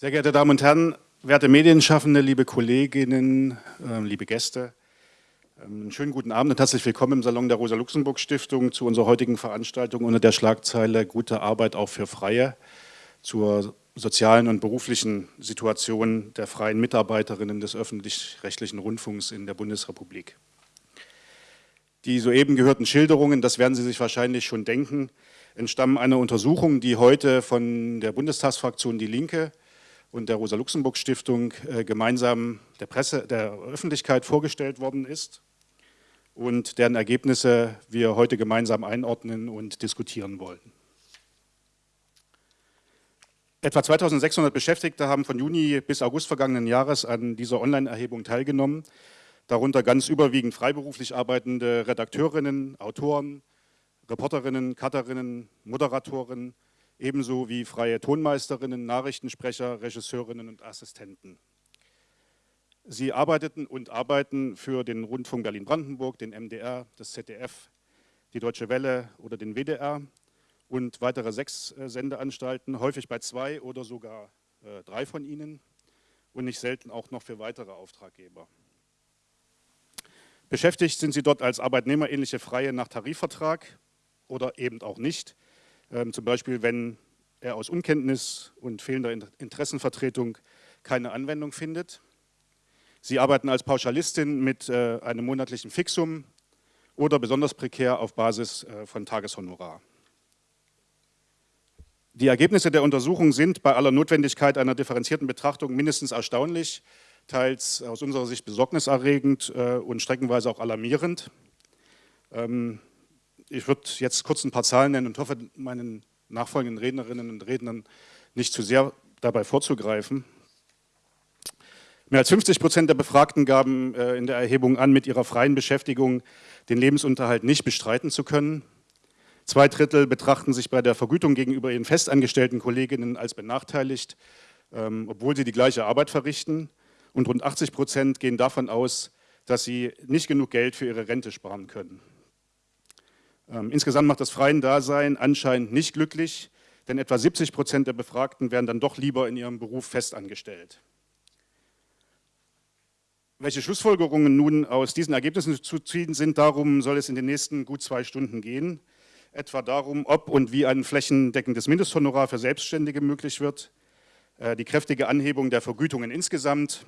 Sehr geehrte Damen und Herren, werte Medienschaffende, liebe Kolleginnen, äh, liebe Gäste, ähm, einen schönen guten Abend und herzlich willkommen im Salon der Rosa-Luxemburg-Stiftung zu unserer heutigen Veranstaltung unter der Schlagzeile Gute Arbeit auch für Freie zur sozialen und beruflichen Situation der freien Mitarbeiterinnen des öffentlich-rechtlichen Rundfunks in der Bundesrepublik. Die soeben gehörten Schilderungen, das werden Sie sich wahrscheinlich schon denken, entstammen einer Untersuchung, die heute von der Bundestagsfraktion Die Linke und der Rosa-Luxemburg-Stiftung äh, gemeinsam der Presse, der Öffentlichkeit vorgestellt worden ist und deren Ergebnisse wir heute gemeinsam einordnen und diskutieren wollen. Etwa 2600 Beschäftigte haben von Juni bis August vergangenen Jahres an dieser Online-Erhebung teilgenommen, darunter ganz überwiegend freiberuflich arbeitende Redakteurinnen, Autoren, Reporterinnen, Cutterinnen, Moderatorinnen, ebenso wie freie Tonmeisterinnen, Nachrichtensprecher, Regisseurinnen und Assistenten. Sie arbeiteten und arbeiten für den Rundfunk Berlin-Brandenburg, den MDR, das ZDF, die Deutsche Welle oder den WDR und weitere sechs äh, Sendeanstalten, häufig bei zwei oder sogar äh, drei von ihnen und nicht selten auch noch für weitere Auftraggeber. Beschäftigt sind sie dort als arbeitnehmerähnliche Freie nach Tarifvertrag oder eben auch nicht, zum Beispiel, wenn er aus Unkenntnis und fehlender Interessenvertretung keine Anwendung findet. Sie arbeiten als Pauschalistin mit äh, einem monatlichen Fixum oder besonders prekär auf Basis äh, von Tageshonorar. Die Ergebnisse der Untersuchung sind bei aller Notwendigkeit einer differenzierten Betrachtung mindestens erstaunlich, teils aus unserer Sicht besorgniserregend äh, und streckenweise auch alarmierend. Ähm, ich würde jetzt kurz ein paar Zahlen nennen und hoffe, meinen nachfolgenden Rednerinnen und Rednern nicht zu sehr dabei vorzugreifen. Mehr als 50 Prozent der Befragten gaben äh, in der Erhebung an, mit ihrer freien Beschäftigung den Lebensunterhalt nicht bestreiten zu können. Zwei Drittel betrachten sich bei der Vergütung gegenüber ihren festangestellten Kolleginnen als benachteiligt, ähm, obwohl sie die gleiche Arbeit verrichten. Und rund 80 Prozent gehen davon aus, dass sie nicht genug Geld für ihre Rente sparen können. Ähm, insgesamt macht das freien Dasein anscheinend nicht glücklich, denn etwa 70 Prozent der Befragten werden dann doch lieber in ihrem Beruf festangestellt. Welche Schlussfolgerungen nun aus diesen Ergebnissen zu ziehen sind, darum soll es in den nächsten gut zwei Stunden gehen. Etwa darum, ob und wie ein flächendeckendes Mindesthonorar für Selbstständige möglich wird, äh, die kräftige Anhebung der Vergütungen insgesamt,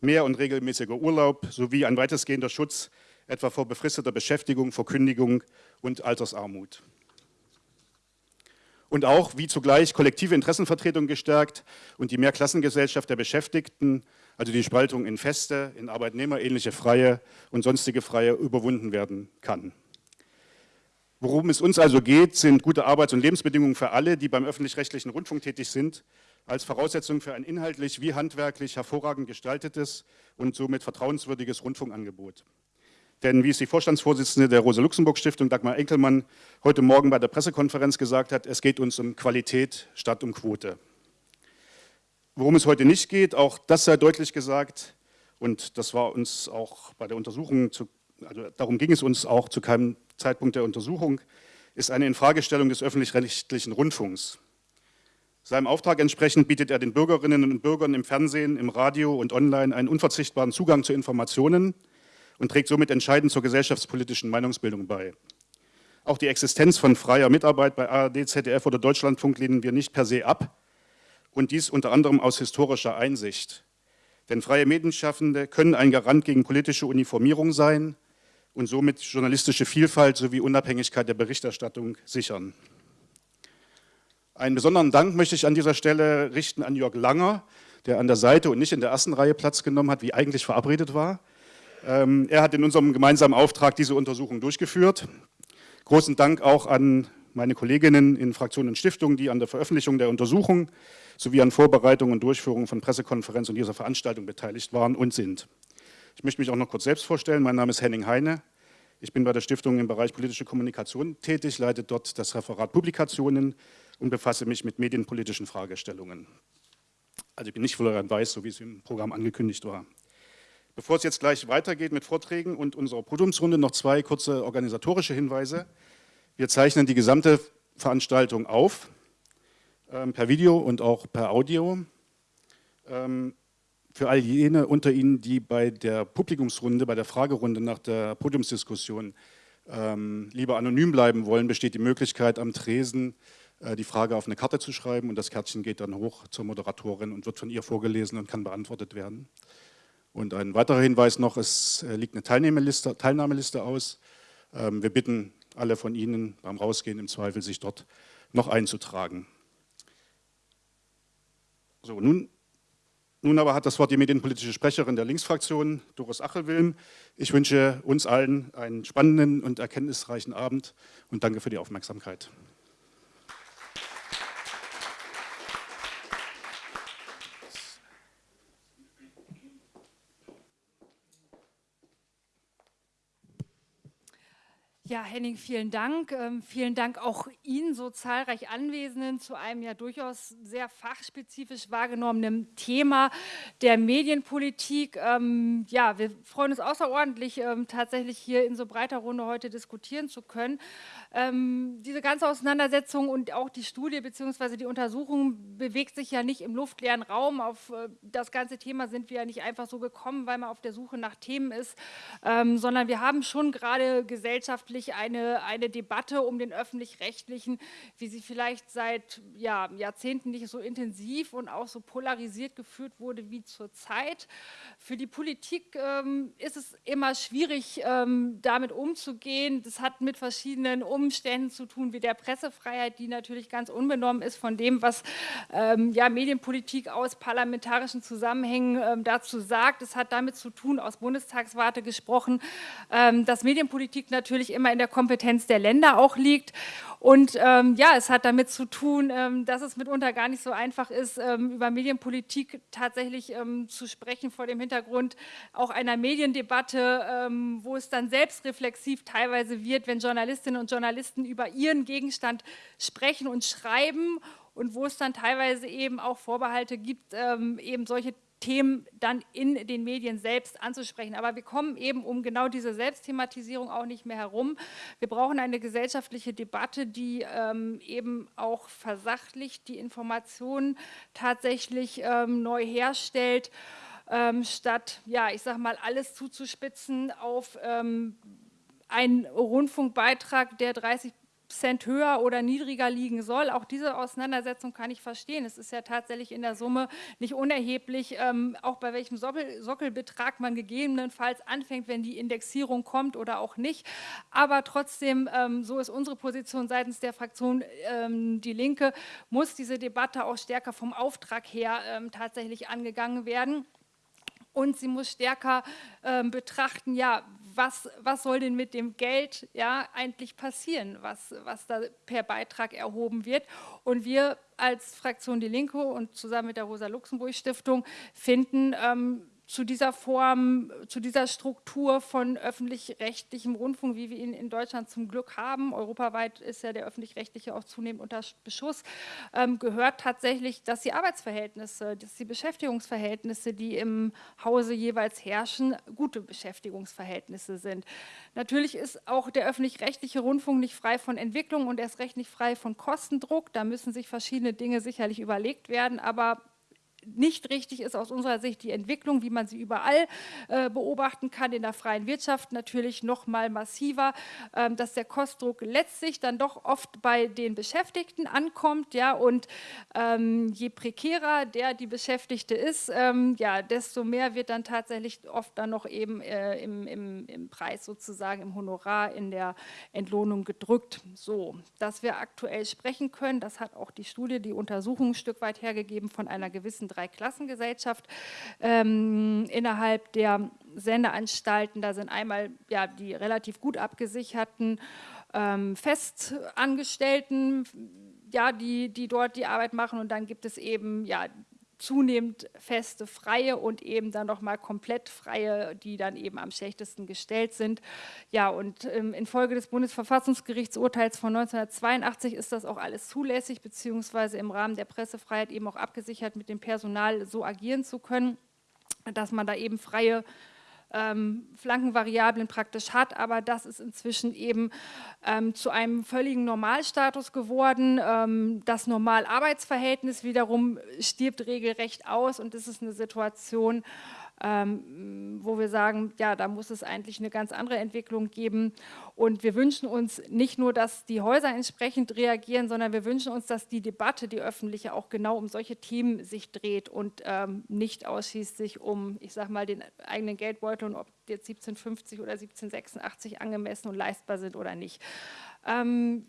mehr und regelmäßiger Urlaub sowie ein weitestgehender Schutz etwa vor befristeter Beschäftigung, Verkündigung und Altersarmut. Und auch, wie zugleich kollektive Interessenvertretung gestärkt und die Mehrklassengesellschaft der Beschäftigten, also die Spaltung in Feste, in Arbeitnehmerähnliche Freie und sonstige Freie überwunden werden kann. Worum es uns also geht, sind gute Arbeits- und Lebensbedingungen für alle, die beim öffentlich-rechtlichen Rundfunk tätig sind, als Voraussetzung für ein inhaltlich wie handwerklich hervorragend gestaltetes und somit vertrauenswürdiges Rundfunkangebot. Denn wie es die Vorstandsvorsitzende der Rosa-Luxemburg-Stiftung, Dagmar Enkelmann, heute Morgen bei der Pressekonferenz gesagt hat, es geht uns um Qualität statt um Quote. Worum es heute nicht geht, auch das sei deutlich gesagt, und das war uns auch bei der Untersuchung, zu, also darum ging es uns auch zu keinem Zeitpunkt der Untersuchung, ist eine Infragestellung des öffentlich-rechtlichen Rundfunks. Seinem Auftrag entsprechend bietet er den Bürgerinnen und Bürgern im Fernsehen, im Radio und online einen unverzichtbaren Zugang zu Informationen, und trägt somit entscheidend zur gesellschaftspolitischen Meinungsbildung bei. Auch die Existenz von freier Mitarbeit bei ARD, ZDF oder Deutschlandfunk lehnen wir nicht per se ab und dies unter anderem aus historischer Einsicht. Denn freie Medienschaffende können ein Garant gegen politische Uniformierung sein und somit journalistische Vielfalt sowie Unabhängigkeit der Berichterstattung sichern. Einen besonderen Dank möchte ich an dieser Stelle richten an Jörg Langer, der an der Seite und nicht in der ersten Reihe Platz genommen hat, wie eigentlich verabredet war. Ähm, er hat in unserem gemeinsamen Auftrag diese Untersuchung durchgeführt. Großen Dank auch an meine Kolleginnen in Fraktionen und Stiftungen, die an der Veröffentlichung der Untersuchung sowie an Vorbereitung und Durchführung von Pressekonferenz und dieser Veranstaltung beteiligt waren und sind. Ich möchte mich auch noch kurz selbst vorstellen. Mein Name ist Henning Heine. Ich bin bei der Stiftung im Bereich politische Kommunikation tätig, leite dort das Referat Publikationen und befasse mich mit medienpolitischen Fragestellungen. Also ich bin nicht Florian Weiß, so wie es im Programm angekündigt war. Bevor es jetzt gleich weitergeht mit Vorträgen und unserer Podiumsrunde, noch zwei kurze organisatorische Hinweise. Wir zeichnen die gesamte Veranstaltung auf, ähm, per Video und auch per Audio. Ähm, für all jene unter Ihnen, die bei der Publikumsrunde, bei der Fragerunde nach der Podiumsdiskussion ähm, lieber anonym bleiben wollen, besteht die Möglichkeit am Tresen äh, die Frage auf eine Karte zu schreiben und das Kärtchen geht dann hoch zur Moderatorin und wird von ihr vorgelesen und kann beantwortet werden. Und ein weiterer Hinweis noch, es äh, liegt eine Teilnahmeliste, Teilnahmeliste aus. Ähm, wir bitten alle von Ihnen beim Rausgehen im Zweifel, sich dort noch einzutragen. So, nun nun aber hat das Wort die medienpolitische Sprecherin der Linksfraktion, Doris Achelwilm. Ich wünsche uns allen einen spannenden und erkenntnisreichen Abend und danke für die Aufmerksamkeit. Ja, Henning, vielen Dank. Ähm, vielen Dank auch Ihnen, so zahlreich Anwesenden, zu einem ja durchaus sehr fachspezifisch wahrgenommenen Thema der Medienpolitik. Ähm, ja, wir freuen uns außerordentlich, ähm, tatsächlich hier in so breiter Runde heute diskutieren zu können. Ähm, diese ganze Auseinandersetzung und auch die Studie bzw. die Untersuchung bewegt sich ja nicht im luftleeren Raum. Auf äh, das ganze Thema sind wir ja nicht einfach so gekommen, weil man auf der Suche nach Themen ist, ähm, sondern wir haben schon gerade gesellschaftlich gesellschaftlich eine, eine Debatte um den öffentlich-rechtlichen, wie sie vielleicht seit ja, Jahrzehnten nicht so intensiv und auch so polarisiert geführt wurde wie zurzeit. Für die Politik ähm, ist es immer schwierig, ähm, damit umzugehen. Das hat mit verschiedenen Umständen zu tun, wie der Pressefreiheit, die natürlich ganz unbenommen ist von dem, was ähm, ja, Medienpolitik aus parlamentarischen Zusammenhängen ähm, dazu sagt. Es hat damit zu tun, aus Bundestagswarte gesprochen, ähm, dass Medienpolitik natürlich immer immer in der Kompetenz der Länder auch liegt. Und ähm, ja, es hat damit zu tun, ähm, dass es mitunter gar nicht so einfach ist, ähm, über Medienpolitik tatsächlich ähm, zu sprechen vor dem Hintergrund auch einer Mediendebatte, ähm, wo es dann selbstreflexiv teilweise wird, wenn Journalistinnen und Journalisten über ihren Gegenstand sprechen und schreiben und wo es dann teilweise eben auch Vorbehalte gibt, ähm, eben solche Themen dann in den Medien selbst anzusprechen. Aber wir kommen eben um genau diese Selbstthematisierung auch nicht mehr herum. Wir brauchen eine gesellschaftliche Debatte, die ähm, eben auch versachlicht, die Informationen tatsächlich ähm, neu herstellt, ähm, statt, ja, ich sage mal, alles zuzuspitzen auf ähm, einen Rundfunkbeitrag, der 30 Cent höher oder niedriger liegen soll. Auch diese Auseinandersetzung kann ich verstehen. Es ist ja tatsächlich in der Summe nicht unerheblich, ähm, auch bei welchem Sockel, Sockelbetrag man gegebenenfalls anfängt, wenn die Indexierung kommt oder auch nicht. Aber trotzdem, ähm, so ist unsere Position seitens der Fraktion ähm, Die Linke, muss diese Debatte auch stärker vom Auftrag her ähm, tatsächlich angegangen werden. Und sie muss stärker ähm, betrachten, ja, was, was soll denn mit dem Geld ja, eigentlich passieren, was, was da per Beitrag erhoben wird. Und wir als Fraktion Die Linke und zusammen mit der Rosa-Luxemburg-Stiftung finden, ähm, zu dieser Form, zu dieser Struktur von öffentlich-rechtlichem Rundfunk, wie wir ihn in Deutschland zum Glück haben, europaweit ist ja der öffentlich-rechtliche auch zunehmend unter Beschuss, ähm, gehört tatsächlich, dass die Arbeitsverhältnisse, dass die Beschäftigungsverhältnisse, die im Hause jeweils herrschen, gute Beschäftigungsverhältnisse sind. Natürlich ist auch der öffentlich-rechtliche Rundfunk nicht frei von Entwicklung und erst recht nicht frei von Kostendruck. Da müssen sich verschiedene Dinge sicherlich überlegt werden, aber nicht richtig ist aus unserer Sicht die Entwicklung, wie man sie überall äh, beobachten kann, in der freien Wirtschaft natürlich noch mal massiver, ähm, dass der Kostdruck letztlich dann doch oft bei den Beschäftigten ankommt, ja, und ähm, je prekärer der die Beschäftigte ist, ähm, ja, desto mehr wird dann tatsächlich oft dann noch eben äh, im, im, im Preis sozusagen, im Honorar, in der Entlohnung gedrückt. So, dass wir aktuell sprechen können, das hat auch die Studie, die Untersuchung ein Stück weit hergegeben von einer gewissen Dreiklassengesellschaft ähm, innerhalb der Sendeanstalten. Da sind einmal ja, die relativ gut abgesicherten ähm, Festangestellten, ja, die, die dort die Arbeit machen und dann gibt es eben ja, zunehmend feste Freie und eben dann nochmal komplett Freie, die dann eben am schlechtesten gestellt sind. Ja, und ähm, infolge des Bundesverfassungsgerichtsurteils von 1982 ist das auch alles zulässig, beziehungsweise im Rahmen der Pressefreiheit eben auch abgesichert, mit dem Personal so agieren zu können, dass man da eben freie ähm, Flankenvariablen praktisch hat, aber das ist inzwischen eben ähm, zu einem völligen Normalstatus geworden. Ähm, das Normalarbeitsverhältnis wiederum stirbt regelrecht aus und das ist eine Situation, ähm, wo wir sagen, ja, da muss es eigentlich eine ganz andere Entwicklung geben. Und wir wünschen uns nicht nur, dass die Häuser entsprechend reagieren, sondern wir wünschen uns, dass die Debatte, die öffentliche, auch genau um solche Themen sich dreht und ähm, nicht ausschließlich um, ich sage mal, den eigenen Geldbeutel und ob jetzt 1750 oder 1786 angemessen und leistbar sind oder nicht. Ähm,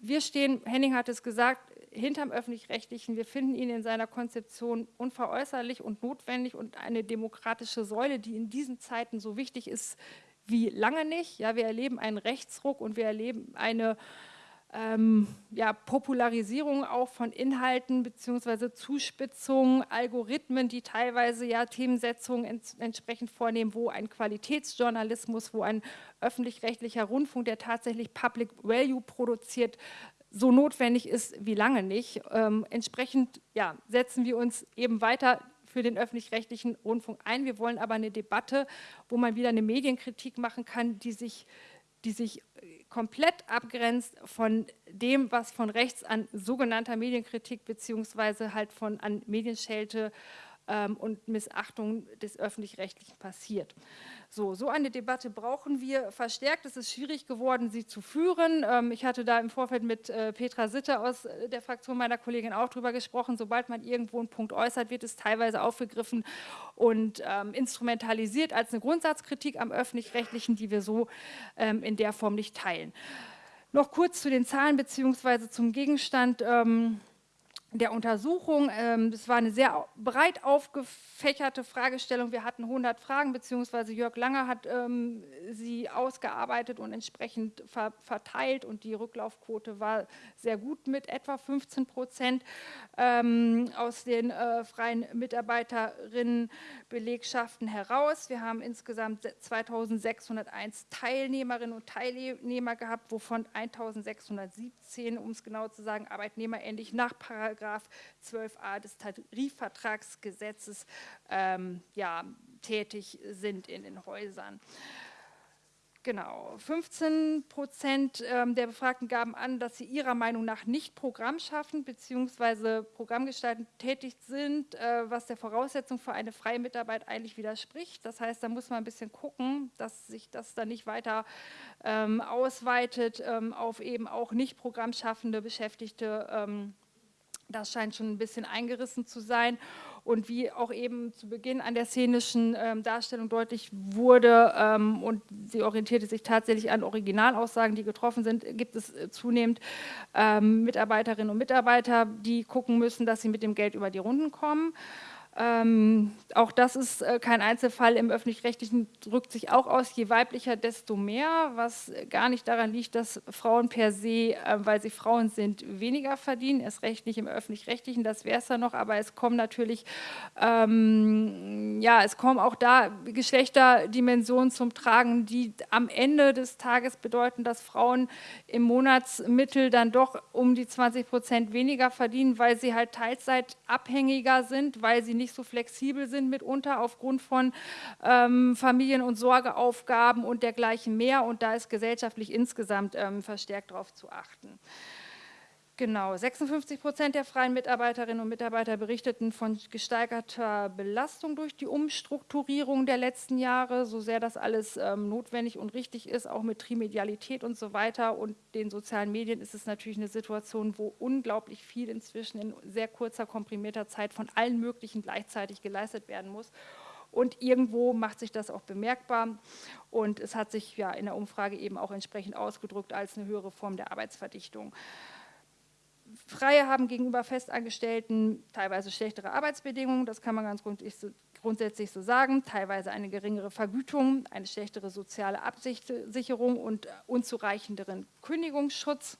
wir stehen, Henning hat es gesagt, hinterm Öffentlich-Rechtlichen. Wir finden ihn in seiner Konzeption unveräußerlich und notwendig und eine demokratische Säule, die in diesen Zeiten so wichtig ist wie lange nicht. Ja, wir erleben einen Rechtsruck und wir erleben eine ähm, ja, Popularisierung auch von Inhalten bzw. Zuspitzungen, Algorithmen, die teilweise ja Themensetzungen ents entsprechend vornehmen, wo ein Qualitätsjournalismus, wo ein öffentlich-rechtlicher Rundfunk, der tatsächlich Public Value produziert, so notwendig ist wie lange nicht. Ähm, entsprechend ja, setzen wir uns eben weiter für den öffentlich-rechtlichen Rundfunk ein. Wir wollen aber eine Debatte, wo man wieder eine Medienkritik machen kann, die sich, die sich komplett abgrenzt von dem, was von rechts an sogenannter Medienkritik beziehungsweise halt von an Medienschelte ähm, und Missachtung des Öffentlich-Rechtlichen passiert. So, so eine Debatte brauchen wir verstärkt. Es ist schwierig geworden, sie zu führen. Ähm, ich hatte da im Vorfeld mit äh, Petra Sitte aus äh, der Fraktion meiner Kollegin auch drüber gesprochen. Sobald man irgendwo einen Punkt äußert, wird es teilweise aufgegriffen und ähm, instrumentalisiert als eine Grundsatzkritik am Öffentlich-Rechtlichen, die wir so ähm, in der Form nicht teilen. Noch kurz zu den Zahlen bzw. zum Gegenstand. Ähm, der Untersuchung. Ähm, das war eine sehr breit aufgefächerte Fragestellung. Wir hatten 100 Fragen, beziehungsweise Jörg Langer hat ähm, sie ausgearbeitet und entsprechend verteilt und die Rücklaufquote war sehr gut mit etwa 15 Prozent ähm, aus den äh, freien Mitarbeiterinnenbelegschaften heraus. Wir haben insgesamt 2601 Teilnehmerinnen und Teilnehmer gehabt, wovon 1617, um es genau zu sagen, arbeitnehmerähnlich nach Paragraph 12a des Tarifvertragsgesetzes ähm, ja, tätig sind in den Häusern. Genau, 15 Prozent ähm, der Befragten gaben an, dass sie ihrer Meinung nach nicht programmschaffend bzw. programmgestaltend tätig sind, äh, was der Voraussetzung für eine freie Mitarbeit eigentlich widerspricht. Das heißt, da muss man ein bisschen gucken, dass sich das dann nicht weiter ähm, ausweitet ähm, auf eben auch nicht programmschaffende Beschäftigte. Ähm, das scheint schon ein bisschen eingerissen zu sein und wie auch eben zu Beginn an der szenischen ähm, Darstellung deutlich wurde ähm, und sie orientierte sich tatsächlich an Originalaussagen, die getroffen sind, gibt es äh, zunehmend ähm, Mitarbeiterinnen und Mitarbeiter, die gucken müssen, dass sie mit dem Geld über die Runden kommen. Ähm, auch das ist äh, kein Einzelfall. Im Öffentlich-Rechtlichen drückt sich auch aus, je weiblicher, desto mehr, was gar nicht daran liegt, dass Frauen per se, äh, weil sie Frauen sind, weniger verdienen. Erst recht nicht im Öffentlich-Rechtlichen, das wäre es ja noch, aber es kommen natürlich, ähm, ja, es kommen auch da Geschlechterdimensionen zum Tragen, die am Ende des Tages bedeuten, dass Frauen im Monatsmittel dann doch um die 20 Prozent weniger verdienen, weil sie halt teilzeitabhängiger sind, weil sie nicht nicht so flexibel sind mitunter aufgrund von ähm, Familien- und Sorgeaufgaben und dergleichen mehr. Und da ist gesellschaftlich insgesamt ähm, verstärkt darauf zu achten. Genau, 56 Prozent der freien Mitarbeiterinnen und Mitarbeiter berichteten von gesteigerter Belastung durch die Umstrukturierung der letzten Jahre, so sehr das alles ähm, notwendig und richtig ist, auch mit Trimedialität und so weiter und den sozialen Medien ist es natürlich eine Situation, wo unglaublich viel inzwischen in sehr kurzer, komprimierter Zeit von allen möglichen gleichzeitig geleistet werden muss. Und irgendwo macht sich das auch bemerkbar und es hat sich ja in der Umfrage eben auch entsprechend ausgedrückt als eine höhere Form der Arbeitsverdichtung. Freie haben gegenüber Festangestellten teilweise schlechtere Arbeitsbedingungen, das kann man ganz grundsätzlich so sagen, teilweise eine geringere Vergütung, eine schlechtere soziale Absicherung und unzureichenderen Kündigungsschutz.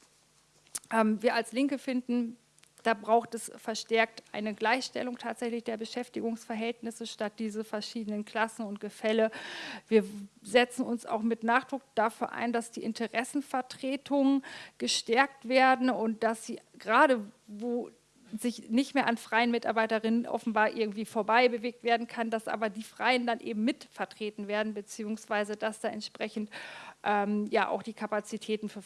Ähm, wir als Linke finden, da braucht es verstärkt eine Gleichstellung tatsächlich der Beschäftigungsverhältnisse statt diese verschiedenen Klassen und Gefälle. Wir setzen uns auch mit Nachdruck dafür ein, dass die Interessenvertretungen gestärkt werden und dass sie gerade, wo sich nicht mehr an freien Mitarbeiterinnen offenbar irgendwie vorbei bewegt werden kann, dass aber die Freien dann eben mit vertreten werden, beziehungsweise dass da entsprechend ähm, ja auch die Kapazitäten für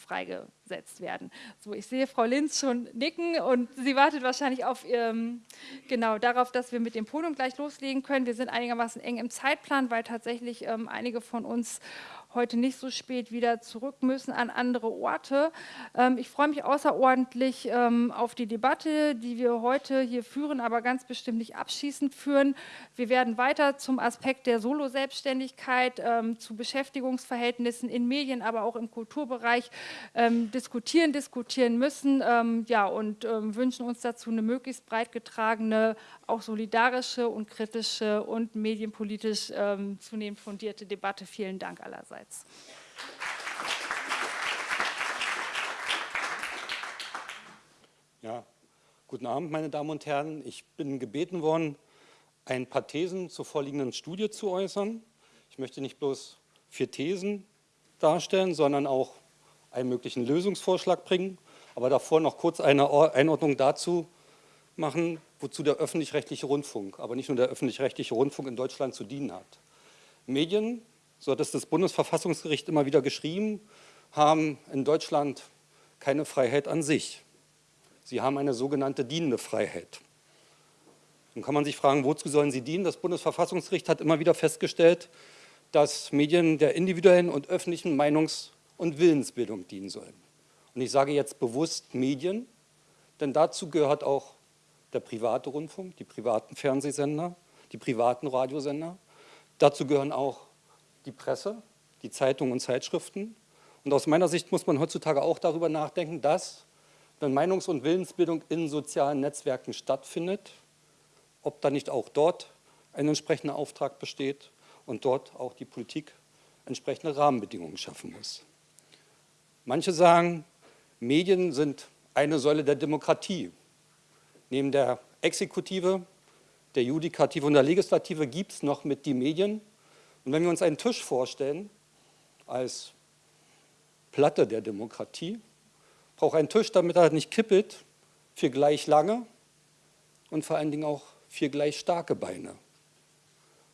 freigesetzt werden. So, ich sehe Frau Linz schon nicken und sie wartet wahrscheinlich auf ähm, genau darauf, dass wir mit dem Podium gleich loslegen können. Wir sind einigermaßen eng im Zeitplan, weil tatsächlich ähm, einige von uns heute nicht so spät wieder zurück müssen an andere Orte. Ähm, ich freue mich außerordentlich ähm, auf die Debatte, die wir heute hier führen, aber ganz bestimmt nicht abschließend führen. Wir werden weiter zum Aspekt der Solo-Selbstständigkeit, ähm, zu Beschäftigungsverhältnissen in Medien, aber auch im Kulturbereich diskutieren, diskutieren müssen ja, und wünschen uns dazu eine möglichst breit getragene, auch solidarische und kritische und medienpolitisch zunehmend fundierte Debatte. Vielen Dank allerseits. Ja, guten Abend, meine Damen und Herren. Ich bin gebeten worden, ein paar Thesen zur vorliegenden Studie zu äußern. Ich möchte nicht bloß vier Thesen darstellen, sondern auch einen möglichen Lösungsvorschlag bringen, aber davor noch kurz eine Einordnung dazu machen, wozu der öffentlich-rechtliche Rundfunk, aber nicht nur der öffentlich-rechtliche Rundfunk in Deutschland zu dienen hat. Medien so hat es das Bundesverfassungsgericht immer wieder geschrieben, haben in Deutschland keine Freiheit an sich. Sie haben eine sogenannte dienende Freiheit. Nun kann man sich fragen, wozu sollen sie dienen? Das Bundesverfassungsgericht hat immer wieder festgestellt, dass Medien der individuellen und öffentlichen Meinungs- und Willensbildung dienen sollen. Und ich sage jetzt bewusst Medien, denn dazu gehört auch der private Rundfunk, die privaten Fernsehsender, die privaten Radiosender. Dazu gehören auch die Presse, die Zeitungen und Zeitschriften. Und aus meiner Sicht muss man heutzutage auch darüber nachdenken, dass, wenn Meinungs- und Willensbildung in sozialen Netzwerken stattfindet, ob da nicht auch dort ein entsprechender Auftrag besteht und dort auch die Politik entsprechende Rahmenbedingungen schaffen muss. Manche sagen, Medien sind eine Säule der Demokratie. Neben der Exekutive, der Judikative und der Legislative gibt es noch mit die Medien und wenn wir uns einen Tisch vorstellen, als Platte der Demokratie, braucht ein Tisch, damit er nicht kippelt, für gleich lange und vor allen Dingen auch für gleich starke Beine.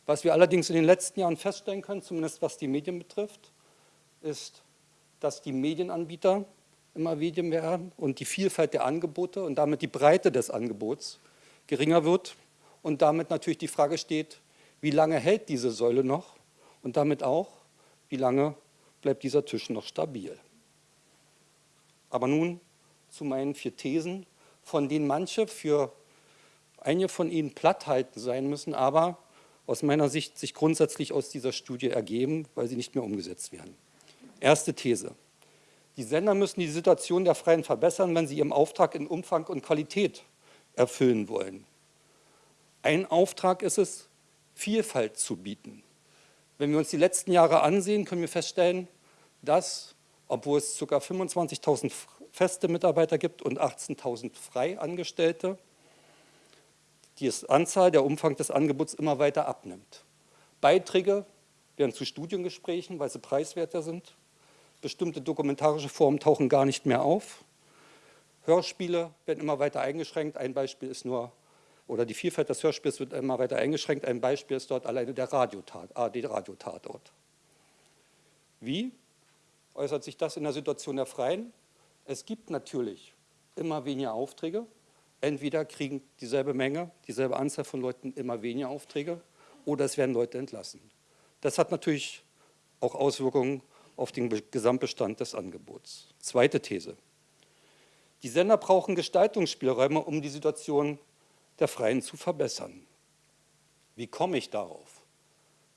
Was wir allerdings in den letzten Jahren feststellen können, zumindest was die Medien betrifft, ist, dass die Medienanbieter immer Medien werden und die Vielfalt der Angebote und damit die Breite des Angebots geringer wird und damit natürlich die Frage steht, wie lange hält diese Säule noch und damit auch, wie lange bleibt dieser Tisch noch stabil. Aber nun zu meinen vier Thesen, von denen manche für einige von ihnen platthalten sein müssen, aber aus meiner Sicht sich grundsätzlich aus dieser Studie ergeben, weil sie nicht mehr umgesetzt werden. Erste These. Die Sender müssen die Situation der Freien verbessern, wenn sie ihren Auftrag in Umfang und Qualität erfüllen wollen. Ein Auftrag ist es, Vielfalt zu bieten. Wenn wir uns die letzten Jahre ansehen, können wir feststellen, dass, obwohl es ca. 25.000 feste Mitarbeiter gibt und 18.000 Freiangestellte, die Anzahl, der Umfang des Angebots immer weiter abnimmt. Beiträge werden zu Studiengesprächen, weil sie preiswerter sind. Bestimmte dokumentarische Formen tauchen gar nicht mehr auf. Hörspiele werden immer weiter eingeschränkt. Ein Beispiel ist nur oder die Vielfalt des Hörspiels wird immer weiter eingeschränkt. Ein Beispiel ist dort alleine der Radiotat, AD-Radiotatort. Wie äußert sich das in der Situation der Freien? Es gibt natürlich immer weniger Aufträge. Entweder kriegen dieselbe Menge, dieselbe Anzahl von Leuten immer weniger Aufträge oder es werden Leute entlassen. Das hat natürlich auch Auswirkungen auf den Gesamtbestand des Angebots. Zweite These. Die Sender brauchen Gestaltungsspielräume, um die Situation der Freien zu verbessern. Wie komme ich darauf?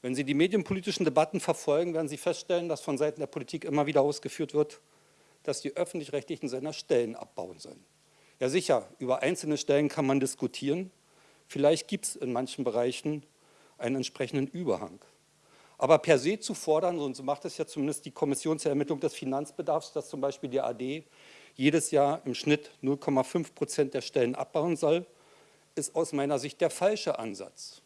Wenn Sie die medienpolitischen Debatten verfolgen, werden Sie feststellen, dass von Seiten der Politik immer wieder ausgeführt wird, dass die öffentlich-rechtlichen Sender Stellen abbauen sollen. Ja sicher, über einzelne Stellen kann man diskutieren. Vielleicht gibt es in manchen Bereichen einen entsprechenden Überhang. Aber per se zu fordern, und so macht es ja zumindest die Kommission zur Ermittlung des Finanzbedarfs, dass zum Beispiel die AD jedes Jahr im Schnitt 0,5 Prozent der Stellen abbauen soll, ist aus meiner Sicht der falsche Ansatz.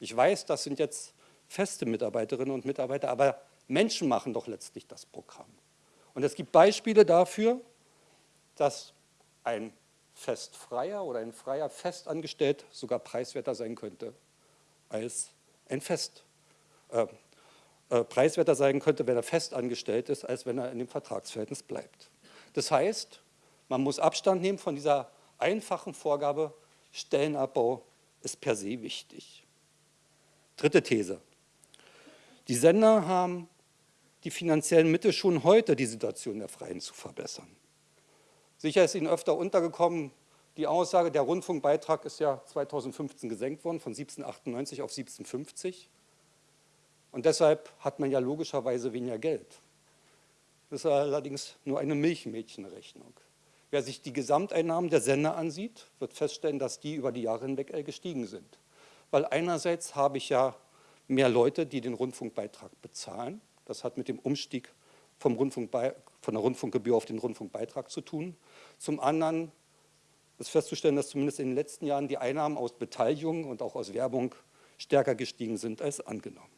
Ich weiß, das sind jetzt feste Mitarbeiterinnen und Mitarbeiter, aber Menschen machen doch letztlich das Programm. Und es gibt Beispiele dafür, dass ein Festfreier oder ein freier Festangestellt sogar preiswerter sein könnte als ein Fest, äh, äh, preiswerter sein könnte, wenn er festangestellt ist, als wenn er in dem Vertragsverhältnis bleibt. Das heißt, man muss Abstand nehmen von dieser einfachen Vorgabe, Stellenabbau ist per se wichtig. Dritte These. Die Sender haben die finanziellen Mittel schon heute, die Situation der Freien zu verbessern. Sicher ist Ihnen öfter untergekommen, die Aussage, der Rundfunkbeitrag ist ja 2015 gesenkt worden, von 1798 auf 1750. Und deshalb hat man ja logischerweise weniger Geld. Das ist allerdings nur eine Milchmädchenrechnung. Wer sich die Gesamteinnahmen der Sender ansieht, wird feststellen, dass die über die Jahre hinweg gestiegen sind. Weil einerseits habe ich ja mehr Leute, die den Rundfunkbeitrag bezahlen. Das hat mit dem Umstieg vom von der Rundfunkgebühr auf den Rundfunkbeitrag zu tun. Zum anderen ist festzustellen, dass zumindest in den letzten Jahren die Einnahmen aus Beteiligung und auch aus Werbung stärker gestiegen sind als angenommen.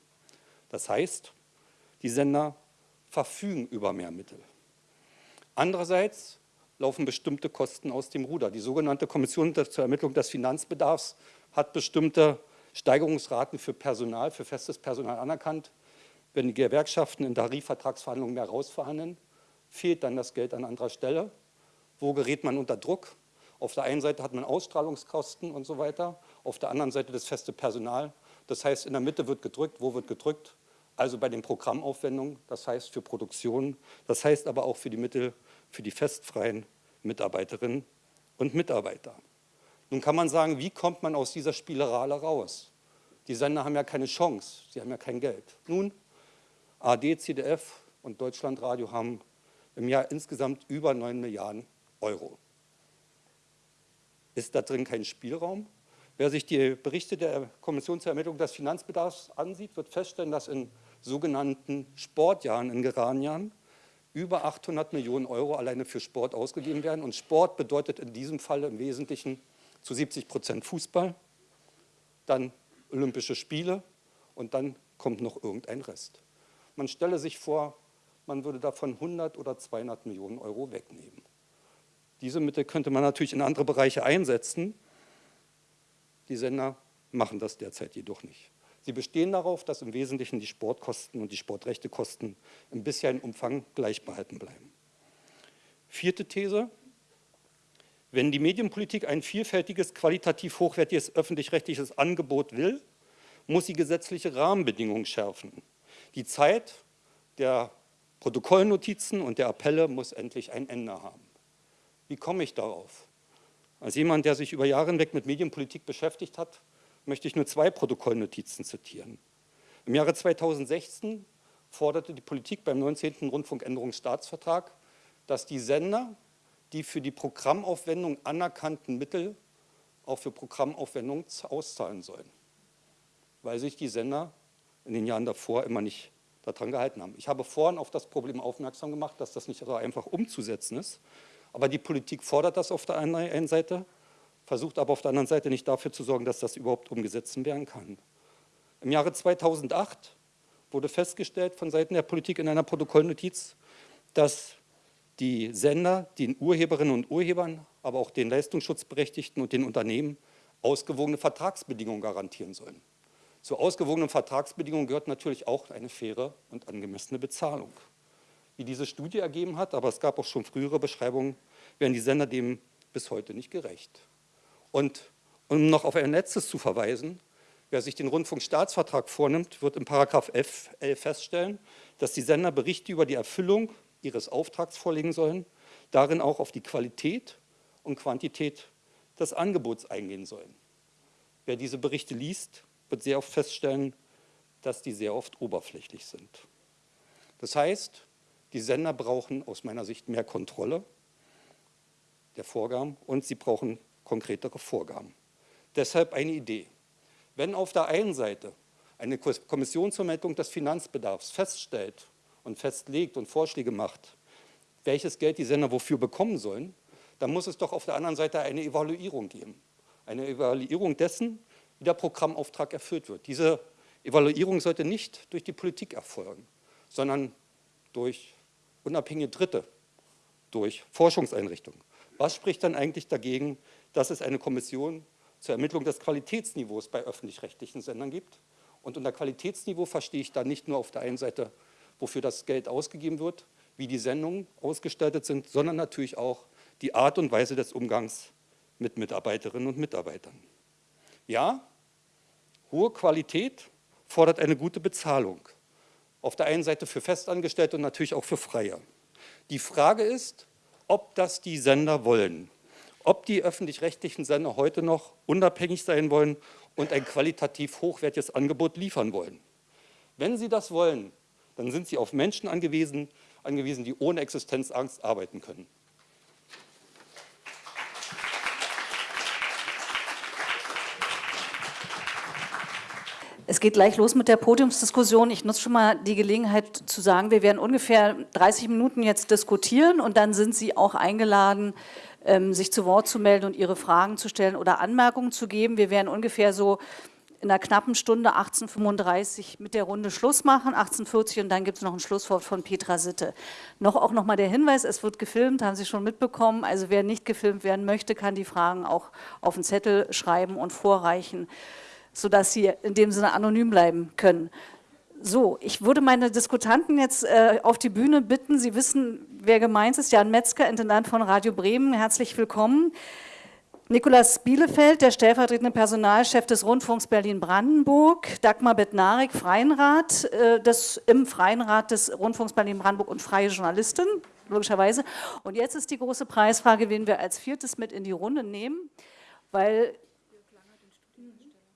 Das heißt, die Sender verfügen über mehr Mittel. Andererseits laufen bestimmte Kosten aus dem Ruder. Die sogenannte Kommission zur Ermittlung des Finanzbedarfs hat bestimmte Steigerungsraten für Personal, für festes Personal anerkannt. Wenn die Gewerkschaften in Tarifvertragsverhandlungen mehr rausverhandeln, fehlt dann das Geld an anderer Stelle. Wo gerät man unter Druck? Auf der einen Seite hat man Ausstrahlungskosten und so weiter, auf der anderen Seite das feste Personal. Das heißt, in der Mitte wird gedrückt. Wo wird gedrückt? Also bei den Programmaufwendungen, das heißt für Produktion, das heißt aber auch für die Mittel für die festfreien Mitarbeiterinnen und Mitarbeiter. Nun kann man sagen, wie kommt man aus dieser Spirale raus? Die Sender haben ja keine Chance, sie haben ja kein Geld. Nun, AD, CDF und Deutschlandradio haben im Jahr insgesamt über 9 Milliarden Euro. Ist da drin kein Spielraum? Wer sich die Berichte der Kommission zur Ermittlung des Finanzbedarfs ansieht, wird feststellen, dass in sogenannten Sportjahren, in geraden Jahren, über 800 Millionen Euro alleine für Sport ausgegeben werden. Und Sport bedeutet in diesem Fall im Wesentlichen zu 70 Prozent Fußball, dann Olympische Spiele und dann kommt noch irgendein Rest. Man stelle sich vor, man würde davon 100 oder 200 Millionen Euro wegnehmen. Diese Mittel könnte man natürlich in andere Bereiche einsetzen. Die Sender machen das derzeit jedoch nicht. Sie bestehen darauf, dass im Wesentlichen die Sportkosten und die Sportrechtekosten im bisherigen Umfang gleich behalten bleiben. Vierte These. Wenn die Medienpolitik ein vielfältiges, qualitativ hochwertiges öffentlich-rechtliches Angebot will, muss sie gesetzliche Rahmenbedingungen schärfen. Die Zeit der Protokollnotizen und der Appelle muss endlich ein Ende haben. Wie komme ich darauf? Als jemand, der sich über Jahre hinweg mit Medienpolitik beschäftigt hat, möchte ich nur zwei Protokollnotizen zitieren. Im Jahre 2016 forderte die Politik beim 19. Rundfunkänderungsstaatsvertrag, dass die Sender die für die Programmaufwendung anerkannten Mittel auch für Programmaufwendungen auszahlen sollen, weil sich die Sender in den Jahren davor immer nicht daran gehalten haben. Ich habe vorhin auf das Problem aufmerksam gemacht, dass das nicht so einfach umzusetzen ist, aber die Politik fordert das auf der einen Seite, versucht aber auf der anderen Seite nicht dafür zu sorgen, dass das überhaupt umgesetzt werden kann. Im Jahre 2008 wurde festgestellt von Seiten der Politik in einer Protokollnotiz, dass die Sender den Urheberinnen und Urhebern, aber auch den Leistungsschutzberechtigten und den Unternehmen ausgewogene Vertragsbedingungen garantieren sollen. Zu ausgewogenen Vertragsbedingungen gehört natürlich auch eine faire und angemessene Bezahlung. Wie diese Studie ergeben hat, aber es gab auch schon frühere Beschreibungen, werden die Sender dem bis heute nicht gerecht. Und um noch auf ein letztes zu verweisen, wer sich den Rundfunkstaatsvertrag vornimmt, wird in Paragraph 11 feststellen, dass die Sender Berichte über die Erfüllung ihres Auftrags vorlegen sollen, darin auch auf die Qualität und Quantität des Angebots eingehen sollen. Wer diese Berichte liest, wird sehr oft feststellen, dass die sehr oft oberflächlich sind. Das heißt, die Sender brauchen aus meiner Sicht mehr Kontrolle der Vorgaben und sie brauchen konkretere Vorgaben. Deshalb eine Idee. Wenn auf der einen Seite eine Kommission zur Meldung des Finanzbedarfs feststellt und festlegt und Vorschläge macht, welches Geld die Sender wofür bekommen sollen, dann muss es doch auf der anderen Seite eine Evaluierung geben. Eine Evaluierung dessen, wie der Programmauftrag erfüllt wird. Diese Evaluierung sollte nicht durch die Politik erfolgen, sondern durch unabhängige Dritte, durch Forschungseinrichtungen, Was spricht dann eigentlich dagegen, dass es eine Kommission zur Ermittlung des Qualitätsniveaus bei öffentlich-rechtlichen Sendern gibt? Und unter Qualitätsniveau verstehe ich da nicht nur auf der einen Seite, wofür das Geld ausgegeben wird, wie die Sendungen ausgestaltet sind, sondern natürlich auch die Art und Weise des Umgangs mit Mitarbeiterinnen und Mitarbeitern. Ja, hohe Qualität fordert eine gute Bezahlung. Auf der einen Seite für Festangestellte und natürlich auch für Freie. Die Frage ist, ob das die Sender wollen. Ob die öffentlich-rechtlichen Sender heute noch unabhängig sein wollen und ein qualitativ hochwertiges Angebot liefern wollen. Wenn sie das wollen, dann sind sie auf Menschen angewiesen, angewiesen die ohne Existenzangst arbeiten können. Es geht gleich los mit der Podiumsdiskussion. Ich nutze schon mal die Gelegenheit zu sagen, wir werden ungefähr 30 Minuten jetzt diskutieren und dann sind Sie auch eingeladen, ähm, sich zu Wort zu melden und Ihre Fragen zu stellen oder Anmerkungen zu geben. Wir werden ungefähr so in einer knappen Stunde 18.35 mit der Runde Schluss machen, 18.40 und dann gibt es noch ein Schlusswort von Petra Sitte. Noch auch noch mal der Hinweis, es wird gefilmt, haben Sie schon mitbekommen. Also wer nicht gefilmt werden möchte, kann die Fragen auch auf den Zettel schreiben und vorreichen sodass sie in dem Sinne anonym bleiben können. So, ich würde meine Diskutanten jetzt äh, auf die Bühne bitten. Sie wissen, wer gemeint ist. Jan Metzger, Intendant von Radio Bremen. Herzlich willkommen. Nikolaus Bielefeld, der stellvertretende Personalchef des Rundfunks Berlin-Brandenburg. Dagmar Bednarik, Freienrat, äh, des, im Freien Rat des Rundfunks Berlin-Brandenburg und freie Journalistin, logischerweise. Und jetzt ist die große Preisfrage, wen wir als viertes mit in die Runde nehmen, weil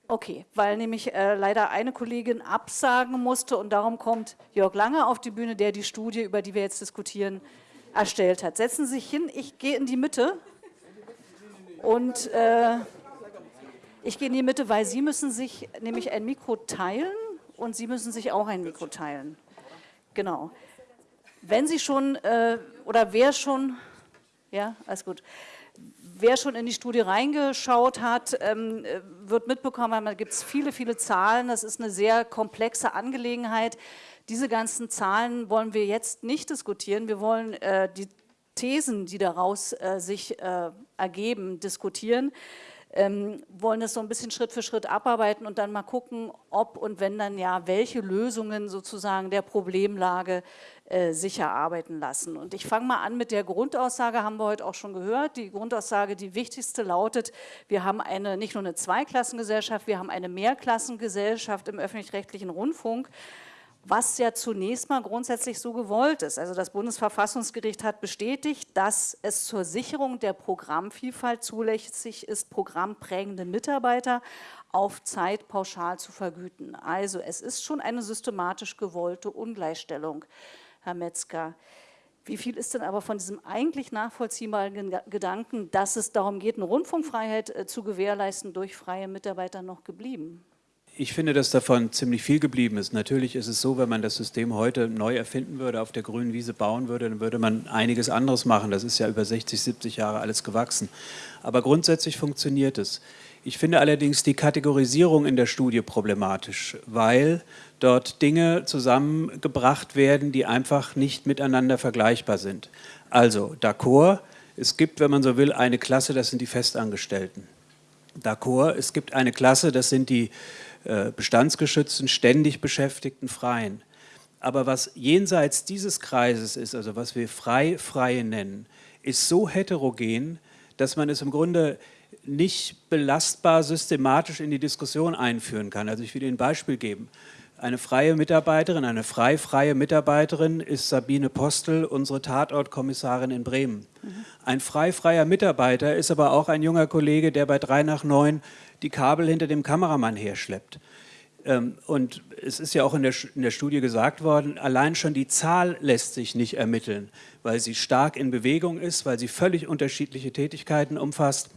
Okay, weil nämlich äh, leider eine Kollegin absagen musste und darum kommt Jörg Lange auf die Bühne, der die Studie, über die wir jetzt diskutieren, erstellt hat. Setzen Sie sich hin, ich gehe in die Mitte und äh, ich gehe in die Mitte, weil Sie müssen sich nämlich ein Mikro teilen und Sie müssen sich auch ein Mikro teilen. Genau. Wenn Sie schon, äh, oder wer schon, ja, alles gut wer schon in die Studie reingeschaut hat, ähm, äh, wird mitbekommen, da gibt es viele, viele Zahlen. Das ist eine sehr komplexe Angelegenheit. Diese ganzen Zahlen wollen wir jetzt nicht diskutieren. Wir wollen äh, die Thesen, die daraus äh, sich ergeben, diskutieren. Ähm, wollen das so ein bisschen Schritt für Schritt abarbeiten und dann mal gucken, ob und wenn dann ja, welche Lösungen sozusagen der Problemlage äh, sicher arbeiten lassen. Und ich fange mal an mit der Grundaussage, haben wir heute auch schon gehört. Die Grundaussage, die wichtigste lautet, wir haben eine, nicht nur eine Zweiklassengesellschaft, wir haben eine Mehrklassengesellschaft im öffentlich-rechtlichen Rundfunk was ja zunächst mal grundsätzlich so gewollt ist. Also das Bundesverfassungsgericht hat bestätigt, dass es zur Sicherung der Programmvielfalt zulässig ist, programmprägende Mitarbeiter auf Zeit pauschal zu vergüten. Also es ist schon eine systematisch gewollte Ungleichstellung. Herr Metzger. Wie viel ist denn aber von diesem eigentlich nachvollziehbaren Gedanken, dass es darum geht, eine Rundfunkfreiheit äh, zu gewährleisten, durch freie Mitarbeiter noch geblieben? Ich finde, dass davon ziemlich viel geblieben ist. Natürlich ist es so, wenn man das System heute neu erfinden würde, auf der grünen Wiese bauen würde, dann würde man einiges anderes machen. Das ist ja über 60, 70 Jahre alles gewachsen. Aber grundsätzlich funktioniert es. Ich finde allerdings die Kategorisierung in der Studie problematisch, weil dort Dinge zusammengebracht werden, die einfach nicht miteinander vergleichbar sind. Also, d'accord, es gibt, wenn man so will, eine Klasse, das sind die Festangestellten. D'accord, es gibt eine Klasse, das sind die bestandsgeschützten, ständig beschäftigten Freien. Aber was jenseits dieses Kreises ist, also was wir frei-freie nennen, ist so heterogen, dass man es im Grunde nicht belastbar systematisch in die Diskussion einführen kann. Also ich will Ihnen ein Beispiel geben. Eine freie Mitarbeiterin, eine frei-freie Mitarbeiterin ist Sabine Postel, unsere Tatortkommissarin in Bremen. Mhm. Ein frei-freier Mitarbeiter ist aber auch ein junger Kollege, der bei drei nach neun die Kabel hinter dem Kameramann herschleppt. Ähm, und es ist ja auch in der, in der Studie gesagt worden, allein schon die Zahl lässt sich nicht ermitteln, weil sie stark in Bewegung ist, weil sie völlig unterschiedliche Tätigkeiten umfasst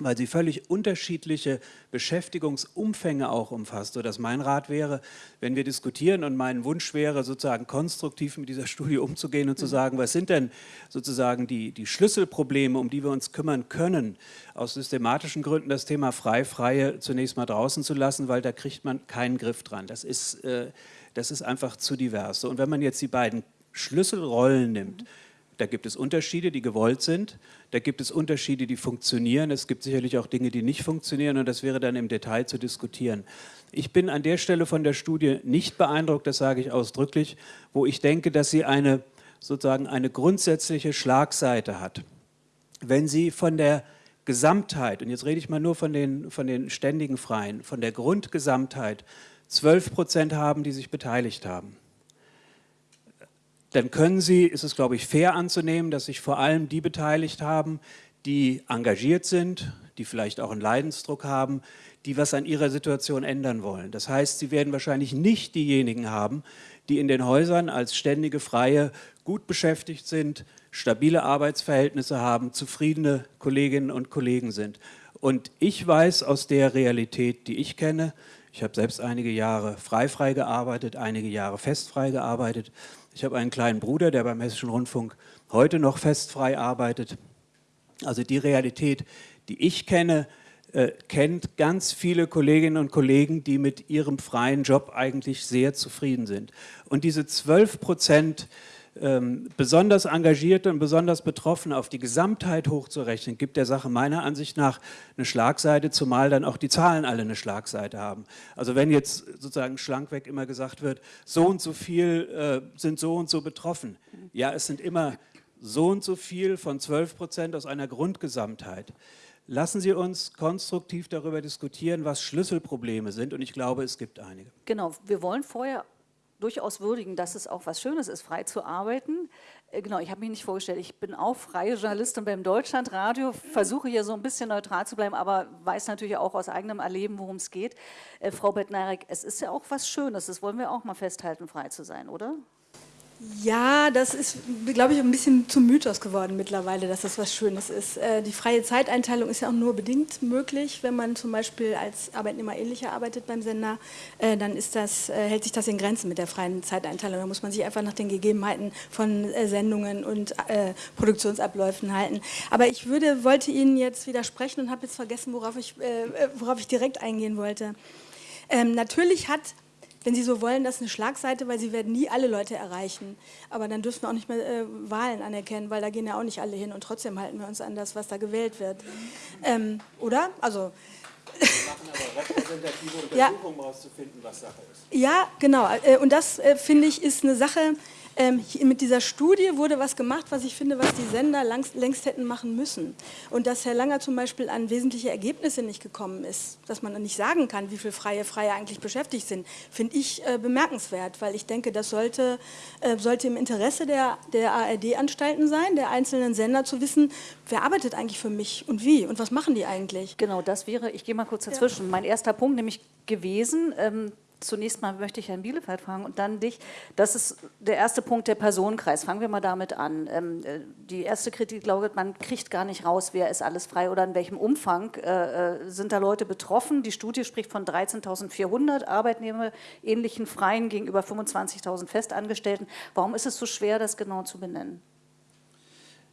weil sie völlig unterschiedliche Beschäftigungsumfänge auch umfasst, sodass mein Rat wäre, wenn wir diskutieren und mein Wunsch wäre, sozusagen konstruktiv mit dieser Studie umzugehen und zu mhm. sagen, was sind denn sozusagen die, die Schlüsselprobleme, um die wir uns kümmern können, aus systematischen Gründen das Thema Frei-Freie zunächst mal draußen zu lassen, weil da kriegt man keinen Griff dran. Das ist, äh, das ist einfach zu divers. Und wenn man jetzt die beiden Schlüsselrollen nimmt, Da gibt es Unterschiede, die gewollt sind. Da gibt es Unterschiede, die funktionieren. Es gibt sicherlich auch Dinge, die nicht funktionieren. Und das wäre dann im Detail zu diskutieren. Ich bin an der Stelle von der Studie nicht beeindruckt, das sage ich ausdrücklich, wo ich denke, dass sie eine, sozusagen eine grundsätzliche Schlagseite hat. Wenn sie von der Gesamtheit, und jetzt rede ich mal nur von den, von den ständigen Freien, von der Grundgesamtheit 12 Prozent haben, die sich beteiligt haben, dann können Sie, ist es glaube ich fair anzunehmen, dass sich vor allem die beteiligt haben, die engagiert sind, die vielleicht auch einen Leidensdruck haben, die was an ihrer Situation ändern wollen. Das heißt, Sie werden wahrscheinlich nicht diejenigen haben, die in den Häusern als ständige Freie gut beschäftigt sind, stabile Arbeitsverhältnisse haben, zufriedene Kolleginnen und Kollegen sind. Und ich weiß aus der Realität, die ich kenne, ich habe selbst einige Jahre freifrei gearbeitet, einige Jahre festfrei gearbeitet. Ich habe einen kleinen Bruder, der beim Hessischen Rundfunk heute noch festfrei arbeitet. Also die Realität, die ich kenne, äh, kennt ganz viele Kolleginnen und Kollegen, die mit ihrem freien Job eigentlich sehr zufrieden sind. Und diese 12 Prozent ähm, besonders Engagierte und besonders Betroffene auf die Gesamtheit hochzurechnen, gibt der Sache meiner Ansicht nach eine Schlagseite, zumal dann auch die Zahlen alle eine Schlagseite haben. Also wenn jetzt sozusagen schlankweg immer gesagt wird, so und so viel äh, sind so und so betroffen. Ja, es sind immer so und so viel von 12 Prozent aus einer Grundgesamtheit. Lassen Sie uns konstruktiv darüber diskutieren, was Schlüsselprobleme sind und ich glaube, es gibt einige. Genau, wir wollen vorher durchaus würdigen, dass es auch was Schönes ist, frei zu arbeiten. Äh, genau, ich habe mich nicht vorgestellt, ich bin auch freie Journalistin beim Deutschlandradio, versuche hier so ein bisschen neutral zu bleiben, aber weiß natürlich auch aus eigenem Erleben, worum es geht. Äh, Frau Bettnarek, es ist ja auch was Schönes, das wollen wir auch mal festhalten, frei zu sein, oder? Ja, das ist, glaube ich, ein bisschen zum Mythos geworden mittlerweile, dass das was Schönes ist. Äh, die freie Zeiteinteilung ist ja auch nur bedingt möglich, wenn man zum Beispiel als Arbeitnehmer ähnlicher arbeitet beim Sender, äh, dann ist das, äh, hält sich das in Grenzen mit der freien Zeiteinteilung. Da muss man sich einfach nach den Gegebenheiten von Sendungen und Produktionsabläufen halten. Aber ich würde, wollte Ihnen jetzt widersprechen und habe jetzt vergessen, worauf ich, worauf ich direkt eingehen wollte. Ähm, natürlich hat wenn Sie so wollen, das ist eine Schlagseite, weil Sie werden nie alle Leute erreichen. Aber dann dürfen wir auch nicht mehr äh, Wahlen anerkennen, weil da gehen ja auch nicht alle hin und trotzdem halten wir uns an das, was da gewählt wird. Ähm, oder? Also... Wir machen aber repräsentative Untersuchungen, ja. rauszufinden, was Sache ist. Ja, genau. Äh, und das, äh, finde ich, ist eine Sache, ähm, mit dieser Studie wurde was gemacht, was ich finde, was die Sender langst, längst hätten machen müssen. Und dass Herr Langer zum Beispiel an wesentliche Ergebnisse nicht gekommen ist, dass man nicht sagen kann, wie viele freie Freie eigentlich beschäftigt sind, finde ich äh, bemerkenswert, weil ich denke, das sollte, äh, sollte im Interesse der, der ARD-Anstalten sein, der einzelnen Sender zu wissen, wer arbeitet eigentlich für mich und wie und was machen die eigentlich. Genau, das wäre, ich gehe mal kurz dazwischen, ja. mein erster Punkt nämlich gewesen, ähm, zunächst mal möchte ich Herrn Bielefeld fragen und dann dich. Das ist der erste Punkt, der Personenkreis. Fangen wir mal damit an. Ähm, äh, die erste Kritik lautet, man kriegt gar nicht raus, wer ist alles frei oder in welchem Umfang äh, äh sind da Leute betroffen. Die Studie spricht von 13.400 Arbeitnehmer ähnlichen Freien gegenüber 25.000 Festangestellten. Warum ist es so schwer, das genau zu benennen?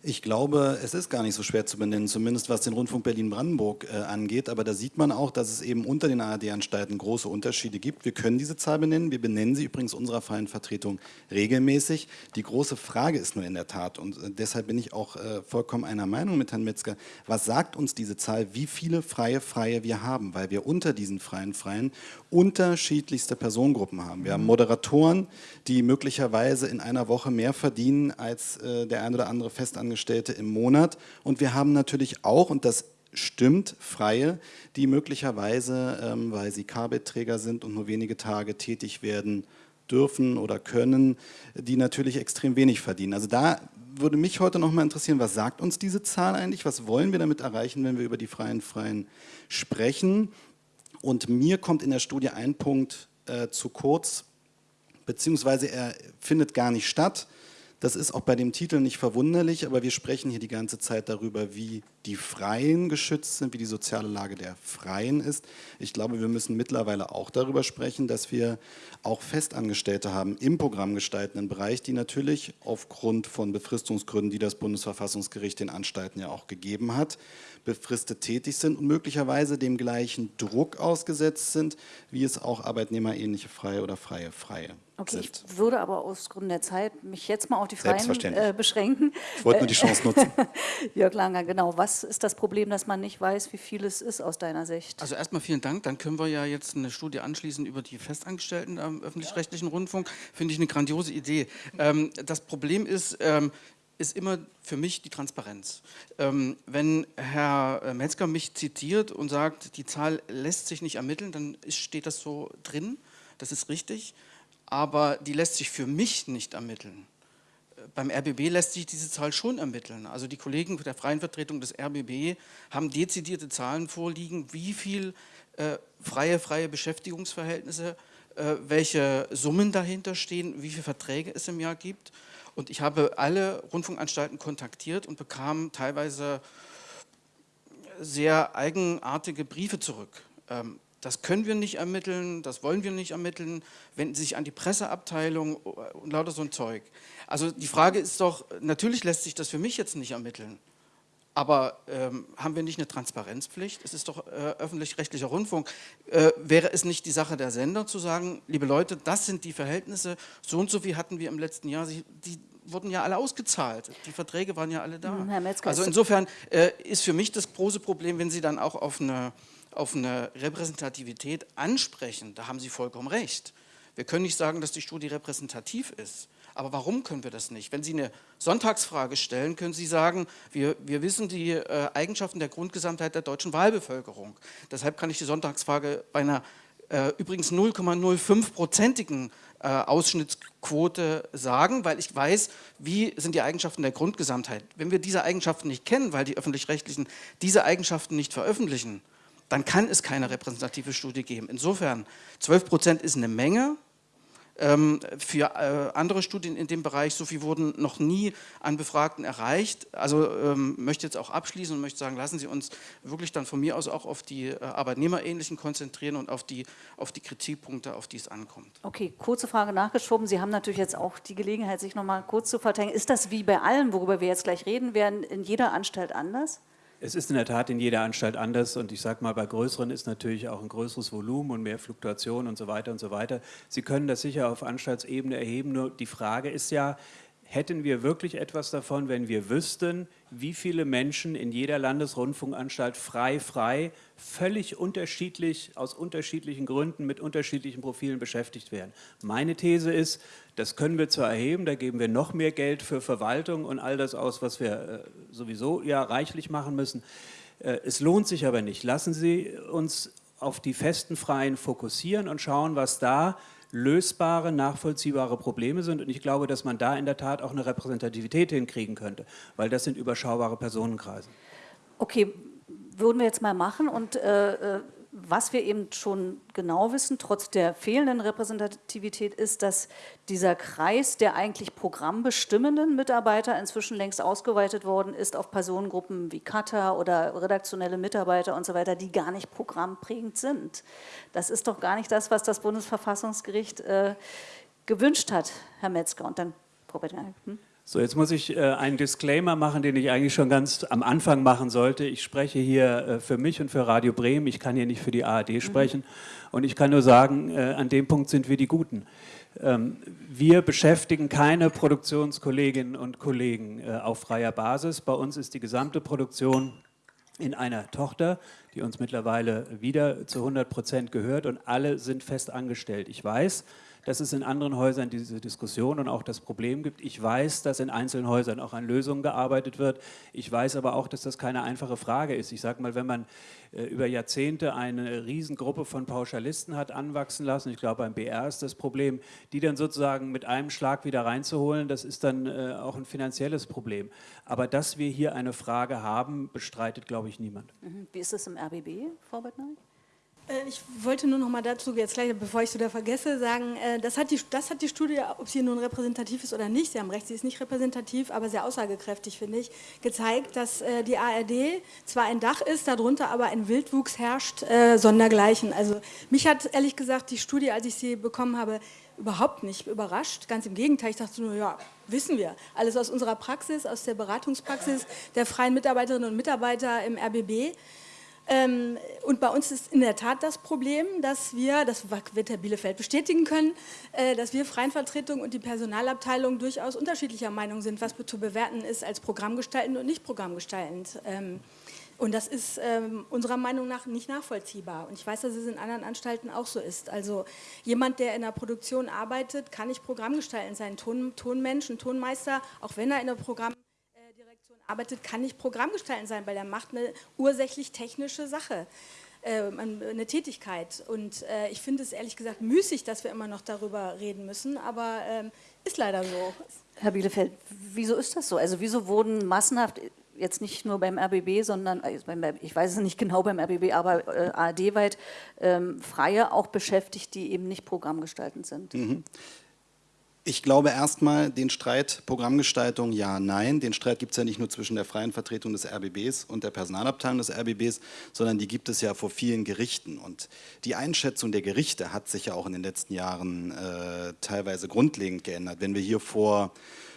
Ich glaube, es ist gar nicht so schwer zu benennen, zumindest was den Rundfunk Berlin-Brandenburg äh, angeht. Aber da sieht man auch, dass es eben unter den ARD-Anstalten große Unterschiede gibt. Wir können diese Zahl benennen. Wir benennen sie übrigens unserer freien Vertretung regelmäßig. Die große Frage ist nur in der Tat, und äh, deshalb bin ich auch äh, vollkommen einer Meinung mit Herrn Metzger, was sagt uns diese Zahl, wie viele freie Freie wir haben? Weil wir unter diesen freien Freien unterschiedlichste Personengruppen haben. Wir haben Moderatoren, die möglicherweise in einer Woche mehr verdienen als äh, der ein oder andere Festangestellte Festangestellte im Monat. Und wir haben natürlich auch, und das stimmt, Freie, die möglicherweise, ähm, weil sie Carbet-Träger sind und nur wenige Tage tätig werden dürfen oder können, die natürlich extrem wenig verdienen. Also da würde mich heute noch mal interessieren, was sagt uns diese Zahl eigentlich? Was wollen wir damit erreichen, wenn wir über die Freien Freien sprechen? Und mir kommt in der Studie ein Punkt äh, zu kurz, beziehungsweise er findet gar nicht statt. Das ist auch bei dem Titel nicht verwunderlich, aber wir sprechen hier die ganze Zeit darüber, wie die Freien geschützt sind, wie die soziale Lage der Freien ist. Ich glaube, wir müssen mittlerweile auch darüber sprechen, dass wir auch Festangestellte haben im programmgestaltenden Bereich, die natürlich aufgrund von Befristungsgründen, die das Bundesverfassungsgericht den Anstalten ja auch gegeben hat, befristet tätig sind und möglicherweise dem gleichen Druck ausgesetzt sind, wie es auch arbeitnehmerähnliche Freie oder Freie Freie Okay, sind. ich würde aber aus Gründen der Zeit mich jetzt mal auf die Freien äh, beschränken. Ich wollte nur die Chance nutzen. Jörg Langer, genau. Was ist das Problem, dass man nicht weiß, wie viel es ist aus deiner Sicht? Also erstmal vielen Dank. Dann können wir ja jetzt eine Studie anschließen über die Festangestellten am öffentlich-rechtlichen Rundfunk. Finde ich eine grandiose Idee. Ähm, das Problem ist, ähm, ist immer für mich die Transparenz. Ähm, wenn Herr äh, Metzger mich zitiert und sagt, die Zahl lässt sich nicht ermitteln, dann ist, steht das so drin, das ist richtig, aber die lässt sich für mich nicht ermitteln. Äh, Beim RBB lässt sich diese Zahl schon ermitteln. Also die Kollegen der freien Vertretung des RBB haben dezidierte Zahlen vorliegen, wie viel äh, freie, freie Beschäftigungsverhältnisse, äh, welche Summen dahinter stehen, wie viele Verträge es im Jahr gibt. Und ich habe alle Rundfunkanstalten kontaktiert und bekam teilweise sehr eigenartige Briefe zurück. Ähm, das können wir nicht ermitteln, das wollen wir nicht ermitteln, wenden Sie sich an die Presseabteilung und lauter so ein Zeug. Also die Frage ist doch, natürlich lässt sich das für mich jetzt nicht ermitteln, aber ähm, haben wir nicht eine Transparenzpflicht? Es ist doch äh, öffentlich-rechtlicher Rundfunk. Äh, wäre es nicht die Sache der Sender zu sagen, liebe Leute, das sind die Verhältnisse, so und so viel hatten wir im letzten Jahr, Sie, die wurden ja alle ausgezahlt, die Verträge waren ja alle da. Metzger, also insofern äh, ist für mich das große Problem, wenn Sie dann auch auf eine, auf eine Repräsentativität ansprechen, da haben Sie vollkommen recht. Wir können nicht sagen, dass die Studie repräsentativ ist. Aber warum können wir das nicht? Wenn Sie eine Sonntagsfrage stellen, können Sie sagen, wir, wir wissen die äh, Eigenschaften der Grundgesamtheit der deutschen Wahlbevölkerung. Deshalb kann ich die Sonntagsfrage bei einer äh, übrigens 0,05-prozentigen äh, Ausschnittsquote sagen, weil ich weiß, wie sind die Eigenschaften der Grundgesamtheit. Wenn wir diese Eigenschaften nicht kennen, weil die Öffentlich-Rechtlichen diese Eigenschaften nicht veröffentlichen, dann kann es keine repräsentative Studie geben. Insofern, 12 Prozent ist eine Menge, ähm, für äh, andere Studien in dem Bereich, so viel wurden noch nie an Befragten erreicht. Also ähm, möchte jetzt auch abschließen und möchte sagen, lassen Sie uns wirklich dann von mir aus auch auf die äh, Arbeitnehmerähnlichen konzentrieren und auf die, auf die Kritikpunkte, auf die es ankommt. Okay, kurze Frage nachgeschoben. Sie haben natürlich jetzt auch die Gelegenheit, sich noch mal kurz zu verteidigen. Ist das wie bei allen, worüber wir jetzt gleich reden werden, in jeder Anstalt anders? Es ist in der Tat in jeder Anstalt anders und ich sage mal, bei größeren ist natürlich auch ein größeres Volumen und mehr Fluktuation und so weiter und so weiter. Sie können das sicher auf Anstaltsebene erheben, nur die Frage ist ja, hätten wir wirklich etwas davon, wenn wir wüssten, wie viele Menschen in jeder Landesrundfunkanstalt frei, frei, völlig unterschiedlich, aus unterschiedlichen Gründen, mit unterschiedlichen Profilen beschäftigt werden. Meine These ist, das können wir zwar erheben, da geben wir noch mehr Geld für Verwaltung und all das aus, was wir äh, sowieso ja reichlich machen müssen. Äh, es lohnt sich aber nicht. Lassen Sie uns auf die festen Freien fokussieren und schauen, was da lösbare, nachvollziehbare Probleme sind. Und ich glaube, dass man da in der Tat auch eine Repräsentativität hinkriegen könnte, weil das sind überschaubare Personenkreise. Okay, würden wir jetzt mal machen und äh, äh was wir eben schon genau wissen, trotz der fehlenden Repräsentativität, ist, dass dieser Kreis der eigentlich programmbestimmenden Mitarbeiter inzwischen längst ausgeweitet worden ist auf Personengruppen wie Cutter oder redaktionelle Mitarbeiter und so weiter, die gar nicht programmprägend sind. Das ist doch gar nicht das, was das Bundesverfassungsgericht äh, gewünscht hat, Herr Metzger. Und dann, Frau Bettner, hm? So, jetzt muss ich äh, einen Disclaimer machen, den ich eigentlich schon ganz am Anfang machen sollte. Ich spreche hier äh, für mich und für Radio Bremen. Ich kann hier nicht für die ARD mhm. sprechen. Und ich kann nur sagen, äh, an dem Punkt sind wir die Guten. Ähm, wir beschäftigen keine Produktionskolleginnen und Kollegen äh, auf freier Basis. Bei uns ist die gesamte Produktion in einer Tochter, die uns mittlerweile wieder zu 100 Prozent gehört und alle sind fest angestellt. Ich weiß, dass es in anderen Häusern diese Diskussion und auch das Problem gibt. Ich weiß, dass in einzelnen Häusern auch an Lösungen gearbeitet wird. Ich weiß aber auch, dass das keine einfache Frage ist. Ich sage mal, wenn man äh, über Jahrzehnte eine Riesengruppe von Pauschalisten hat anwachsen lassen, ich glaube beim BR ist das Problem, die dann sozusagen mit einem Schlag wieder reinzuholen, das ist dann äh, auch ein finanzielles Problem. Aber dass wir hier eine Frage haben, bestreitet, glaube ich, niemand. Mhm. Wie ist es im RBB, Frau Bettner? Äh, ich wollte nur noch mal dazu, jetzt gleich, bevor ich es wieder vergesse, sagen, äh, das hat, die, das hat die Studie, ob sie nun repräsentativ ist oder nicht, Sie haben recht, sie ist nicht repräsentativ, aber sehr aussagekräftig, finde ich, gezeigt, dass äh, die ARD zwar ein Dach ist, darunter aber ein Wildwuchs herrscht, sondergleichen. Also mich hat ehrlich gesagt die Studie, als ich sie bekommen habe, überhaupt nicht überrascht. Ganz im Gegenteil, ich dachte nur, ja, wissen wir. Alles aus unserer Praxis, aus der Beratungspraxis der freien Mitarbeiterinnen und Mitarbeiter im RBB. Ähm, und bei uns ist in der Tat das Problem, dass wir, das wird Herr Bielefeld bestätigen können, äh, dass wir Freien Vertretung und die Personalabteilung durchaus unterschiedlicher Meinung sind, was zu bewerten ist als programmgestaltend und nicht programmgestaltend. Ähm, und das ist ähm, unserer Meinung nach nicht nachvollziehbar. Und ich weiß, dass es in anderen Anstalten auch so ist. Also jemand, der in der Produktion arbeitet, kann nicht programmgestaltend sein. Ton, Tonmensch, ein Tonmeister, auch wenn er in der Programm arbeitet, kann nicht Programmgestalten sein, weil er macht eine ursächlich technische Sache, äh, eine Tätigkeit. Und äh, ich finde es ehrlich gesagt müßig, dass wir immer noch darüber reden müssen, aber ähm, ist leider so. Herr Bielefeld, wieso ist das so? Also wieso wurden massenhaft jetzt nicht nur beim RBB, sondern äh, ich weiß es nicht genau beim RBB, aber äh, ARD-weit ähm, Freie auch beschäftigt, die eben nicht programmgestaltend sind. Mhm. Ich glaube erstmal, den Streit Programmgestaltung ja, nein. Den Streit gibt es ja nicht nur zwischen der freien Vertretung des RBBs und der Personalabteilung des RBBs, sondern die gibt es ja vor vielen Gerichten. Und die Einschätzung der Gerichte hat sich ja auch in den letzten Jahren äh, teilweise grundlegend geändert. Wenn wir hier vor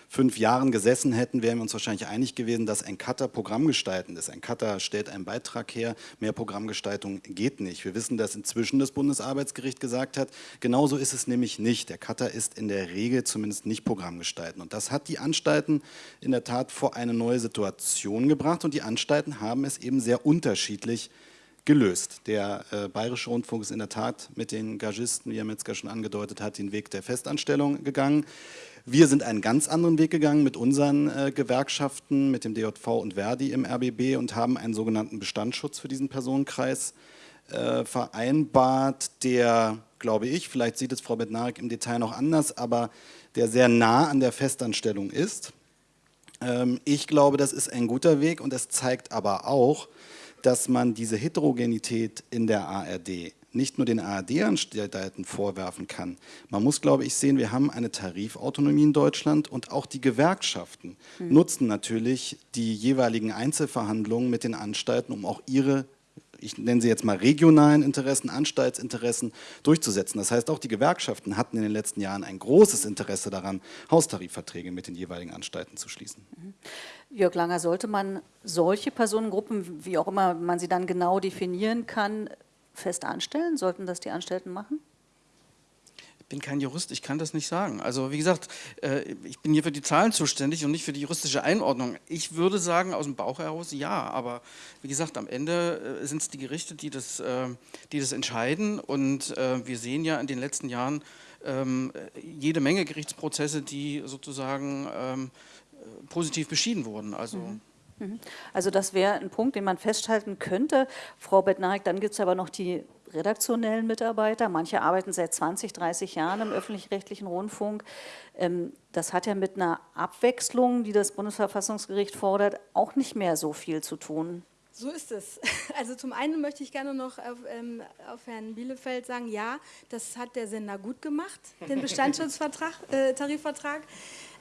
fünf Jahren gesessen hätten, wären wir uns wahrscheinlich einig gewesen, dass ein Cutter programmgestaltend ist. Ein Cutter stellt einen Beitrag her, mehr Programmgestaltung geht nicht. Wir wissen, dass inzwischen das Bundesarbeitsgericht gesagt hat, genauso ist es nämlich nicht. Der Cutter ist in der Regel zumindest nicht programmgestaltend. Und das hat die Anstalten in der Tat vor eine neue Situation gebracht und die Anstalten haben es eben sehr unterschiedlich gelöst. Der äh, Bayerische Rundfunk ist in der Tat mit den Gagisten, wie Herr Metzger schon angedeutet hat, den Weg der Festanstellung gegangen. Wir sind einen ganz anderen Weg gegangen mit unseren äh, Gewerkschaften, mit dem DJV und Verdi im RBB und haben einen sogenannten Bestandsschutz für diesen Personenkreis äh, vereinbart, der, glaube ich, vielleicht sieht es Frau Bednarik im Detail noch anders, aber der sehr nah an der Festanstellung ist. Ähm, ich glaube, das ist ein guter Weg und es zeigt aber auch, dass man diese Heterogenität in der ARD nicht nur den ARD-Anstalten vorwerfen kann. Man muss, glaube ich, sehen, wir haben eine Tarifautonomie in Deutschland und auch die Gewerkschaften hm. nutzen natürlich die jeweiligen Einzelverhandlungen mit den Anstalten, um auch ihre ich nenne sie jetzt mal regionalen Interessen, Anstaltsinteressen durchzusetzen. Das heißt, auch die Gewerkschaften hatten in den letzten Jahren ein großes Interesse daran, Haustarifverträge mit den jeweiligen Anstalten zu schließen. Mhm. Jörg Langer, sollte man solche Personengruppen, wie auch immer man sie dann genau definieren kann, fest anstellen? Sollten das die Anstellten machen? Ich bin kein Jurist, ich kann das nicht sagen. Also wie gesagt, äh, ich bin hier für die Zahlen zuständig und nicht für die juristische Einordnung. Ich würde sagen, aus dem Bauch heraus ja, aber wie gesagt, am Ende äh, sind es die Gerichte, die das, äh, die das entscheiden und wir sehen ja in den letzten Jahren ähm, jede Menge Gerichtsprozesse, die sozusagen ähm, positiv beschieden wurden. Also mhm. Mhm. Also das wäre ein Punkt, den man festhalten könnte. Frau Bettnarik, dann gibt es aber noch die redaktionellen Mitarbeiter. Manche arbeiten seit 20, 30 Jahren im öffentlich-rechtlichen Rundfunk. Ähm, das hat ja mit einer Abwechslung, die das Bundesverfassungsgericht fordert, auch nicht mehr so viel zu tun. So ist es. Also zum einen möchte ich gerne noch auf, ähm, auf, Herrn Bielefeld sagen, ja, das hat der Sender gut gemacht, den Bestandsschutzvertrag, äh, Tarifvertrag.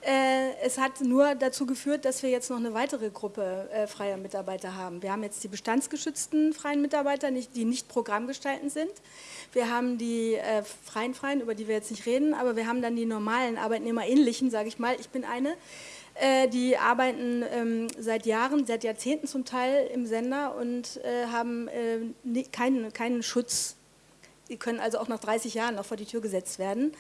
Äh, es hat nur dazu geführt, dass wir jetzt noch eine weitere Gruppe äh, freier Mitarbeiter haben. Wir haben jetzt die bestandsgeschützten freien Mitarbeiter, die nicht programmgestaltend sind. Wir haben die äh, freien Freien, über die wir jetzt nicht reden, aber wir haben dann die normalen Arbeitnehmerähnlichen, sage ich mal. Ich bin eine. Die arbeiten ähm, seit Jahren, seit Jahrzehnten zum Teil im Sender und haben keinen, keinen Schutz. Die können also auch nach 30 Jahren noch vor die Tür gesetzt werden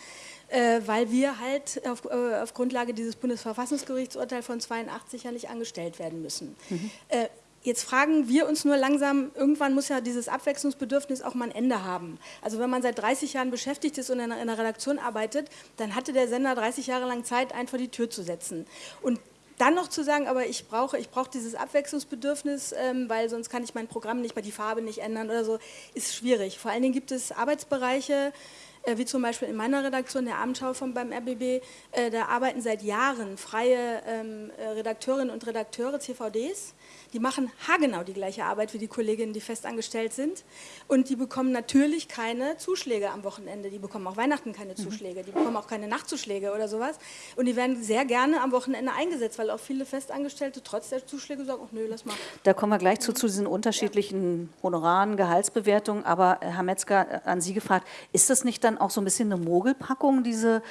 weil wir halt auf, äh, auf, Grundlage dieses Bundesverfassungsgerichtsurteils von 82 ja nicht angestellt werden müssen. Mhm. Äh, Jetzt fragen wir uns nur langsam, irgendwann muss ja dieses Abwechslungsbedürfnis auch mal ein Ende haben. Also wenn man seit 30 Jahren beschäftigt ist und in einer Redaktion arbeitet, dann hatte der Sender 30 Jahre lang Zeit, einen vor die Tür zu setzen. Und dann noch zu sagen, aber ich brauche, ich brauche dieses Abwechslungsbedürfnis, ähm, weil sonst kann ich mein Programm nicht mal die Farbe nicht ändern oder so, ist schwierig. Vor allen Dingen gibt es Arbeitsbereiche, äh, wie zum Beispiel in meiner Redaktion, der Abendschau von beim RBB, äh, da arbeiten seit Jahren freie ähm, äh, Redakteurinnen und Redakteure CVDs die machen haargenau die gleiche Arbeit wie die Kolleginnen, die festangestellt sind. Und die bekommen natürlich keine Zuschläge am Wochenende. Die bekommen auch Weihnachten keine mhm. Zuschläge. Die bekommen auch keine Nachtzuschläge oder sowas. Und die werden sehr gerne am Wochenende eingesetzt, weil auch viele Festangestellte trotz der Zuschläge sagen, ach nö, lass mal. Da kommen wir gleich zu, zu diesen unterschiedlichen Honoraren, Gehaltsbewertungen. Aber Herr Metzger, an Sie gefragt, ist das nicht dann auch so ein bisschen eine Mogelpackung, diese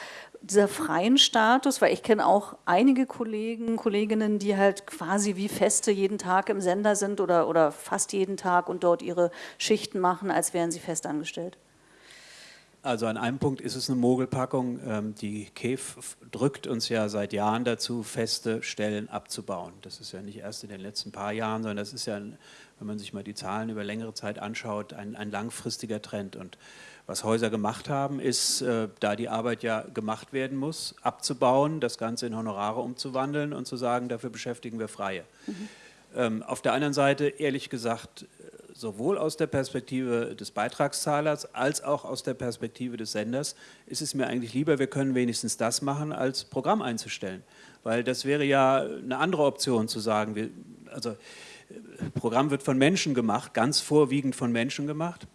dieser freien Status, weil ich kenne auch einige Kollegen, Kolleginnen, die halt quasi wie Feste jeden Tag im Sender sind oder, oder fast jeden Tag und dort ihre Schichten machen, als wären sie festangestellt. Also an einem Punkt ist es eine Mogelpackung. Ähm, die KEF drückt uns ja seit Jahren dazu, feste Stellen abzubauen. Das ist ja nicht erst in den letzten paar Jahren, sondern das ist ja, wenn man sich mal die Zahlen über längere Zeit anschaut, ein, ein langfristiger Trend. Und was Häuser gemacht haben, ist, äh, da die Arbeit ja gemacht werden muss, abzubauen, das Ganze in Honorare umzuwandeln und zu sagen, dafür beschäftigen wir Freie. Mhm. Ähm, auf der anderen Seite, ehrlich gesagt, sowohl aus der Perspektive des Beitragszahlers als auch aus der Perspektive des Senders ist es mir eigentlich lieber, wir können wenigstens das machen, als Programm einzustellen. Weil das wäre ja eine andere Option zu sagen, wir, also äh, Programm wird von Menschen gemacht, ganz vorwiegend von Menschen gemacht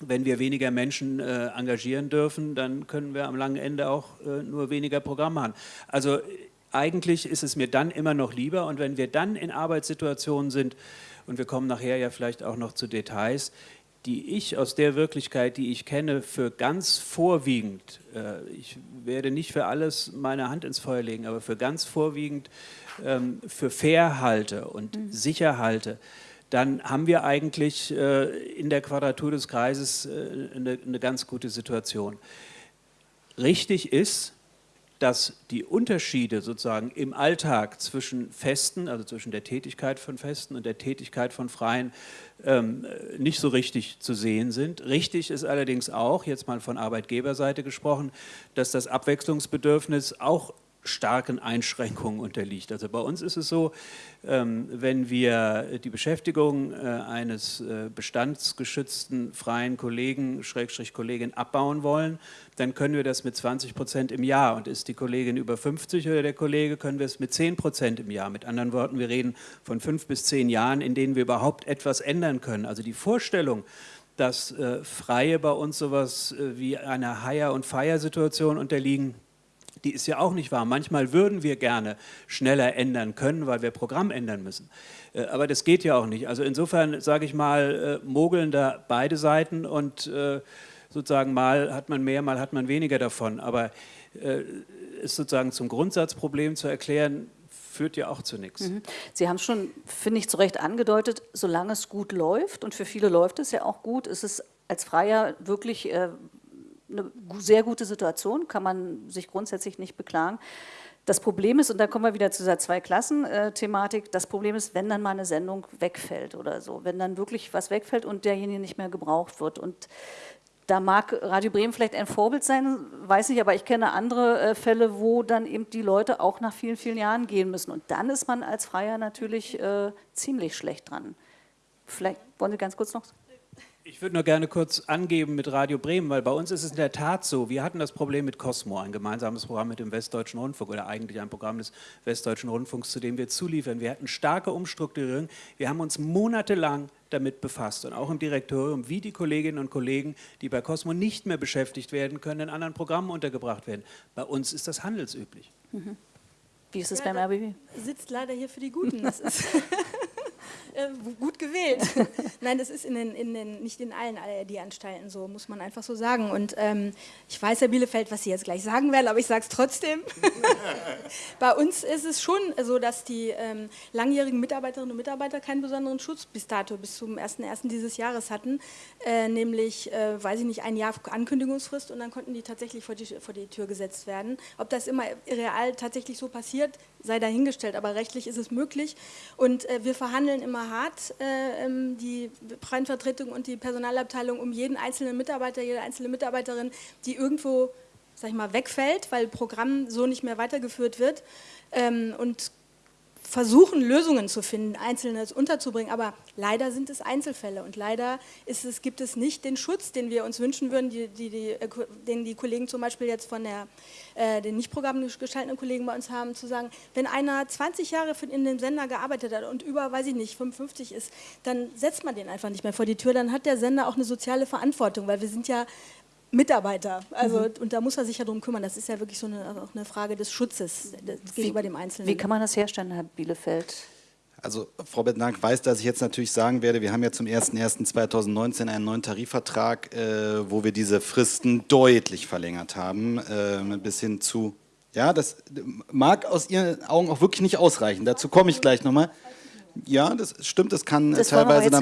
wenn wir weniger Menschen äh, engagieren dürfen, dann können wir am langen Ende auch äh, nur weniger Programm machen. Also eigentlich ist es mir dann immer noch lieber und wenn wir dann in Arbeitssituationen sind, und wir kommen nachher ja vielleicht auch noch zu Details, die ich aus der Wirklichkeit, die ich kenne, für ganz vorwiegend, äh, ich werde nicht für alles meine Hand ins Feuer legen, aber für ganz vorwiegend ähm, für fair halte und mhm. sicher halte, dann haben wir eigentlich äh, in der Quadratur des Kreises äh, eine, eine ganz gute Situation. Richtig ist, dass die Unterschiede sozusagen im Alltag zwischen Festen, also zwischen der Tätigkeit von Festen und der Tätigkeit von Freien, ähm, nicht so richtig zu sehen sind. Richtig ist allerdings auch, jetzt mal von Arbeitgeberseite gesprochen, dass das Abwechslungsbedürfnis auch starken Einschränkungen unterliegt. Also bei uns ist es so, ähm, wenn wir die Beschäftigung äh, eines äh, bestandsgeschützten freien Kollegen, Schrägstrich Kollegin abbauen wollen, dann können wir das mit 20 Prozent im Jahr. Und ist die Kollegin über 50 oder der Kollege, können wir es mit 10 Prozent im Jahr. Mit anderen Worten, wir reden von fünf bis zehn Jahren, in denen wir überhaupt etwas ändern können. Also die Vorstellung, dass äh, Freie bei uns sowas wie einer Hire- und Fire-Situation unterliegen, die ist ja auch nicht wahr. Manchmal würden wir gerne schneller ändern können, weil wir Programm ändern müssen. Äh, aber das geht ja auch nicht. Also insofern, sage ich mal, äh, mogeln da beide Seiten und äh, sozusagen mal hat man mehr, mal hat man weniger davon. Aber ist sozusagen zum Grundsatzproblem zu erklären, führt ja auch zu nichts. Mhm. Sie haben es schon, finde ich, zu Recht angedeutet, solange es gut läuft, und für viele läuft es ja auch gut, ist es als Freier wirklich eine sehr gute Situation, kann man sich grundsätzlich nicht beklagen. Das Problem ist, und da kommen wir wieder zu dieser Zwei-Klassen-Thematik, das Problem ist, wenn dann mal eine Sendung wegfällt oder so, wenn dann wirklich was wegfällt und derjenige nicht mehr gebraucht wird. Und da mag Radio Bremen vielleicht ein Vorbild sein, weiß ich, aber ich kenne andere äh, Fälle, wo dann eben die Leute auch nach vielen, vielen Jahren gehen müssen. Und dann ist man als Freier natürlich äh, ziemlich schlecht dran. Vielleicht wollen Sie ganz kurz noch ich würde nur gerne kurz angeben mit Radio Bremen, weil bei uns ist es in der Tat so, wir hatten das Problem mit Cosmo, ein gemeinsames Programm mit dem Westdeutschen Rundfunk oder eigentlich ein Programm des Westdeutschen Rundfunks, zu dem wir zuliefern. Wir hatten starke Umstrukturierung, wir haben uns monatelang damit befasst und auch im Direktorium, wie die Kolleginnen und Kollegen, die bei Cosmo nicht mehr beschäftigt werden können, in anderen Programmen untergebracht werden. Bei uns ist das handelsüblich. Mhm. Wie ist es ja, beim RBB? Sitzt leider hier für die Guten. Das ist Äh, gut gewählt. Nein, das ist in den, in den, nicht in allen ARD-Anstalten so, muss man einfach so sagen. Und ähm, ich weiß, Herr Bielefeld, was Sie jetzt gleich sagen werden, aber ich sage es trotzdem. Bei uns ist es schon so, dass die ähm, langjährigen Mitarbeiterinnen und Mitarbeiter keinen besonderen Schutz bis dato, bis zum 1.1. dieses Jahres hatten. Äh, nämlich, äh, weiß ich nicht, ein Jahr Ankündigungsfrist und dann konnten die tatsächlich vor die, vor die Tür gesetzt werden. Ob das immer real tatsächlich so passiert, sei dahingestellt, aber rechtlich ist es möglich. Und äh, wir verhandeln immer hart, äh, ähm, die freien Vertretung und die Personalabteilung, um jeden einzelnen Mitarbeiter, jede einzelne Mitarbeiterin, die irgendwo, sag ich mal, wegfällt, weil Programm so nicht mehr weitergeführt wird. Ähm, und versuchen, Lösungen zu finden, Einzelnes unterzubringen, aber leider sind es Einzelfälle und leider es, gibt es nicht den Schutz, den wir uns wünschen würden, die, die, die, den die Kollegen zum Beispiel jetzt von der, äh, den nicht programmgestaltenden Kollegen bei uns haben, zu sagen, wenn einer 20 Jahre in dem Sender gearbeitet hat und über, weiß ich nicht, 55 ist, dann setzt man den einfach nicht mehr vor die Tür, dann hat der Sender auch eine soziale Verantwortung, weil wir sind ja Mitarbeiter. Also, mhm. Und da muss er sich ja darum kümmern. Das ist ja wirklich so eine, auch eine Frage des Schutzes gegenüber dem Einzelnen. Wie kann man das herstellen, Herr Bielefeld? Also Frau Bettnark weiß, dass ich jetzt natürlich sagen werde, wir haben ja zum 01.01.2019 einen neuen Tarifvertrag, äh, wo wir diese Fristen deutlich verlängert haben, äh, bis hin zu, ja, das mag aus Ihren Augen auch wirklich nicht ausreichen, dazu komme ich gleich nochmal. Ja, das stimmt, das kann das teilweise dann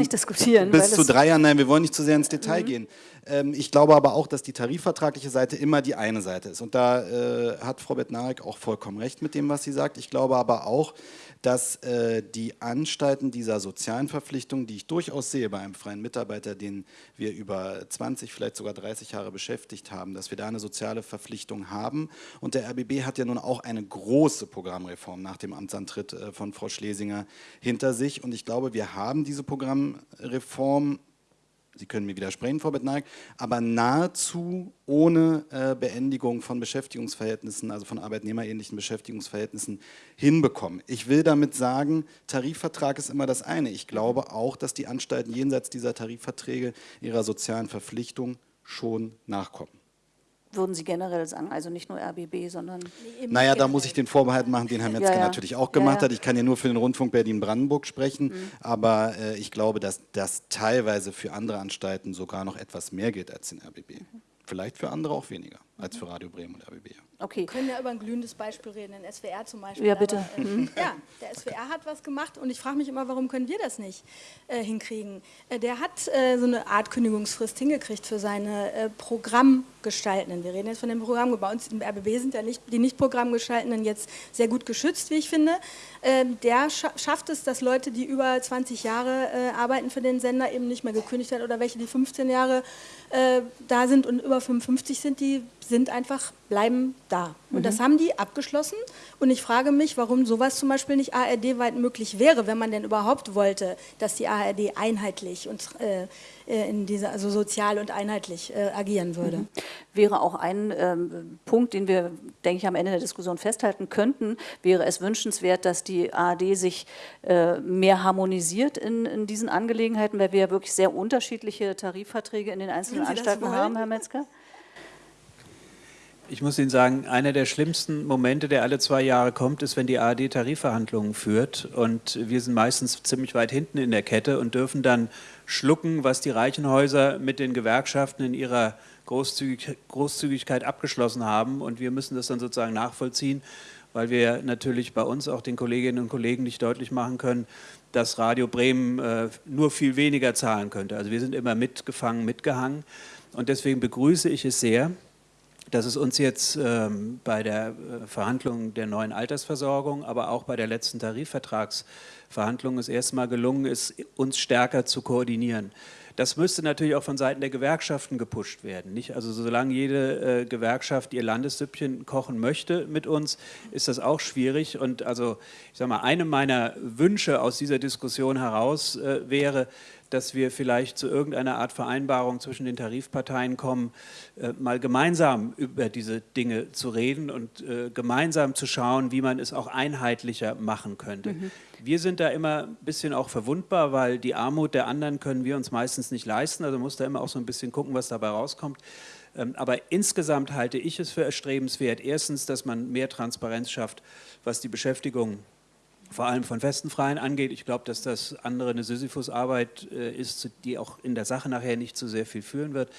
bis zu drei Jahren, nein, wir wollen nicht zu sehr ins Detail mhm. gehen. Ähm, ich glaube aber auch, dass die tarifvertragliche Seite immer die eine Seite ist. Und da äh, hat Frau Bettnarek auch vollkommen recht mit dem, was sie sagt. Ich glaube aber auch, dass äh, die Anstalten dieser sozialen Verpflichtungen, die ich durchaus sehe bei einem freien Mitarbeiter, den wir über 20, vielleicht sogar 30 Jahre beschäftigt haben, dass wir da eine soziale Verpflichtung haben. Und der RBB hat ja nun auch eine große Programmreform nach dem Amtsantritt äh, von Frau Schlesinger hinter sich. Und ich glaube, wir haben diese Programmreform Sie können mir widersprechen, Frau Bettnaik, aber nahezu ohne äh, Beendigung von Beschäftigungsverhältnissen, also von arbeitnehmerähnlichen Beschäftigungsverhältnissen hinbekommen. Ich will damit sagen, Tarifvertrag ist immer das eine. Ich glaube auch, dass die Anstalten jenseits dieser Tarifverträge ihrer sozialen Verpflichtung schon nachkommen würden Sie generell sagen, also nicht nur RBB, sondern... Nee, naja, da muss ich den Vorbehalt machen, den Herr Metzger ja, ja. natürlich auch gemacht ja, hat. Ich kann ja nur für den Rundfunk Berlin-Brandenburg sprechen, mhm. aber äh, ich glaube, dass das teilweise für andere Anstalten sogar noch etwas mehr gilt als den RBB. Mhm. Vielleicht für andere auch weniger als für Radio Bremen und RBB. Okay. Wir können ja über ein glühendes Beispiel reden, den SWR zum Beispiel. Ja, bitte. Aber, äh, mhm. ja, der SWR hat was gemacht und ich frage mich immer, warum können wir das nicht äh, hinkriegen? Äh, der hat äh, so eine Art Kündigungsfrist hingekriegt für seine äh, Programmgestaltenden. Wir reden jetzt von dem Programm. Bei uns im RBB sind ja nicht, die Nicht-Programmgestaltenden jetzt sehr gut geschützt, wie ich finde. Ähm, der scha schafft es, dass Leute, die über 20 Jahre äh, arbeiten für den Sender, eben nicht mehr gekündigt werden oder welche, die 15 Jahre da sind und über 55 sind, die sind einfach, bleiben da. Und mhm. das haben die abgeschlossen. Und ich frage mich, warum sowas zum Beispiel nicht ARD-weit möglich wäre, wenn man denn überhaupt wollte, dass die ARD einheitlich und äh, äh, in dieser, also sozial und einheitlich äh, agieren würde. Mhm. Wäre auch ein ähm, Punkt, den wir, denke ich, am Ende der Diskussion festhalten könnten, wäre es wünschenswert, dass die ARD sich äh, mehr harmonisiert in, in diesen Angelegenheiten, weil wir ja wirklich sehr unterschiedliche Tarifverträge in den einzelnen Anstalten haben, Herr Metzger? Ich muss Ihnen sagen, einer der schlimmsten Momente, der alle zwei Jahre kommt, ist, wenn die ARD Tarifverhandlungen führt. Und wir sind meistens ziemlich weit hinten in der Kette und dürfen dann schlucken, was die Reichenhäuser mit den Gewerkschaften in ihrer Großzügig Großzügigkeit abgeschlossen haben. Und wir müssen das dann sozusagen nachvollziehen, weil wir natürlich bei uns auch den Kolleginnen und Kollegen nicht deutlich machen können, dass Radio Bremen äh, nur viel weniger zahlen könnte. Also wir sind immer mitgefangen, mitgehangen. Und deswegen begrüße ich es sehr, dass es uns jetzt ähm, bei der äh, Verhandlung der neuen Altersversorgung, aber auch bei der letzten Tarifvertragsverhandlung das erste Mal gelungen ist, uns stärker zu koordinieren. Das müsste natürlich auch von Seiten der Gewerkschaften gepusht werden. Nicht? Also solange jede äh, Gewerkschaft ihr Landessüppchen kochen möchte mit uns, ist das auch schwierig. Und also ich sage mal, eine meiner Wünsche aus dieser Diskussion heraus äh, wäre, dass wir vielleicht zu irgendeiner Art Vereinbarung zwischen den Tarifparteien kommen, äh, mal gemeinsam über diese Dinge zu reden und äh, gemeinsam zu schauen, wie man es auch einheitlicher machen könnte. Mhm. Wir sind da immer ein bisschen auch verwundbar, weil die Armut der anderen können wir uns meistens nicht leisten, also muss da immer auch so ein bisschen gucken, was dabei rauskommt. Ähm, aber insgesamt halte ich es für erstrebenswert, erstens, dass man mehr Transparenz schafft, was die Beschäftigung vor allem von festen Freien angeht. Ich glaube, dass das andere eine Sisyphus-Arbeit äh, ist, die auch in der Sache nachher nicht zu sehr viel führen wird.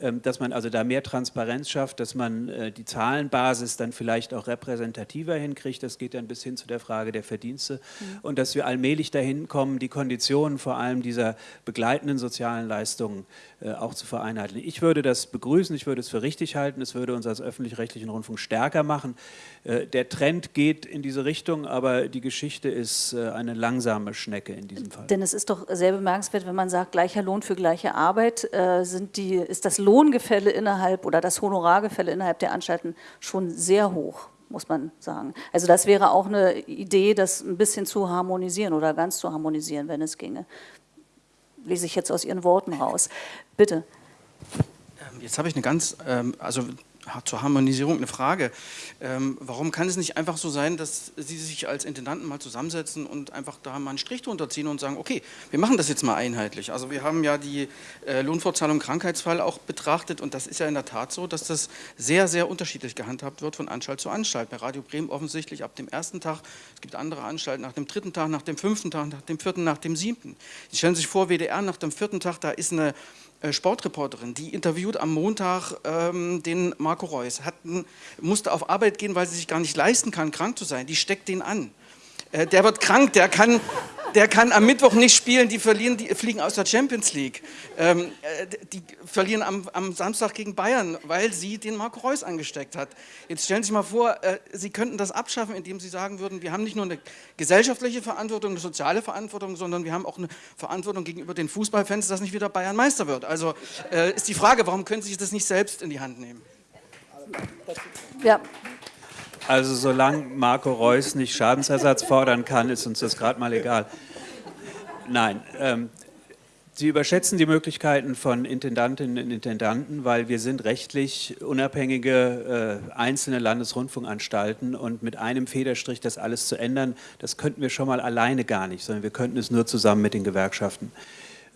Ähm, dass man also da mehr Transparenz schafft, dass man äh, die Zahlenbasis dann vielleicht auch repräsentativer hinkriegt. Das geht dann bis hin zu der Frage der Verdienste. Mhm. Und dass wir allmählich dahin kommen, die Konditionen vor allem dieser begleitenden sozialen Leistungen äh, auch zu vereinheitlichen. Ich würde das begrüßen, ich würde es für richtig halten, es würde uns als öffentlich-rechtlichen Rundfunk stärker machen. Äh, der Trend geht in diese Richtung, aber die Geschichte ist eine langsame Schnecke in diesem Fall. Denn es ist doch sehr bemerkenswert, wenn man sagt, gleicher Lohn für gleiche Arbeit, sind die, ist das Lohngefälle innerhalb oder das Honorargefälle innerhalb der Anstalten schon sehr hoch. muss man sagen. Also das wäre auch eine Idee, das ein bisschen zu harmonisieren oder ganz zu harmonisieren, wenn es ginge. Lese ich jetzt aus Ihren Worten raus. Bitte. Ähm, jetzt habe ich eine ganz, ähm, also zur Harmonisierung eine Frage. Ähm, warum kann es nicht einfach so sein, dass Sie sich als Intendanten mal zusammensetzen und einfach da mal einen Strich drunter ziehen und sagen, okay, wir machen das jetzt mal einheitlich. Also wir haben ja die äh, Lohnfortzahlung Krankheitsfall auch betrachtet und das ist ja in der Tat so, dass das sehr, sehr unterschiedlich gehandhabt wird von Anstalt zu Anstalt. Bei Radio Bremen offensichtlich ab dem ersten Tag, es gibt andere Anstalten nach dem dritten Tag, nach dem fünften Tag, nach dem vierten, nach dem siebten. Sie stellen sich vor, WDR nach dem vierten Tag, da ist eine Sportreporterin, die interviewt am Montag ähm, den Marco Reus, hat, musste auf Arbeit gehen, weil sie sich gar nicht leisten kann, krank zu sein. Die steckt den an. Äh, der wird krank, der kann, der kann am Mittwoch nicht spielen, die, verlieren, die fliegen aus der Champions League. Ähm, äh, die verlieren am, am, Samstag gegen Bayern, weil sie den Marco Reus angesteckt hat. Jetzt stellen Sie sich mal vor, äh, Sie könnten das abschaffen, indem Sie sagen würden, wir haben nicht nur eine gesellschaftliche Verantwortung, eine soziale Verantwortung, sondern wir haben auch eine Verantwortung gegenüber den Fußballfans, dass nicht wieder Bayern Meister wird. Also äh, ist die Frage, warum können Sie sich das nicht selbst in die Hand nehmen? Ja, also solange Marco Reus nicht Schadensersatz fordern kann, ist uns das gerade mal egal. Nein, ähm, Sie überschätzen die Möglichkeiten von Intendantinnen und Intendanten, weil wir sind rechtlich unabhängige äh, einzelne Landesrundfunkanstalten und mit einem Federstrich das alles zu ändern, das könnten wir schon mal alleine gar nicht, sondern wir könnten es nur zusammen mit den Gewerkschaften.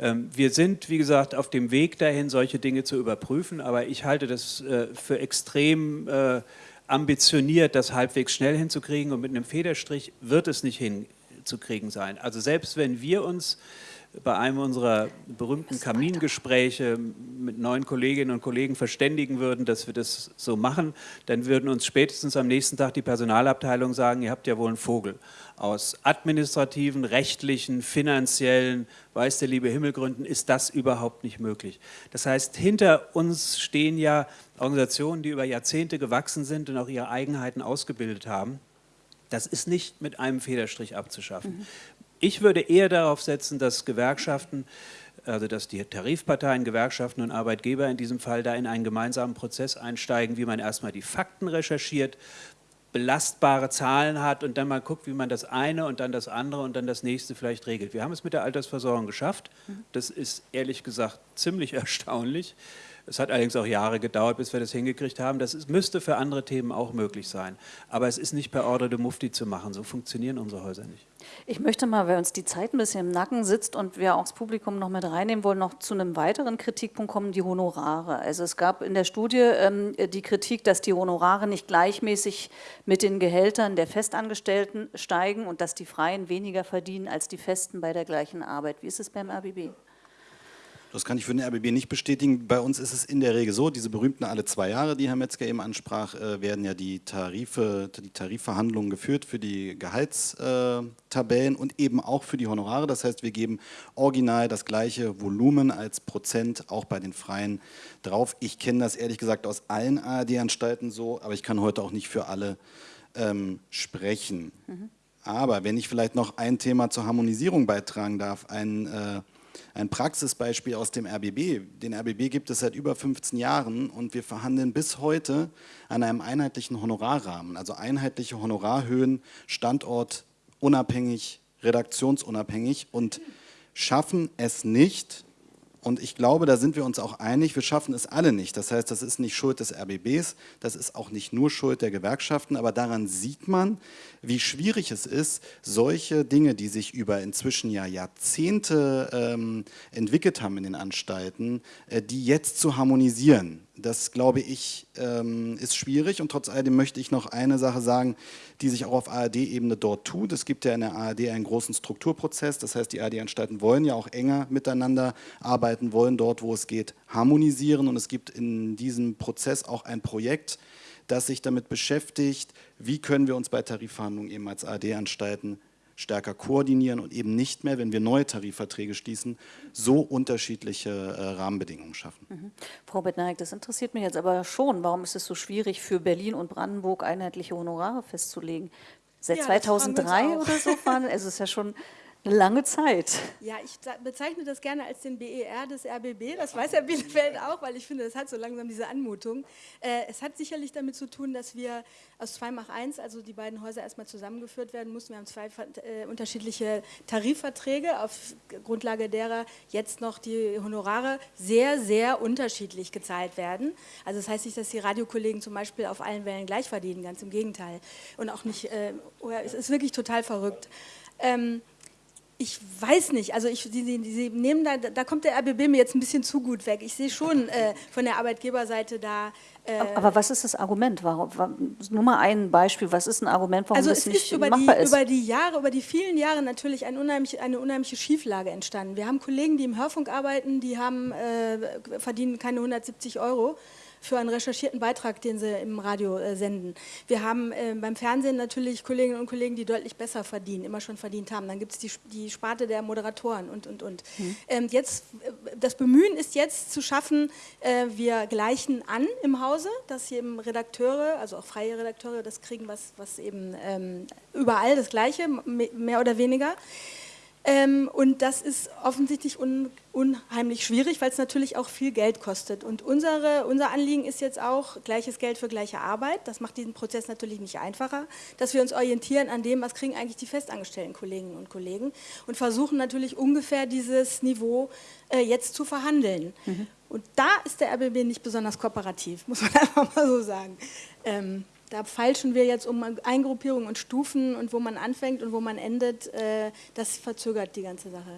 Ähm, wir sind, wie gesagt, auf dem Weg dahin, solche Dinge zu überprüfen, aber ich halte das äh, für extrem äh, ambitioniert, das halbwegs schnell hinzukriegen und mit einem Federstrich wird es nicht hinzukriegen sein. Also selbst wenn wir uns bei einem unserer berühmten Kamingespräche mit neuen Kolleginnen und Kollegen verständigen würden, dass wir das so machen, dann würden uns spätestens am nächsten Tag die Personalabteilung sagen, ihr habt ja wohl einen Vogel. Aus administrativen, rechtlichen, finanziellen, weiß der liebe Himmelgründen, ist das überhaupt nicht möglich. Das heißt, hinter uns stehen ja Organisationen, die über Jahrzehnte gewachsen sind und auch ihre Eigenheiten ausgebildet haben. Das ist nicht mit einem Federstrich abzuschaffen. Mhm. Ich würde eher darauf setzen, dass Gewerkschaften, also dass die Tarifparteien, Gewerkschaften und Arbeitgeber in diesem Fall da in einen gemeinsamen Prozess einsteigen, wie man erstmal die Fakten recherchiert, belastbare Zahlen hat und dann mal guckt, wie man das eine und dann das andere und dann das nächste vielleicht regelt. Wir haben es mit der Altersversorgung geschafft. Mhm. Das ist ehrlich gesagt ziemlich erstaunlich. Es hat allerdings auch Jahre gedauert, bis wir das hingekriegt haben. Das ist, müsste für andere Themen auch möglich sein. Aber es ist nicht per Ordre de Mufti zu machen. So funktionieren unsere Häuser nicht. Ich möchte mal, weil uns die Zeit ein bisschen im Nacken sitzt und wir auch das Publikum noch mit reinnehmen wollen, noch zu einem weiteren Kritikpunkt kommen, die Honorare. Also es gab in der Studie ähm, die Kritik, dass die Honorare nicht gleichmäßig mit den Gehältern der Festangestellten steigen und dass die Freien weniger verdienen als die Festen bei der gleichen Arbeit. Wie ist es beim RBB? Das kann ich für den RBB nicht bestätigen. Bei uns ist es in der Regel so, diese berühmten alle zwei Jahre, die Herr Metzger eben ansprach, äh, werden ja die, Tarife, die Tarifverhandlungen geführt für die Gehaltstabellen und eben auch für die Honorare. Das heißt, wir geben original das gleiche Volumen als Prozent auch bei den Freien drauf. Ich kenne das ehrlich gesagt aus allen ARD-Anstalten so, aber ich kann heute auch nicht für alle ähm, sprechen. Mhm. Aber wenn ich vielleicht noch ein Thema zur Harmonisierung beitragen darf, ein äh, ein Praxisbeispiel aus dem RBB. Den RBB gibt es seit über 15 Jahren und wir verhandeln bis heute an einem einheitlichen Honorarrahmen, also einheitliche Honorarhöhen, standortunabhängig, redaktionsunabhängig und schaffen es nicht, und ich glaube, da sind wir uns auch einig, wir schaffen es alle nicht. Das heißt, das ist nicht Schuld des RBBs, das ist auch nicht nur Schuld der Gewerkschaften, aber daran sieht man, wie schwierig es ist, solche Dinge, die sich über inzwischen ja Jahrzehnte ähm, entwickelt haben in den Anstalten, äh, die jetzt zu harmonisieren. Das, glaube ich, ähm, ist schwierig und trotz alledem möchte ich noch eine Sache sagen, die sich auch auf ARD-Ebene dort tut. Es gibt ja in der ARD einen großen Strukturprozess, das heißt, die ARD-Anstalten wollen ja auch enger miteinander arbeiten, wollen dort, wo es geht, harmonisieren und es gibt in diesem Prozess auch ein Projekt, das sich damit beschäftigt, wie können wir uns bei Tarifverhandlungen eben als ARD-Anstalten stärker koordinieren und eben nicht mehr, wenn wir neue Tarifverträge schließen, so unterschiedliche äh, Rahmenbedingungen schaffen. Mhm. Frau Bettnaik, das interessiert mich jetzt aber schon. Warum ist es so schwierig für Berlin und Brandenburg einheitliche Honorare festzulegen? Seit ja, 2003 oder so fahren, es ist ja schon Eine lange Zeit. Ja, ich bezeichne das gerne als den BER des RBB. Das weiß Herr Bielefeld auch, weil ich finde, das hat so langsam diese Anmutung. Äh, es hat sicherlich damit zu tun, dass wir aus 2 mach 1, also die beiden Häuser erstmal zusammengeführt werden mussten. Wir haben zwei äh, unterschiedliche Tarifverträge, auf Grundlage derer jetzt noch die Honorare sehr, sehr unterschiedlich gezahlt werden. Also das heißt nicht, dass die Radiokollegen zum Beispiel auf allen Wellen gleich verdienen, ganz im Gegenteil. Und auch nicht, äh, es ist wirklich total verrückt. Ähm, ich weiß nicht, also ich, die, die, die nehmen da, da kommt der RBB mir jetzt ein bisschen zu gut weg. Ich sehe schon äh, von der Arbeitgeberseite da. Äh, aber was ist das Argument? Warum, warum, nur mal ein Beispiel. Was ist ein Argument, warum also das nicht über machbar die, ist? Über die Jahre, über die vielen Jahre natürlich eine unheimliche, eine unheimliche Schieflage entstanden. Wir haben Kollegen, die im Hörfunk arbeiten, die haben, äh, verdienen keine 170 Euro für einen recherchierten Beitrag, den sie im Radio äh, senden. Wir haben äh, beim Fernsehen natürlich Kolleginnen und Kollegen, die deutlich besser verdienen, immer schon verdient haben. Dann gibt es die, die Sparte der Moderatoren und, und, und. Mhm. Ähm, jetzt, äh, das Bemühen ist jetzt zu schaffen, äh, wir gleichen an im Hause, dass eben Redakteure, also auch freie Redakteure, das kriegen, was, was eben ähm, überall das Gleiche, mehr oder weniger. Ähm, und das ist offensichtlich un, unheimlich schwierig, weil es natürlich auch viel Geld kostet. Und unsere, unser Anliegen ist jetzt auch gleiches Geld für gleiche Arbeit. Das macht diesen Prozess natürlich nicht einfacher, dass wir uns orientieren an dem, was kriegen eigentlich die festangestellten Kolleginnen und Kollegen und versuchen natürlich ungefähr dieses Niveau äh, jetzt zu verhandeln. Mhm. Und da ist der RBB nicht besonders kooperativ, muss man einfach mal so sagen. Ähm, da feilschen wir jetzt um Eingruppierung und Stufen und wo man anfängt und wo man endet, äh, das verzögert die ganze Sache.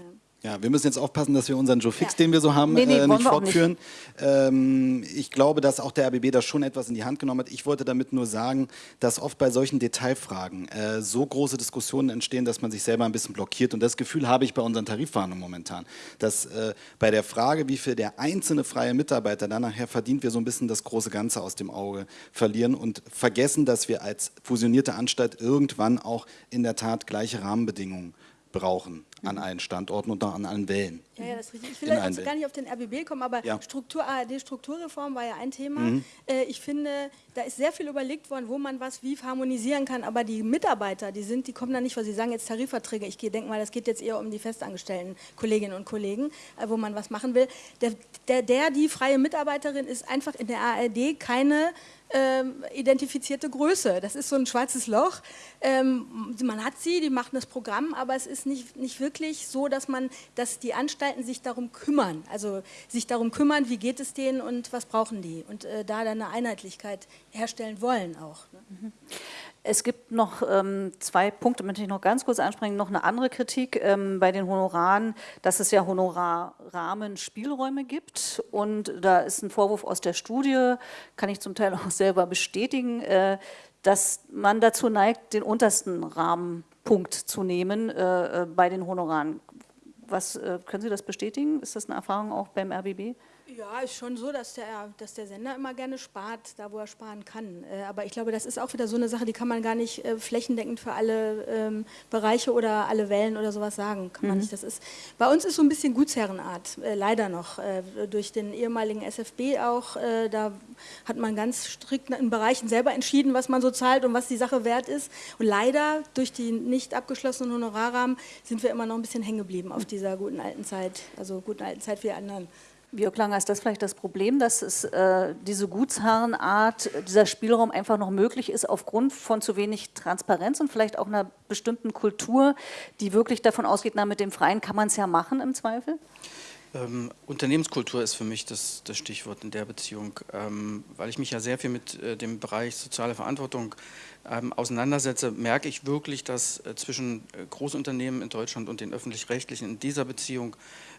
Ja, wir müssen jetzt aufpassen, dass wir unseren Joe Fix, ja. den wir so haben, nee, nee, äh, nicht fortführen. Nicht. Ähm, ich glaube, dass auch der RBB da schon etwas in die Hand genommen hat. Ich wollte damit nur sagen, dass oft bei solchen Detailfragen äh, so große Diskussionen entstehen, dass man sich selber ein bisschen blockiert. Und das Gefühl habe ich bei unseren Tarifverhandlungen momentan, dass äh, bei der Frage, wie viel der einzelne freie Mitarbeiter dann nachher verdient, wir so ein bisschen das große Ganze aus dem Auge verlieren und vergessen, dass wir als fusionierte Anstalt irgendwann auch in der Tat gleiche Rahmenbedingungen brauchen an allen Standorten und an allen Wellen. Ja, ja, das ist richtig. Ich will also gar nicht auf den RBB kommen, aber ja. Struktur, ARD-Strukturreform war ja ein Thema. Mhm. Äh, ich finde, da ist sehr viel überlegt worden, wo man was wie harmonisieren kann, aber die Mitarbeiter, die sind, die kommen da nicht, weil sie sagen jetzt Tarifverträge. Ich denke mal, das geht jetzt eher um die festangestellten Kolleginnen und Kollegen, äh, wo man was machen will. Der, der, der, die freie Mitarbeiterin ist einfach in der ARD keine ähm, identifizierte Größe. Das ist so ein schwarzes Loch. Ähm, man hat sie, die machen das Programm, aber es ist nicht, nicht wirklich so, dass man, dass die Anstalten sich darum kümmern. Also sich darum kümmern, wie geht es denen und was brauchen die. Und äh, da dann eine Einheitlichkeit herstellen wollen auch. Ne? Mhm. Es gibt noch ähm, zwei Punkte, möchte ich noch ganz kurz ansprechen. Noch eine andere Kritik ähm, bei den Honoraren, dass es ja Honorarrahmen Spielräume gibt. Und da ist ein Vorwurf aus der Studie, kann ich zum Teil auch selber bestätigen, äh, dass man dazu neigt, den untersten Rahmenpunkt zu nehmen äh, äh bei den Honoraren. Was, äh, können Sie das bestätigen? Ist das eine Erfahrung auch beim RBB? Ja, ist schon so, dass der, dass der Sender immer gerne spart, da wo er sparen kann. Äh, aber ich glaube, das ist auch wieder so eine Sache, die kann man gar nicht äh, flächendeckend für alle ähm, Bereiche oder alle Wellen oder sowas sagen. Kann man mhm. nicht. Das ist, bei uns ist so ein bisschen Gutsherrenart, äh, leider noch. Äh, durch den ehemaligen SFB auch, äh, da hat man ganz strikt in Bereichen selber entschieden, was man so zahlt und was die Sache wert ist. Und leider durch die nicht abgeschlossenen Honorarrahmen sind wir immer noch ein bisschen hängen geblieben auf dieser guten alten Zeit, also guten alten Zeit wie anderen. Jörg Langer, ist das vielleicht das Problem, dass es, äh, diese Gutsherrenart, dieser Spielraum einfach noch möglich ist aufgrund von zu wenig Transparenz und vielleicht auch einer bestimmten Kultur, die wirklich davon ausgeht, na mit dem Freien kann man es ja machen im Zweifel? Ähm, Unternehmenskultur ist für mich das, das Stichwort in der Beziehung, ähm, weil ich mich ja sehr viel mit äh, dem Bereich soziale Verantwortung ähm, auseinandersetze, merke ich wirklich, dass äh, zwischen äh, Großunternehmen in Deutschland und den öffentlich-rechtlichen in dieser Beziehung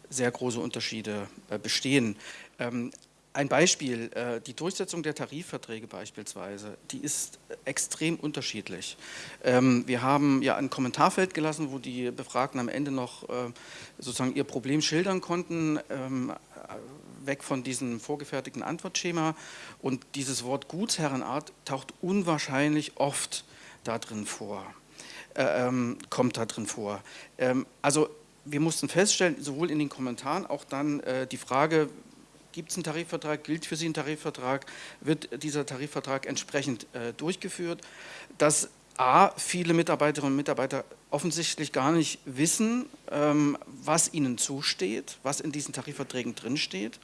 sehr große Unterschiede äh, bestehen. Ähm, ein Beispiel, äh, die Durchsetzung der Tarifverträge beispielsweise, die ist extrem unterschiedlich. Ähm, wir haben ja ein Kommentarfeld gelassen, wo die Befragten am Ende noch äh, sozusagen ihr Problem schildern konnten, ähm, weg von diesem vorgefertigten Antwortschema. Und dieses Wort Gutsherrenart taucht unwahrscheinlich oft da drin vor, kommt da drin vor. also wir mussten feststellen, sowohl in den Kommentaren, auch dann äh, die Frage, gibt es einen Tarifvertrag, gilt für Sie ein Tarifvertrag, wird dieser Tarifvertrag entsprechend äh, durchgeführt, dass A, viele Mitarbeiterinnen und Mitarbeiter offensichtlich gar nicht wissen, ähm, was ihnen zusteht, was in diesen Tarifverträgen drinsteht.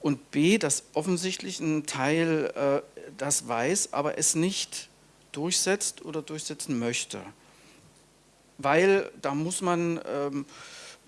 Und B, dass offensichtlich ein Teil äh, das weiß, aber es nicht durchsetzt oder durchsetzen möchte. Weil da muss man ähm,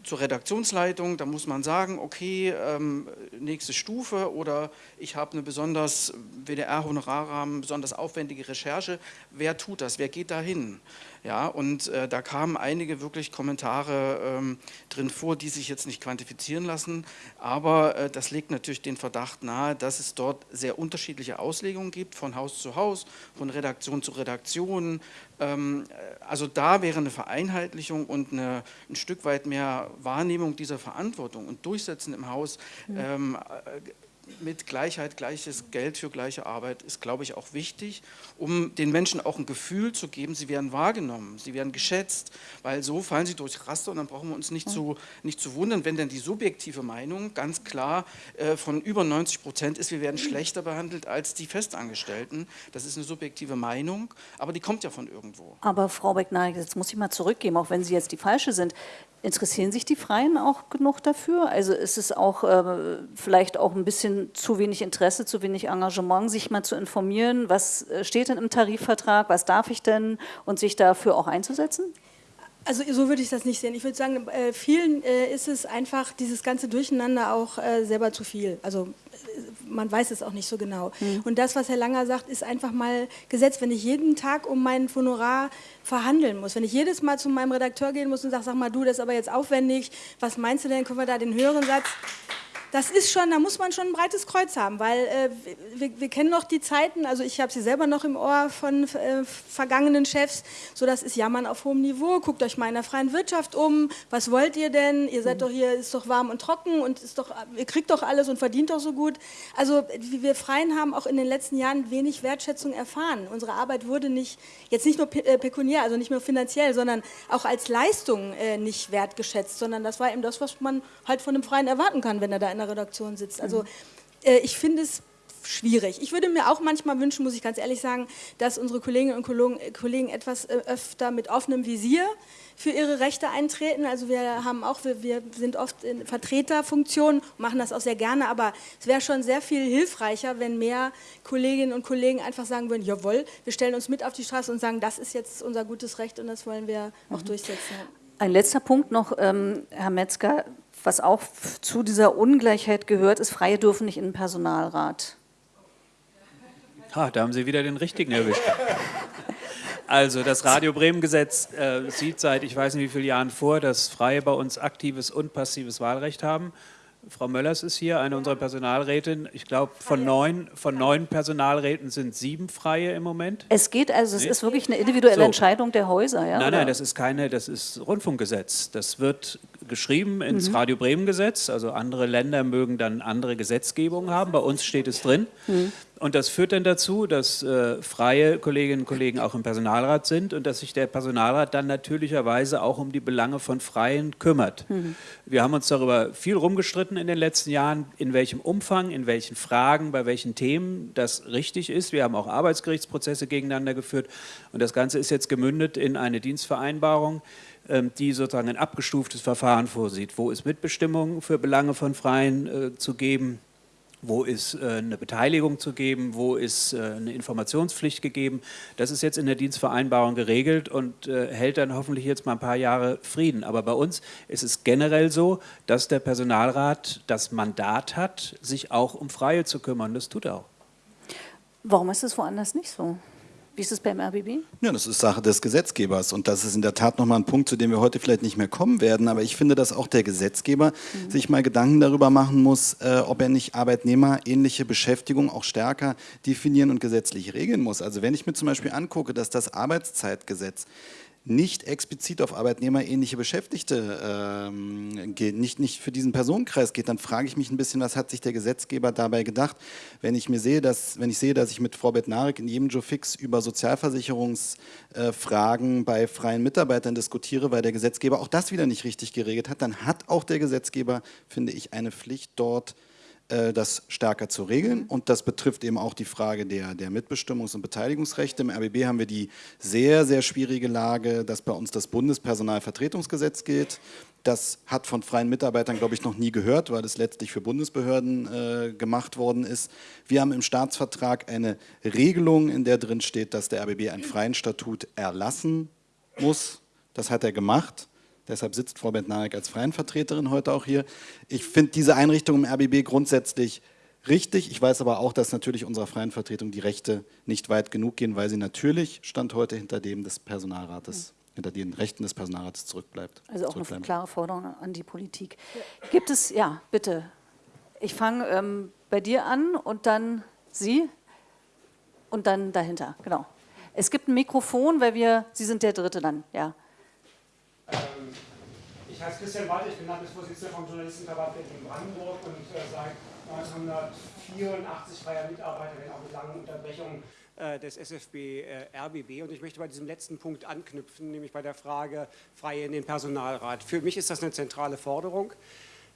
zur Redaktionsleitung, da muss man sagen, okay, ähm, nächste Stufe oder ich habe eine besonders WDR-Honorarrahmen, besonders aufwendige Recherche. Wer tut das? Wer geht da hin? Ja, und äh, da kamen einige wirklich Kommentare ähm, drin vor, die sich jetzt nicht quantifizieren lassen, aber äh, das legt natürlich den Verdacht nahe, dass es dort sehr unterschiedliche Auslegungen gibt, von Haus zu Haus, von Redaktion zu Redaktion. Ähm, äh, also da wäre eine Vereinheitlichung und eine, ein Stück weit mehr Wahrnehmung dieser Verantwortung und Durchsetzen im Haus mhm. ähm, äh, mit Gleichheit, gleiches Geld für gleiche Arbeit ist, glaube ich, auch wichtig, um den Menschen auch ein Gefühl zu geben, sie werden wahrgenommen, sie werden geschätzt, weil so fallen sie durchs Raster und dann brauchen wir uns nicht, zu, nicht zu wundern, wenn denn die subjektive Meinung ganz klar äh, von über 90 Prozent ist, wir werden schlechter behandelt als die Festangestellten. Das ist eine subjektive Meinung, aber die kommt ja von irgendwo. Aber Frau Becknarik, jetzt muss ich mal zurückgeben, auch wenn Sie jetzt die Falsche sind. Interessieren sich die Freien auch genug dafür? Also ist es auch äh, vielleicht auch ein bisschen zu wenig Interesse, zu wenig Engagement, sich mal zu informieren, was äh, steht denn im Tarifvertrag, was darf ich denn und sich dafür auch einzusetzen? Also so würde ich das nicht sehen. Ich würde sagen, äh, vielen äh, ist es einfach dieses ganze Durcheinander auch selber zu viel. Also man weiß es auch nicht so genau. Mhm. Und das, was Herr Langer sagt, ist einfach mal gesetzt. Wenn ich jeden Tag um mein Honorar verhandeln muss, wenn ich jedes Mal zu meinem Redakteur gehen muss und sage, sag mal, du, das ist aber jetzt aufwendig, was meinst du denn, können wir da den höheren Satz das ist schon, da muss man schon ein breites Kreuz haben, weil äh, wir, wir, kennen noch die Zeiten, also ich habe sie selber noch im Ohr von äh, vergangenen Chefs, so das ist Jammern auf hohem Niveau, guckt euch mal in der freien Wirtschaft um, was wollt ihr denn, ihr seid mhm. doch hier, ist doch warm und trocken und ist doch, ihr kriegt doch alles und verdient doch so gut. Also wir Freien haben auch in den letzten Jahren wenig Wertschätzung erfahren. Unsere Arbeit wurde nicht, jetzt nicht nur äh, pekuniär, also nicht nur finanziell, sondern auch als Leistung äh, nicht wertgeschätzt, sondern das war eben das, was man halt von einem Freien erwarten kann, wenn er da in der Redaktion sitzt. Also äh, ich finde es schwierig. Ich würde mir auch manchmal wünschen, muss ich ganz ehrlich sagen, dass unsere Kolleginnen und Kollegen etwas äh, öfter mit offenem Visier für ihre Rechte eintreten. Also wir haben auch, wir, wir sind oft in Vertreterfunktionen, machen das auch sehr gerne, aber es wäre schon sehr viel hilfreicher, wenn mehr Kolleginnen und Kollegen einfach sagen würden, jawohl, wir stellen uns mit auf die Straße und sagen, das ist jetzt unser gutes Recht und das wollen wir auch mhm. durchsetzen. Ein letzter Punkt noch, ähm, Herr Metzger, was auch zu dieser Ungleichheit gehört, ist, Freie dürfen nicht in den Personalrat. Ha, da haben Sie wieder den richtigen erwischt. Also das Radio Bremen Gesetz äh, sieht seit ich weiß nicht wie vielen Jahren vor, dass Freie bei uns aktives und passives Wahlrecht haben. Frau Möllers ist hier, eine unserer Personalrätinnen. Ich glaube, von neun, von neun Personalräten sind sieben Freie im Moment. Es geht also, es nee? ist wirklich eine individuelle so. Entscheidung der Häuser, ja? Nein, nein, das ist keine, das ist Rundfunkgesetz. Das wird geschrieben ins mhm. Radio Bremen Gesetz. Also andere Länder mögen dann andere Gesetzgebungen haben. Bei uns steht es drin. Mhm. Und das führt dann dazu, dass äh, freie Kolleginnen und Kollegen auch im Personalrat sind und dass sich der Personalrat dann natürlicherweise auch um die Belange von Freien kümmert. Mhm. Wir haben uns darüber viel rumgestritten in den letzten Jahren, in welchem Umfang, in welchen Fragen, bei welchen Themen das richtig ist. Wir haben auch Arbeitsgerichtsprozesse gegeneinander geführt und das Ganze ist jetzt gemündet in eine Dienstvereinbarung, ähm, die sozusagen ein abgestuftes Verfahren vorsieht, wo es Mitbestimmung für Belange von Freien äh, zu geben, wo ist äh, eine Beteiligung zu geben, wo ist äh, eine Informationspflicht gegeben. Das ist jetzt in der Dienstvereinbarung geregelt und äh, hält dann hoffentlich jetzt mal ein paar Jahre Frieden. Aber bei uns ist es generell so, dass der Personalrat das Mandat hat, sich auch um Freie zu kümmern. Das tut er auch. Warum ist es woanders nicht so? Wie ist es beim RBB? Ja, das ist Sache des Gesetzgebers und das ist in der Tat nochmal ein Punkt, zu dem wir heute vielleicht nicht mehr kommen werden, aber ich finde, dass auch der Gesetzgeber mhm. sich mal Gedanken darüber machen muss, äh, ob er nicht Arbeitnehmer ähnliche Beschäftigung auch stärker definieren und gesetzlich regeln muss. Also wenn ich mir zum Beispiel angucke, dass das Arbeitszeitgesetz nicht explizit auf arbeitnehmerähnliche Beschäftigte ähm, geht, nicht, nicht für diesen Personenkreis geht, dann frage ich mich ein bisschen, was hat sich der Gesetzgeber dabei gedacht, wenn ich mir sehe, dass, wenn ich sehe, dass ich mit Frau Bednarik in jedem Joe Fix über Sozialversicherungsfragen äh, bei freien Mitarbeitern diskutiere, weil der Gesetzgeber auch das wieder nicht richtig geregelt hat, dann hat auch der Gesetzgeber, finde ich, eine Pflicht dort das stärker zu regeln. Und das betrifft eben auch die Frage der, der Mitbestimmungs- und Beteiligungsrechte. Im RBB haben wir die sehr, sehr schwierige Lage, dass bei uns das Bundespersonalvertretungsgesetz gilt. Das hat von freien Mitarbeitern, glaube ich, noch nie gehört, weil es letztlich für Bundesbehörden äh, gemacht worden ist. Wir haben im Staatsvertrag eine Regelung, in der drin steht, dass der RBB einen freien Statut erlassen muss. Das hat er gemacht. Deshalb sitzt Frau Bentnarek als freien Vertreterin heute auch hier. Ich finde diese Einrichtung im RBB grundsätzlich richtig. Ich weiß aber auch, dass natürlich unserer freien Vertretung die Rechte nicht weit genug gehen, weil sie natürlich Stand heute hinter dem des Personalrates hinter den Rechten des Personalrats zurückbleibt. Also auch eine klare Forderung an die Politik. Gibt es, ja, bitte. Ich fange ähm, bei dir an und dann Sie und dann dahinter, genau. Es gibt ein Mikrofon, weil wir, Sie sind der Dritte dann, ja. Ich heiße Christian Wald, ich bin Landesvorsitzender vom Journalistenverband Berlin-Brandenburg und äh, seit 1984 freier Mitarbeiter, wenn auch mit langen Unterbrechungen äh, des SFB äh, RBB. Und ich möchte bei diesem letzten Punkt anknüpfen, nämlich bei der Frage Freie in den Personalrat. Für mich ist das eine zentrale Forderung.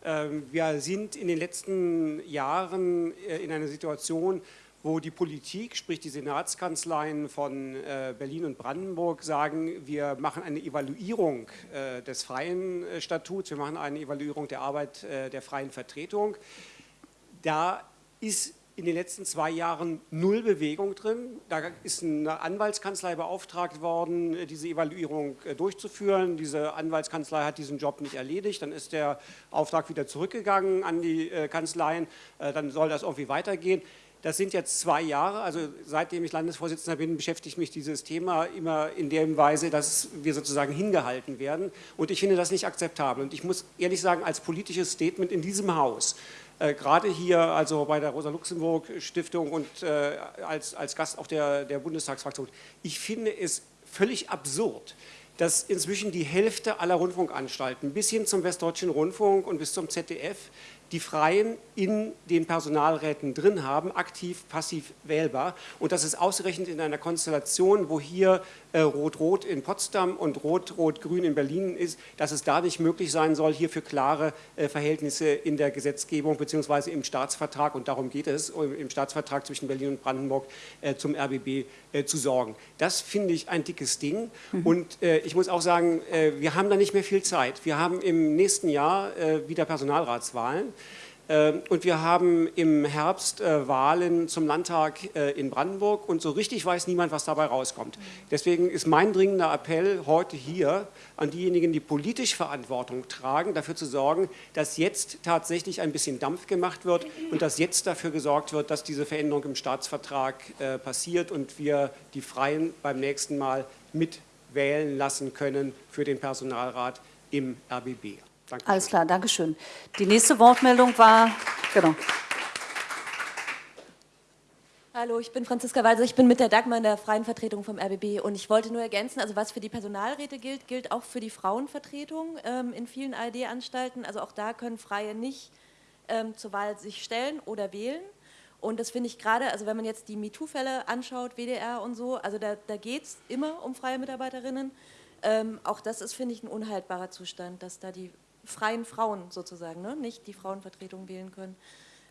Ähm, wir sind in den letzten Jahren in einer Situation, wo die Politik, sprich die Senatskanzleien von Berlin und Brandenburg sagen, wir machen eine Evaluierung des freien Statuts, wir machen eine Evaluierung der Arbeit der freien Vertretung. Da ist in den letzten zwei Jahren null Bewegung drin. Da ist eine Anwaltskanzlei beauftragt worden, diese Evaluierung äh, durchzuführen. Diese Anwaltskanzlei hat diesen Job nicht erledigt. Dann ist der Auftrag wieder zurückgegangen an die äh, Kanzleien. Äh, dann soll das irgendwie weitergehen. Das sind jetzt zwei Jahre, also seitdem ich Landesvorsitzender bin, beschäftigt mich dieses Thema immer in der Weise, dass wir sozusagen hingehalten werden. Und ich finde das nicht akzeptabel. Und ich muss ehrlich sagen, als politisches Statement in diesem Haus äh, gerade hier, also bei der Rosa-Luxemburg-Stiftung und äh, als, als Gast auch der, der Bundestagsfraktion, ich finde es völlig absurd, dass inzwischen die Hälfte aller Rundfunkanstalten bis hin zum Westdeutschen Rundfunk und bis zum ZDF die Freien in den Personalräten drin haben, aktiv, passiv wählbar. Und das ist ausgerechnet in einer Konstellation, wo hier Rot-Rot in Potsdam und Rot-Rot-Grün in Berlin ist, dass es da nicht möglich sein soll, hier für klare äh, Verhältnisse in der Gesetzgebung bzw. im Staatsvertrag, und darum geht es, im Staatsvertrag zwischen Berlin und Brandenburg äh, zum RBB zu sorgen. Das finde ich ein dickes Ding. Mhm. Und ich muss auch sagen, wir haben da nicht mehr viel Zeit. Wir haben im nächsten Jahr wieder Personalratswahlen. Ähm, und wir haben im Herbst äh, Wahlen zum Landtag äh, in Brandenburg und so richtig weiß niemand, was dabei rauskommt. Deswegen ist mein dringender Appell heute hier an diejenigen, die politisch Verantwortung tragen, dafür zu sorgen, dass jetzt tatsächlich ein bisschen Dampf gemacht wird und dass jetzt dafür gesorgt wird, dass diese Veränderung im Staatsvertrag äh, passiert und wir die Freien beim nächsten Mal mitwählen lassen können für den Personalrat im RBB. Dankeschön. Alles klar, Dankeschön. Die nächste Wortmeldung war, genau. Hallo, ich bin Franziska Walser, ich bin mit der Dagmar in der freien Vertretung vom RBB und ich wollte nur ergänzen, also was für die Personalräte gilt, gilt auch für die Frauenvertretung ähm, in vielen ARD-Anstalten. Also auch da können Freie nicht ähm, zur Wahl sich stellen oder wählen. Und das finde ich gerade, also wenn man jetzt die MeToo-Fälle anschaut, WDR und so, also da, da geht es immer um freie Mitarbeiterinnen. Ähm, auch das ist, finde ich, ein unhaltbarer Zustand, dass da die freien Frauen sozusagen, ne? nicht die Frauenvertretung wählen können.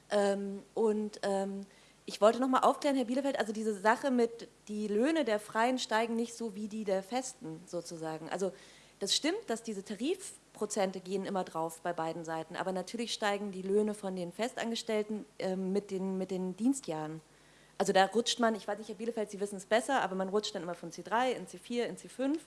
Ähm, und ähm, ich wollte noch mal aufklären, Herr Bielefeld, also diese Sache mit, die Löhne der Freien steigen nicht so wie die der Festen sozusagen. Also das stimmt, dass diese Tarifprozente gehen immer drauf bei beiden Seiten, aber natürlich steigen die Löhne von den Festangestellten äh, mit, den, mit den Dienstjahren. Also da rutscht man, ich weiß nicht, Herr Bielefeld, Sie wissen es besser, aber man rutscht dann immer von C3 in C4, in C5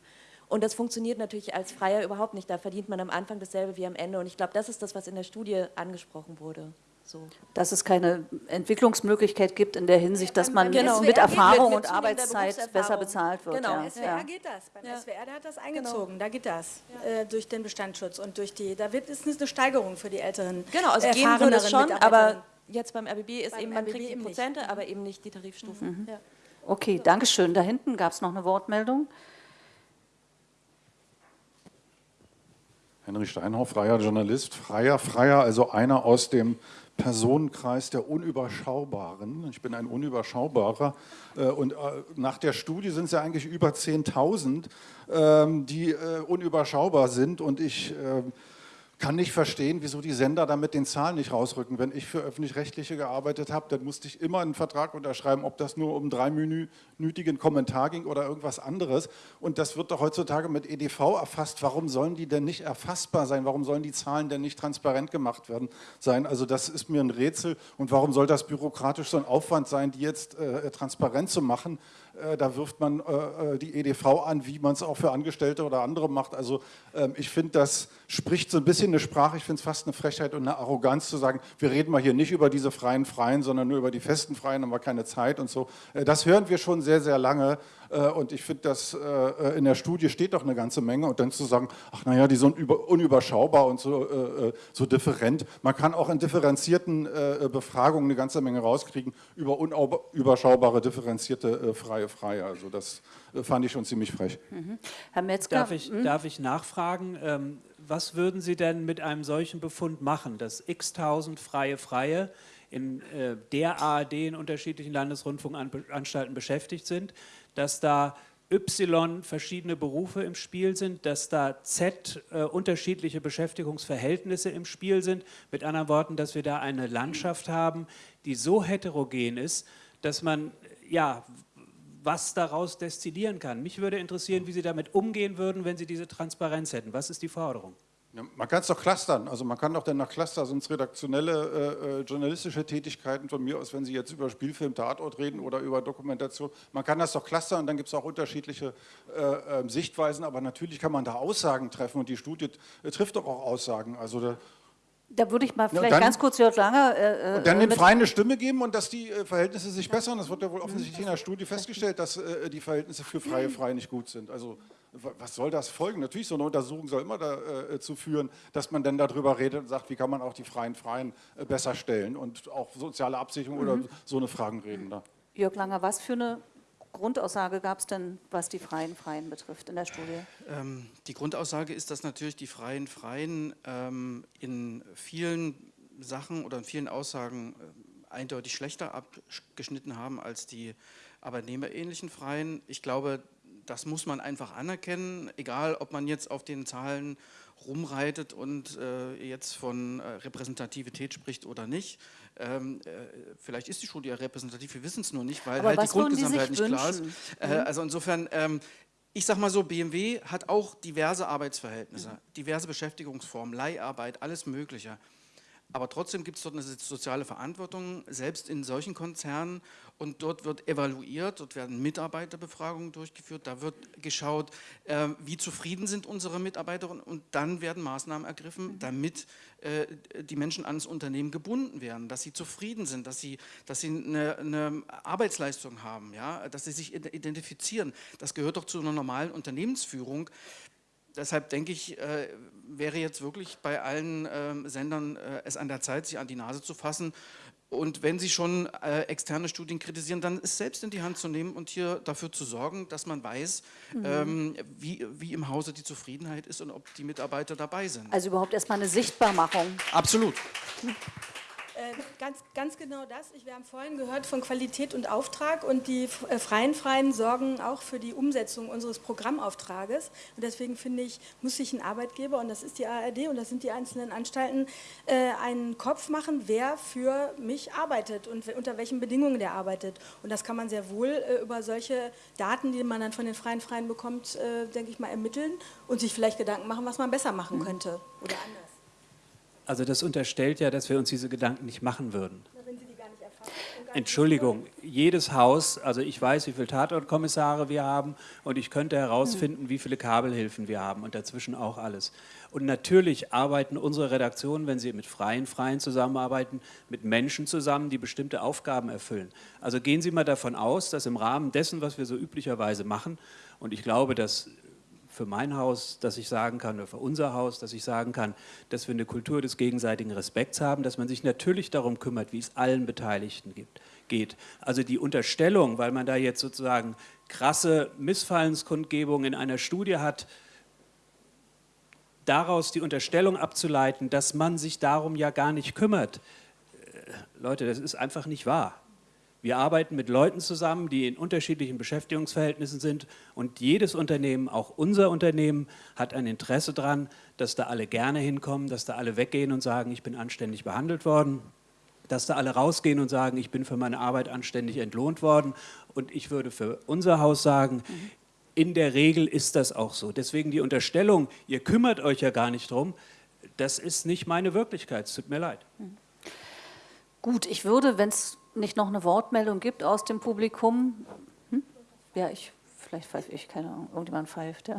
und das funktioniert natürlich als Freier überhaupt nicht. Da verdient man am Anfang dasselbe wie am Ende. Und ich glaube, das ist das, was in der Studie angesprochen wurde. So. Dass es keine Entwicklungsmöglichkeit gibt in der Hinsicht, dass man genau. mit Erfahrung und Arbeitszeit besser bezahlt wird. Genau, ja. SWR ja. geht das. Beim ja. SWR der hat das eingezogen, genau. da geht das. Ja. Äh, durch den Bestandsschutz und durch die, da wird, ist eine Steigerung für die älteren Genau, also gehen würde es schon, aber jetzt beim RBB ist beim eben, man RBB kriegt die Prozente, nicht. aber eben nicht die Tarifstufen. Mhm. Okay, danke schön. Da hinten gab es noch eine Wortmeldung. Henry Steinhoff, freier Journalist, freier, freier, also einer aus dem Personenkreis der Unüberschaubaren. Ich bin ein Unüberschaubarer äh, und äh, nach der Studie sind es ja eigentlich über 10.000, ähm, die äh, unüberschaubar sind und ich kann nicht verstehen, wieso die Sender damit den Zahlen nicht rausrücken. Wenn ich für Öffentlich-Rechtliche gearbeitet habe, dann musste ich immer einen Vertrag unterschreiben, ob das nur um dreiminütigen Kommentar ging oder irgendwas anderes. Und das wird doch heutzutage mit EDV erfasst. Warum sollen die denn nicht erfassbar sein? Warum sollen die Zahlen denn nicht transparent gemacht werden sein? Also das ist mir ein Rätsel. Und warum soll das bürokratisch so ein Aufwand sein, die jetzt äh, transparent zu machen? Äh, da wirft man äh, äh die EDV an, wie man es auch für Angestellte oder andere macht. Also ähm, ich finde, das spricht so ein bisschen eine Sprache, ich finde es fast eine Frechheit und eine Arroganz zu sagen, wir reden mal hier nicht über diese freien Freien, sondern nur über die festen Freien, haben wir keine Zeit und so. Äh, das hören wir schon sehr, sehr lange äh, und ich finde, dass äh, in der Studie steht doch eine ganze Menge und dann zu sagen, ach naja, die sind unüberschaubar und so, so different. Man kann auch in differenzierten Befragungen eine ganze Menge rauskriegen über unüberschaubare, differenzierte freie Freie. Also das fand ich schon ziemlich frech. Mhm. Herr Metzger. Darf ich, mhm. darf ich nachfragen? Ähm, was würden Sie denn mit einem solchen Befund machen, dass x-tausend freie Freie in äh, der ARD in unterschiedlichen Landesrundfunkanstalten beschäftigt sind, dass da Y verschiedene Berufe im Spiel sind, dass da Z äh, unterschiedliche Beschäftigungsverhältnisse im Spiel sind. Mit anderen Worten, dass wir da eine Landschaft haben, die so heterogen ist, dass man ja was daraus destillieren kann. Mich würde interessieren, wie Sie damit umgehen würden, wenn Sie diese Transparenz hätten. Was ist die Forderung? Man kann es doch clustern, also man kann doch dann nach Cluster, sonst redaktionelle, äh, äh, journalistische Tätigkeiten von mir aus, wenn Sie jetzt über Spielfilm, Tatort reden oder über Dokumentation, man kann das doch clustern dann gibt es auch unterschiedliche äh, ähm, Sichtweisen, aber natürlich kann man da Aussagen treffen und die Studie äh, trifft doch auch Aussagen, also da, da würde ich mal vielleicht dann, ganz kurz Jörg Langer... Äh, und dann den Freien eine Stimme geben und dass die äh, Verhältnisse sich bessern. Das wird ja wohl offensichtlich in der Studie festgestellt, dass äh, die Verhältnisse für Freie Freie nicht gut sind. Also was soll das folgen? Natürlich, so eine Untersuchung soll immer dazu äh, führen, dass man dann darüber redet und sagt, wie kann man auch die Freien Freien äh, besser stellen und auch soziale Absicherung mhm. oder so eine Fragen reden. Da. Jörg Langer, was für eine Grundaussage gab es denn, was die Freien Freien betrifft in der Studie? Ähm, die Grundaussage ist, dass natürlich die Freien Freien ähm, in vielen Sachen oder in vielen Aussagen äh, eindeutig schlechter abgeschnitten haben als die arbeitnehmerähnlichen Freien. Ich glaube, das muss man einfach anerkennen, egal ob man jetzt auf den Zahlen rumreitet und äh, jetzt von äh, Repräsentativität spricht oder nicht. Ähm, äh, vielleicht ist die Studie ja repräsentativ, wir wissen es nur nicht, weil Aber halt die Grundgesamtheit nicht wünschen? klar ist. Äh, mhm. also insofern, ähm, ich sag mal so, BMW hat auch diverse Arbeitsverhältnisse, mhm. diverse Beschäftigungsformen, Leiharbeit, alles Mögliche. Aber trotzdem gibt es dort eine soziale Verantwortung, selbst in solchen Konzernen. Und dort wird evaluiert, dort werden Mitarbeiterbefragungen durchgeführt, da wird geschaut, äh, wie zufrieden sind unsere Mitarbeiterinnen und dann werden Maßnahmen ergriffen, mhm. damit äh, die Menschen ans Unternehmen gebunden werden, dass sie zufrieden sind, dass sie, dass sie eine, eine Arbeitsleistung haben, ja, dass sie sich identifizieren. Das gehört doch zu einer normalen Unternehmensführung deshalb denke ich, äh, wäre jetzt wirklich bei allen äh, Sendern es an der Zeit, sich an die Nase zu fassen. Und wenn Sie schon äh, externe Studien kritisieren, dann es selbst in die Hand zu nehmen und hier dafür zu sorgen, dass man weiß, mhm. ähm, wie, wie im Hause die Zufriedenheit ist und ob die Mitarbeiter dabei sind. Also überhaupt erstmal eine Sichtbarmachung. Absolut. Äh, ganz, ganz genau das. Ich, wir haben vorhin gehört von Qualität und Auftrag und die äh, Freien Freien sorgen auch für die Umsetzung unseres Programmauftrages. Und deswegen finde ich, muss sich ein Arbeitgeber, und das ist die ARD und das sind die einzelnen Anstalten, äh, einen Kopf machen, wer für mich arbeitet und unter welchen Bedingungen der arbeitet. Und das kann man sehr wohl äh, über solche Daten, die man dann von den Freien Freien bekommt, äh, denke ich mal, ermitteln und sich vielleicht Gedanken machen, was man besser machen könnte oder anders. Also das unterstellt ja, dass wir uns diese Gedanken nicht machen würden. Entschuldigung, jedes Haus, also ich weiß, wie viele Tatortkommissare wir haben und ich könnte herausfinden, wie viele Kabelhilfen wir haben und dazwischen auch alles. Und natürlich arbeiten unsere Redaktionen, wenn sie mit freien Freien zusammenarbeiten, mit Menschen zusammen, die bestimmte Aufgaben erfüllen. Also gehen Sie mal davon aus, dass im Rahmen dessen, was wir so üblicherweise machen, und ich glaube, dass für mein Haus, dass ich sagen kann, oder für unser Haus, dass ich sagen kann, dass wir eine Kultur des gegenseitigen Respekts haben, dass man sich natürlich darum kümmert, wie es allen Beteiligten gibt, geht. Also die Unterstellung, weil man da jetzt sozusagen krasse Missfallenskundgebungen in einer Studie hat, daraus die Unterstellung abzuleiten, dass man sich darum ja gar nicht kümmert. Äh, Leute, das ist einfach nicht wahr. Wir arbeiten mit Leuten zusammen, die in unterschiedlichen Beschäftigungsverhältnissen sind und jedes Unternehmen, auch unser Unternehmen, hat ein Interesse daran, dass da alle gerne hinkommen, dass da alle weggehen und sagen, ich bin anständig behandelt worden, dass da alle rausgehen und sagen, ich bin für meine Arbeit anständig entlohnt worden und ich würde für unser Haus sagen, in der Regel ist das auch so. Deswegen die Unterstellung, ihr kümmert euch ja gar nicht drum, das ist nicht meine Wirklichkeit, es tut mir leid. Gut, ich würde, wenn es nicht noch eine Wortmeldung gibt aus dem Publikum, hm? ja, ich, vielleicht pfeife ich, keine Ahnung, irgendjemand pfeift, ja.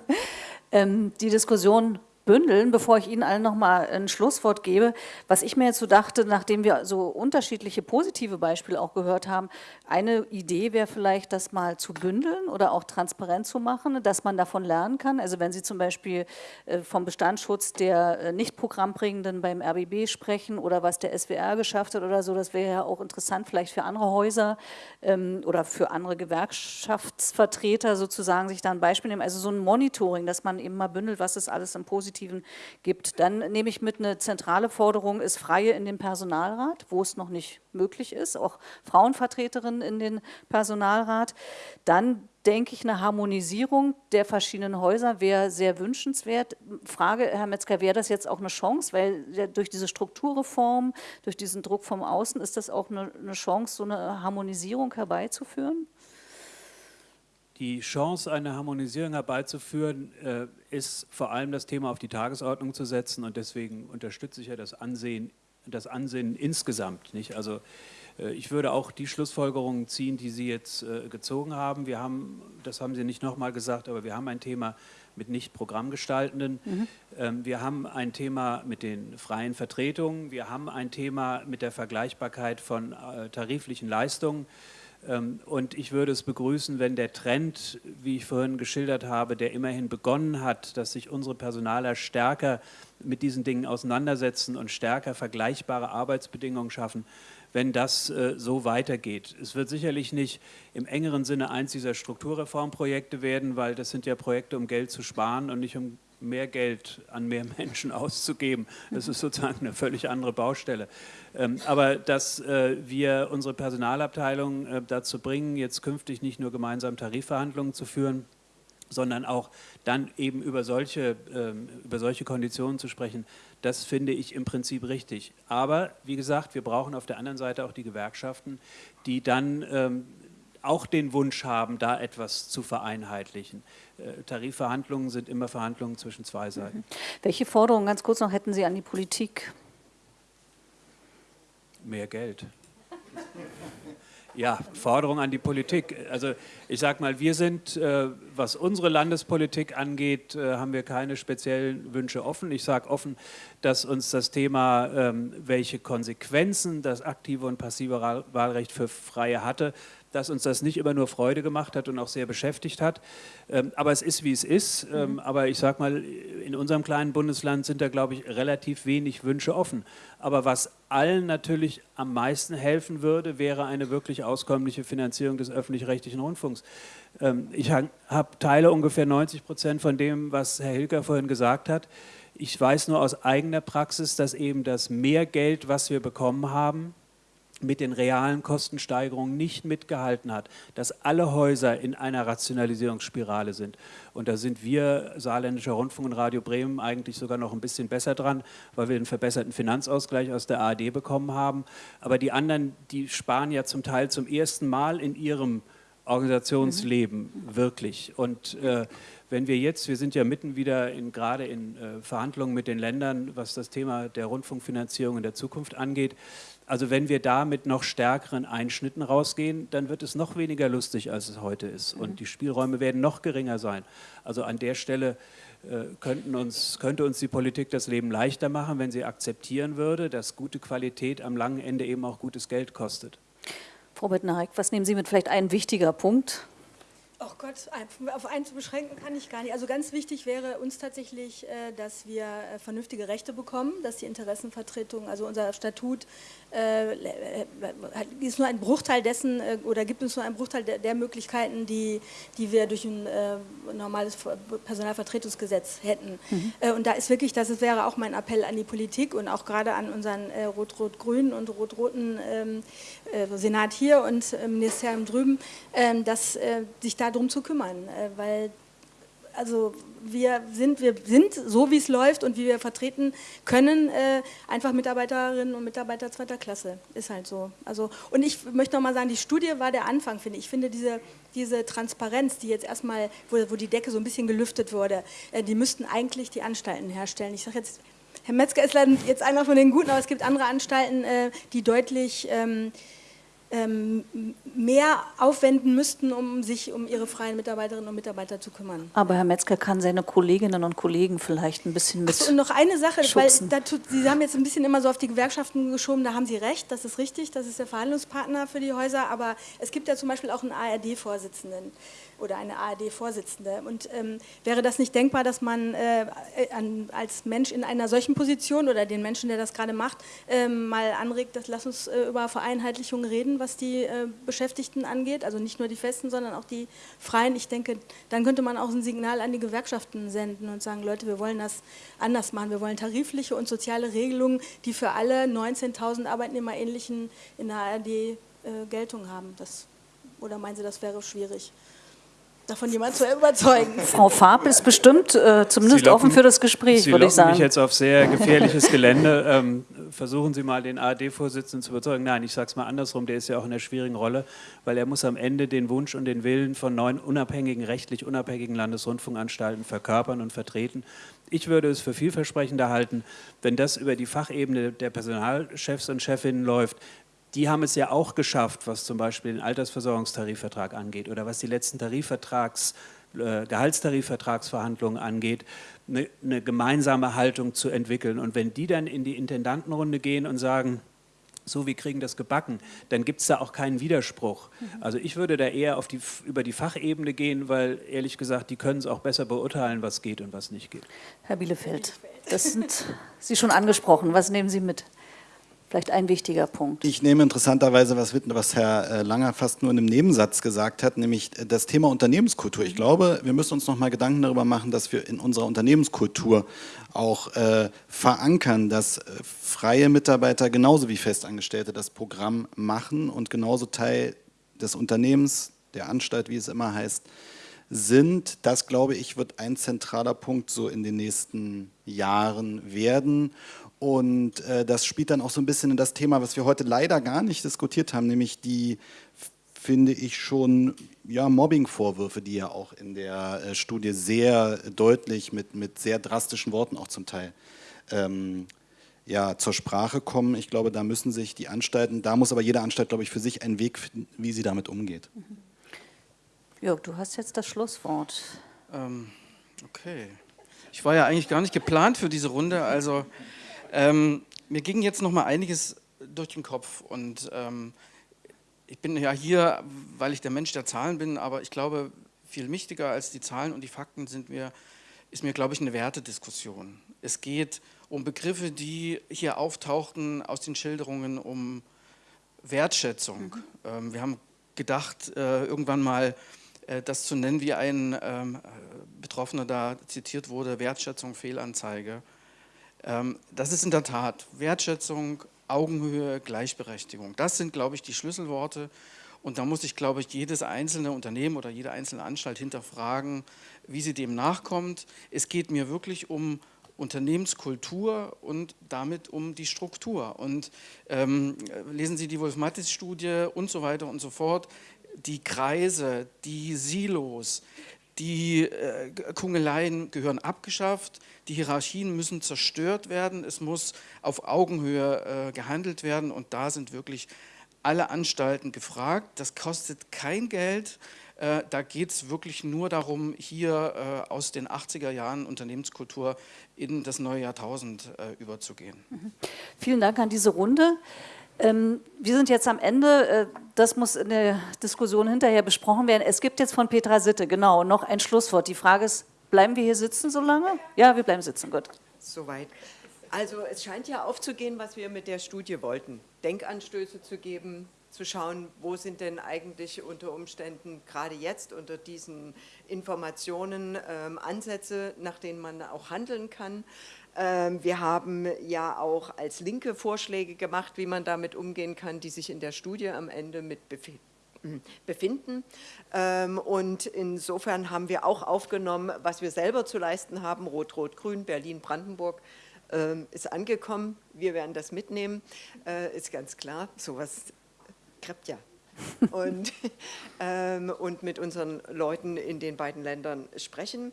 ähm, die Diskussion bündeln, bevor ich Ihnen allen noch mal ein Schlusswort gebe. Was ich mir jetzt so dachte, nachdem wir so unterschiedliche positive Beispiele auch gehört haben, eine Idee wäre vielleicht, das mal zu bündeln oder auch transparent zu machen, dass man davon lernen kann. Also wenn Sie zum Beispiel äh, vom Bestandsschutz der äh, Nicht-Programmbringenden beim RBB sprechen oder was der SWR geschafft hat oder so, das wäre ja auch interessant vielleicht für andere Häuser ähm, oder für andere Gewerkschaftsvertreter sozusagen sich da ein Beispiel nehmen. Also so ein Monitoring, dass man eben mal bündelt, was es alles im Positiven Positiven gibt. Dann nehme ich mit, eine zentrale Forderung ist Freie in den Personalrat, wo es noch nicht möglich ist, auch Frauenvertreterinnen in den Personalrat. Dann denke ich, eine Harmonisierung der verschiedenen Häuser wäre sehr wünschenswert. Frage, Herr Metzger, wäre das jetzt auch eine Chance? Weil durch diese Strukturreform, durch diesen Druck vom Außen, ist das auch eine Chance, so eine Harmonisierung herbeizuführen? Die Chance, eine Harmonisierung herbeizuführen, äh, ist vor allem das Thema auf die Tagesordnung zu setzen und deswegen unterstütze ich ja das Ansehen, das Ansehen insgesamt. Nicht? Also äh, ich würde auch die Schlussfolgerungen ziehen, die Sie jetzt äh, gezogen haben. Wir haben, das haben Sie nicht nochmal gesagt, aber wir haben ein Thema mit nicht Programmgestaltenden. Mhm. Ähm, wir haben ein Thema mit den freien Vertretungen. Wir haben ein Thema mit der Vergleichbarkeit von tariflichen Leistungen. Ähm, und ich würde es begrüßen, wenn der Trend, wie ich vorhin geschildert habe, der immerhin begonnen hat, dass sich unsere Personaler stärker mit diesen Dingen auseinandersetzen und stärker vergleichbare Arbeitsbedingungen schaffen, wenn das äh, so weitergeht. Es wird sicherlich nicht im engeren Sinne eins dieser Strukturreformprojekte werden, weil das sind ja Projekte, um Geld zu sparen und nicht um mehr Geld an mehr Menschen auszugeben. Das ist sozusagen eine völlig andere Baustelle. Ähm, aber dass äh, wir unsere Personalabteilung äh, dazu bringen, jetzt künftig nicht nur gemeinsam Tarifverhandlungen zu führen, sondern auch dann eben über solche, ähm, über solche Konditionen zu sprechen, das finde ich im Prinzip richtig. Aber wie gesagt, wir brauchen auf der anderen Seite auch die Gewerkschaften, die dann ähm, auch den Wunsch haben, da etwas zu vereinheitlichen. Äh, Tarifverhandlungen sind immer Verhandlungen zwischen zwei Seiten. Mhm. Welche Forderungen, ganz kurz noch, hätten Sie an die Politik? Mehr Geld. Ja, Forderung an die Politik. Also ich sage mal, wir sind, äh, was unsere Landespolitik angeht, äh, haben wir keine speziellen Wünsche offen. Ich sage offen, dass uns das Thema, ähm, welche Konsequenzen das aktive und passive Wahlrecht für Freie hatte, dass uns das nicht immer nur Freude gemacht hat und auch sehr beschäftigt hat. Ähm, aber es ist, wie es ist. Ähm, mhm. Aber ich sage mal, in unserem kleinen Bundesland sind da, glaube ich, relativ wenig Wünsche offen. Aber was allen natürlich am meisten helfen würde, wäre eine wirklich auskömmliche Finanzierung des öffentlich-rechtlichen Rundfunks. Ähm, ich habe teile ungefähr 90 Prozent von dem, was Herr Hilker vorhin gesagt hat. Ich weiß nur aus eigener Praxis, dass eben das Mehrgeld, was wir bekommen haben, mit den realen Kostensteigerungen nicht mitgehalten hat, dass alle Häuser in einer Rationalisierungsspirale sind. Und da sind wir, Saarländischer Rundfunk und Radio Bremen, eigentlich sogar noch ein bisschen besser dran, weil wir einen verbesserten Finanzausgleich aus der ARD bekommen haben. Aber die anderen, die sparen ja zum Teil zum ersten Mal in ihrem Organisationsleben mhm. wirklich. Und äh, wenn wir jetzt, wir sind ja mitten wieder in, gerade in äh, Verhandlungen mit den Ländern, was das Thema der Rundfunkfinanzierung in der Zukunft angeht, also wenn wir da mit noch stärkeren Einschnitten rausgehen, dann wird es noch weniger lustig, als es heute ist. Und mhm. die Spielräume werden noch geringer sein. Also an der Stelle äh, könnten uns, könnte uns die Politik das Leben leichter machen, wenn sie akzeptieren würde, dass gute Qualität am langen Ende eben auch gutes Geld kostet. Frau Bettner, was nehmen Sie mit vielleicht ein wichtiger Punkt? Oh Gott, auf einen zu beschränken kann ich gar nicht. Also ganz wichtig wäre uns tatsächlich, äh, dass wir äh, vernünftige Rechte bekommen, dass die Interessenvertretung, also unser Statut ist nur ein Bruchteil dessen äh, oder gibt uns nur einen Bruchteil der, Möglichkeiten, die, die wir durch ein äh, normales Personalvertretungsgesetz hätten. Mhm. Äh, und da ist wirklich, das wäre auch mein Appell an die Politik und auch gerade an unseren äh, Rot-Rot-Grünen und Rot-Roten ähm, äh, Senat hier und Ministerium drüben, ähm, dass sich darum zu kümmern, weil also wir sind, wir sind so wie es läuft und wie wir vertreten können, äh, einfach Mitarbeiterinnen und Mitarbeiter zweiter Klasse. Ist halt so. Also, und ich möchte noch mal sagen, die Studie war der Anfang, finde ich. Ich finde diese, diese Transparenz, die jetzt erstmal, wo, wo die Decke so ein bisschen gelüftet wurde, äh, die müssten eigentlich die Anstalten herstellen. Ich sage jetzt, Herr Metzger ist leider jetzt einer von den Guten, aber es gibt andere Anstalten, äh, die deutlich... Ähm, mehr aufwenden müssten, um sich um ihre freien Mitarbeiterinnen und Mitarbeiter zu kümmern. Aber Herr Metzger kann seine Kolleginnen und Kollegen vielleicht ein bisschen mit so, Und noch eine Sache, schubsen. weil dazu, Sie haben jetzt ein bisschen immer so auf die Gewerkschaften geschoben, da haben Sie recht, das ist richtig, das ist der Verhandlungspartner für die Häuser, aber es gibt ja zum Beispiel auch einen ARD-Vorsitzenden oder eine ARD-Vorsitzende. Und ähm, wäre das nicht denkbar, dass man äh, an, als Mensch in einer solchen Position oder den Menschen, der das gerade macht, äh, mal anregt, dass lass uns äh, über Vereinheitlichung reden, was die äh, Beschäftigten angeht, also nicht nur die Festen, sondern auch die Freien. Ich denke, dann könnte man auch ein Signal an die Gewerkschaften senden und sagen, Leute, wir wollen das anders machen. Wir wollen tarifliche und soziale Regelungen, die für alle 19.000 Arbeitnehmer in der ARD äh, Geltung haben. Das, oder meinen Sie, das wäre schwierig? Davon jemand zu überzeugen. Frau Farb ist bestimmt äh, zumindest locken, offen für das Gespräch, würde ich sagen. Sie mich jetzt auf sehr gefährliches Gelände. Ähm, versuchen Sie mal, den ARD-Vorsitzenden zu überzeugen. Nein, ich sage es mal andersrum, der ist ja auch in einer schwierigen Rolle, weil er muss am Ende den Wunsch und den Willen von neun unabhängigen, rechtlich unabhängigen Landesrundfunkanstalten verkörpern und vertreten. Ich würde es für vielversprechender halten, wenn das über die Fachebene der Personalchefs und Chefinnen läuft, die haben es ja auch geschafft, was zum Beispiel den Altersversorgungstarifvertrag angeht oder was die letzten Tarifvertrags, äh, Gehaltstarifvertragsverhandlungen angeht, eine, eine gemeinsame Haltung zu entwickeln. Und wenn die dann in die Intendantenrunde gehen und sagen, so, wir kriegen das gebacken, dann gibt es da auch keinen Widerspruch. Mhm. Also ich würde da eher auf die, über die Fachebene gehen, weil ehrlich gesagt, die können es auch besser beurteilen, was geht und was nicht geht. Herr Bielefeld, das sind Sie schon angesprochen. Was nehmen Sie mit? Vielleicht ein wichtiger Punkt. Ich nehme interessanterweise was was Herr äh, Langer fast nur in einem Nebensatz gesagt hat, nämlich äh, das Thema Unternehmenskultur. Ich glaube, wir müssen uns noch mal Gedanken darüber machen, dass wir in unserer Unternehmenskultur auch äh, verankern, dass äh, freie Mitarbeiter genauso wie Festangestellte das Programm machen und genauso Teil des Unternehmens, der Anstalt, wie es immer heißt, sind. Das, glaube ich, wird ein zentraler Punkt so in den nächsten Jahren werden. Und äh, das spielt dann auch so ein bisschen in das Thema, was wir heute leider gar nicht diskutiert haben, nämlich die, finde ich schon, ja, Mobbing-Vorwürfe, die ja auch in der äh, Studie sehr deutlich mit, mit sehr drastischen Worten auch zum Teil ähm, ja, zur Sprache kommen. Ich glaube, da müssen sich die Anstalten, da muss aber jede Anstalt, glaube ich, für sich einen Weg finden, wie sie damit umgeht. Mhm. Jörg, du hast jetzt das Schlusswort. Ähm, okay. Ich war ja eigentlich gar nicht geplant für diese Runde, also ähm, mir ging jetzt noch mal einiges durch den Kopf und ähm, ich bin ja hier, weil ich der Mensch der Zahlen bin, aber ich glaube, viel wichtiger als die Zahlen und die Fakten sind mir, ist mir, glaube ich, eine Wertediskussion. Es geht um Begriffe, die hier auftauchten aus den Schilderungen, um Wertschätzung. Mhm. Ähm, wir haben gedacht, äh, irgendwann mal äh, das zu nennen, wie ein ähm, Betroffener da zitiert wurde, Wertschätzung, Fehlanzeige. Ähm, das ist in der Tat Wertschätzung, Augenhöhe, Gleichberechtigung. Das sind, glaube ich, die Schlüsselworte. Und da muss ich, glaube ich, jedes einzelne Unternehmen oder jede einzelne Anstalt hinterfragen, wie sie dem nachkommt. Es geht mir wirklich um Unternehmenskultur und damit um die Struktur. Und ähm, lesen Sie die Wolf-Mattis-Studie und so weiter und so fort. Die Kreise, die Silos, die äh, Kungeleien gehören abgeschafft, die Hierarchien müssen zerstört werden, es muss auf Augenhöhe äh, gehandelt werden und da sind wirklich alle Anstalten gefragt. Das kostet kein Geld, äh, da geht es wirklich nur darum, hier äh, aus den 80er Jahren Unternehmenskultur in das neue Jahrtausend äh, überzugehen. Mhm. Vielen Dank an diese Runde. Ähm, wir sind jetzt am Ende, äh, das muss in der Diskussion hinterher besprochen werden. Es gibt jetzt von Petra Sitte, genau, noch ein Schlusswort. Die Frage ist, bleiben wir hier sitzen so lange? Ja, wir bleiben sitzen, gut. Soweit. Also es scheint ja aufzugehen, was wir mit der Studie wollten. Denkanstöße zu geben, zu schauen, wo sind denn eigentlich unter Umständen gerade jetzt unter diesen Informationen ähm, Ansätze, nach denen man auch handeln kann. Ähm, wir haben ja auch als Linke Vorschläge gemacht, wie man damit umgehen kann, die sich in der Studie am Ende mit befinden. Ähm, und insofern haben wir auch aufgenommen, was wir selber zu leisten haben, Rot-Rot-Grün, Berlin-Brandenburg, ähm, ist angekommen. Wir werden das mitnehmen, äh, ist ganz klar. Sowas klappt ja. und, und mit unseren Leuten in den beiden Ländern sprechen.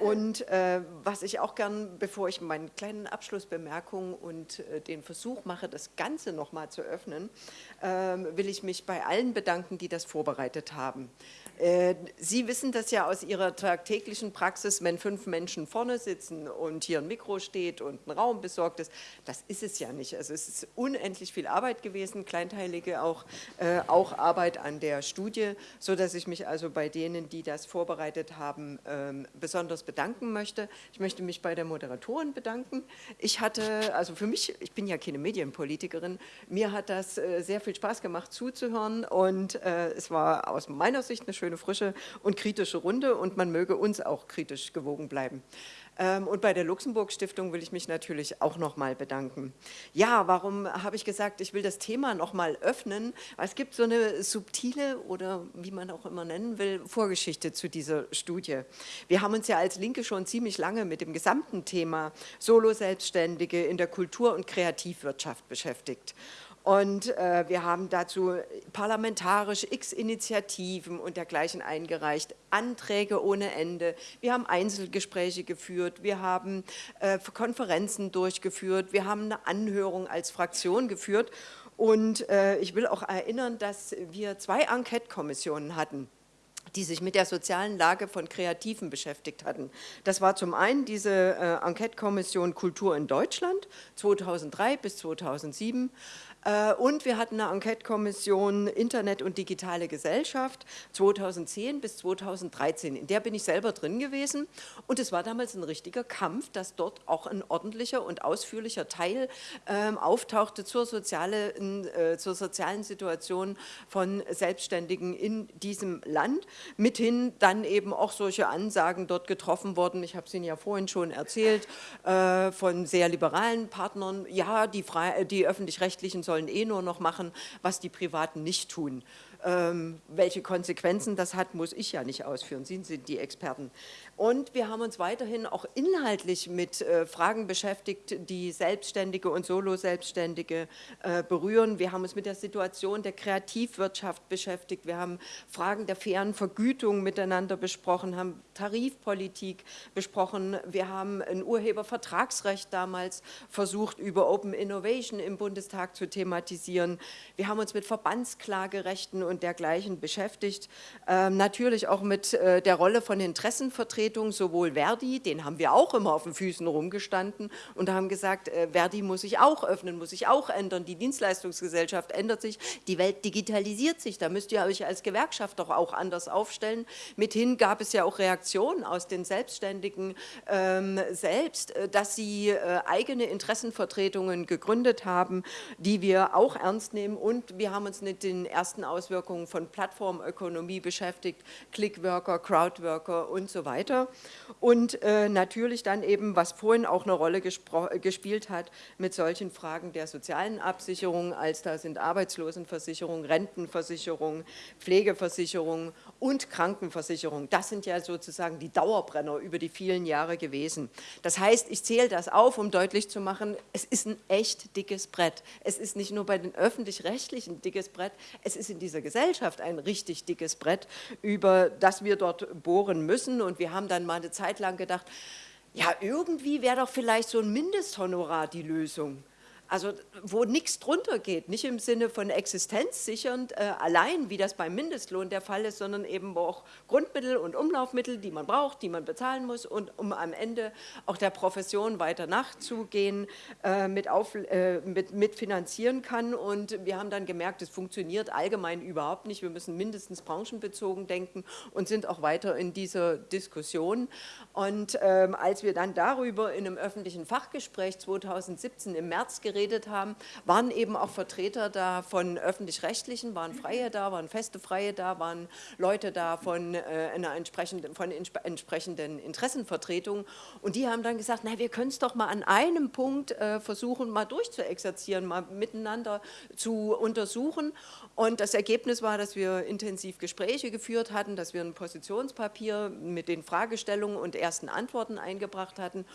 Und äh, was ich auch gern, bevor ich meine kleinen Abschlussbemerkungen und äh, den Versuch mache, das Ganze nochmal zu öffnen, äh, will ich mich bei allen bedanken, die das vorbereitet haben. Äh, Sie wissen das ja aus Ihrer tagtäglichen Praxis, wenn fünf Menschen vorne sitzen und hier ein Mikro steht und ein Raum besorgt ist, das ist es ja nicht. Also es ist unendlich viel Arbeit gewesen, kleinteilige auch, äh, auch Arbeit an der Studie, sodass ich mich also bei denen, die das vorbereitet haben, äh, besonders bedanken möchte. Ich möchte mich bei der Moderatorin bedanken. Ich hatte, also für mich, ich bin ja keine Medienpolitikerin, mir hat das äh, sehr viel Spaß gemacht zuzuhören und äh, es war aus meiner Sicht eine schöne schöne, frische und kritische Runde und man möge uns auch kritisch gewogen bleiben. Ähm, und bei der Luxemburg-Stiftung will ich mich natürlich auch nochmal bedanken. Ja, warum habe ich gesagt, ich will das Thema nochmal öffnen? Es gibt so eine subtile oder wie man auch immer nennen will, Vorgeschichte zu dieser Studie. Wir haben uns ja als Linke schon ziemlich lange mit dem gesamten Thema Solo-Selbstständige in der Kultur- und Kreativwirtschaft beschäftigt. Und äh, wir haben dazu parlamentarisch x Initiativen und dergleichen eingereicht, Anträge ohne Ende. Wir haben Einzelgespräche geführt, wir haben äh, Konferenzen durchgeführt, wir haben eine Anhörung als Fraktion geführt. Und äh, ich will auch erinnern, dass wir zwei Enquete-Kommissionen hatten die sich mit der sozialen Lage von Kreativen beschäftigt hatten. Das war zum einen diese äh, Enquete-Kommission Kultur in Deutschland 2003 bis 2007 äh, und wir hatten eine Enquete-Kommission Internet und digitale Gesellschaft 2010 bis 2013. In der bin ich selber drin gewesen und es war damals ein richtiger Kampf, dass dort auch ein ordentlicher und ausführlicher Teil ähm, auftauchte zur, soziale, äh, zur sozialen Situation von Selbstständigen in diesem Land. Mithin dann eben auch solche Ansagen dort getroffen worden, ich habe es Ihnen ja vorhin schon erzählt, äh, von sehr liberalen Partnern, ja, die, die öffentlich-rechtlichen sollen eh nur noch machen, was die Privaten nicht tun. Ähm, welche Konsequenzen das hat, muss ich ja nicht ausführen. Sie sind die Experten. Und wir haben uns weiterhin auch inhaltlich mit äh, Fragen beschäftigt, die Selbstständige und Solo-Selbstständige äh, berühren. Wir haben uns mit der Situation der Kreativwirtschaft beschäftigt. Wir haben Fragen der fairen Vergütung miteinander besprochen, haben Tarifpolitik besprochen. Wir haben ein Urhebervertragsrecht damals versucht, über Open Innovation im Bundestag zu thematisieren. Wir haben uns mit Verbandsklagerechten und dergleichen beschäftigt. Ähm, natürlich auch mit äh, der Rolle von Interessenvertretungen, sowohl Verdi, den haben wir auch immer auf den Füßen rumgestanden und haben gesagt, äh, Verdi muss sich auch öffnen, muss sich auch ändern, die Dienstleistungsgesellschaft ändert sich, die Welt digitalisiert sich, da müsst ihr euch als Gewerkschaft doch auch anders aufstellen. Mithin gab es ja auch Reaktionen aus den Selbstständigen ähm, selbst, äh, dass sie äh, eigene Interessenvertretungen gegründet haben, die wir auch ernst nehmen und wir haben uns mit den ersten Auswirkungen von Plattformökonomie beschäftigt, Clickworker, Crowdworker und so weiter. Und äh, natürlich dann eben, was vorhin auch eine Rolle gespielt hat, mit solchen Fragen der sozialen Absicherung, als da sind Arbeitslosenversicherung, Rentenversicherung, Pflegeversicherung und Krankenversicherung. Das sind ja sozusagen die Dauerbrenner über die vielen Jahre gewesen. Das heißt, ich zähle das auf, um deutlich zu machen, es ist ein echt dickes Brett. Es ist nicht nur bei den Öffentlich-Rechtlichen dickes Brett, es ist in dieser Gesellschaft ein richtig dickes Brett, über das wir dort bohren müssen. Und wir haben dann mal eine Zeit lang gedacht, ja, irgendwie wäre doch vielleicht so ein Mindesthonorar die Lösung. Also wo nichts drunter geht, nicht im Sinne von existenzsichernd äh, allein, wie das beim Mindestlohn der Fall ist, sondern eben auch Grundmittel und Umlaufmittel, die man braucht, die man bezahlen muss und um am Ende auch der Profession weiter nachzugehen, äh, mit, auf, äh, mit, mit finanzieren kann. Und wir haben dann gemerkt, es funktioniert allgemein überhaupt nicht. Wir müssen mindestens branchenbezogen denken und sind auch weiter in dieser Diskussion. Und ähm, als wir dann darüber in einem öffentlichen Fachgespräch 2017 im März geredet geredet haben, waren eben auch Vertreter da von Öffentlich-Rechtlichen, waren Freie da, waren feste Freie da, waren Leute da von, äh, einer entsprechenden, von entsprechenden Interessenvertretungen und die haben dann gesagt, na, wir können es doch mal an einem Punkt äh, versuchen, mal durchzuexerzieren, mal miteinander zu untersuchen. Und das Ergebnis war, dass wir intensiv Gespräche geführt hatten, dass wir ein Positionspapier mit den Fragestellungen und ersten Antworten eingebracht hatten.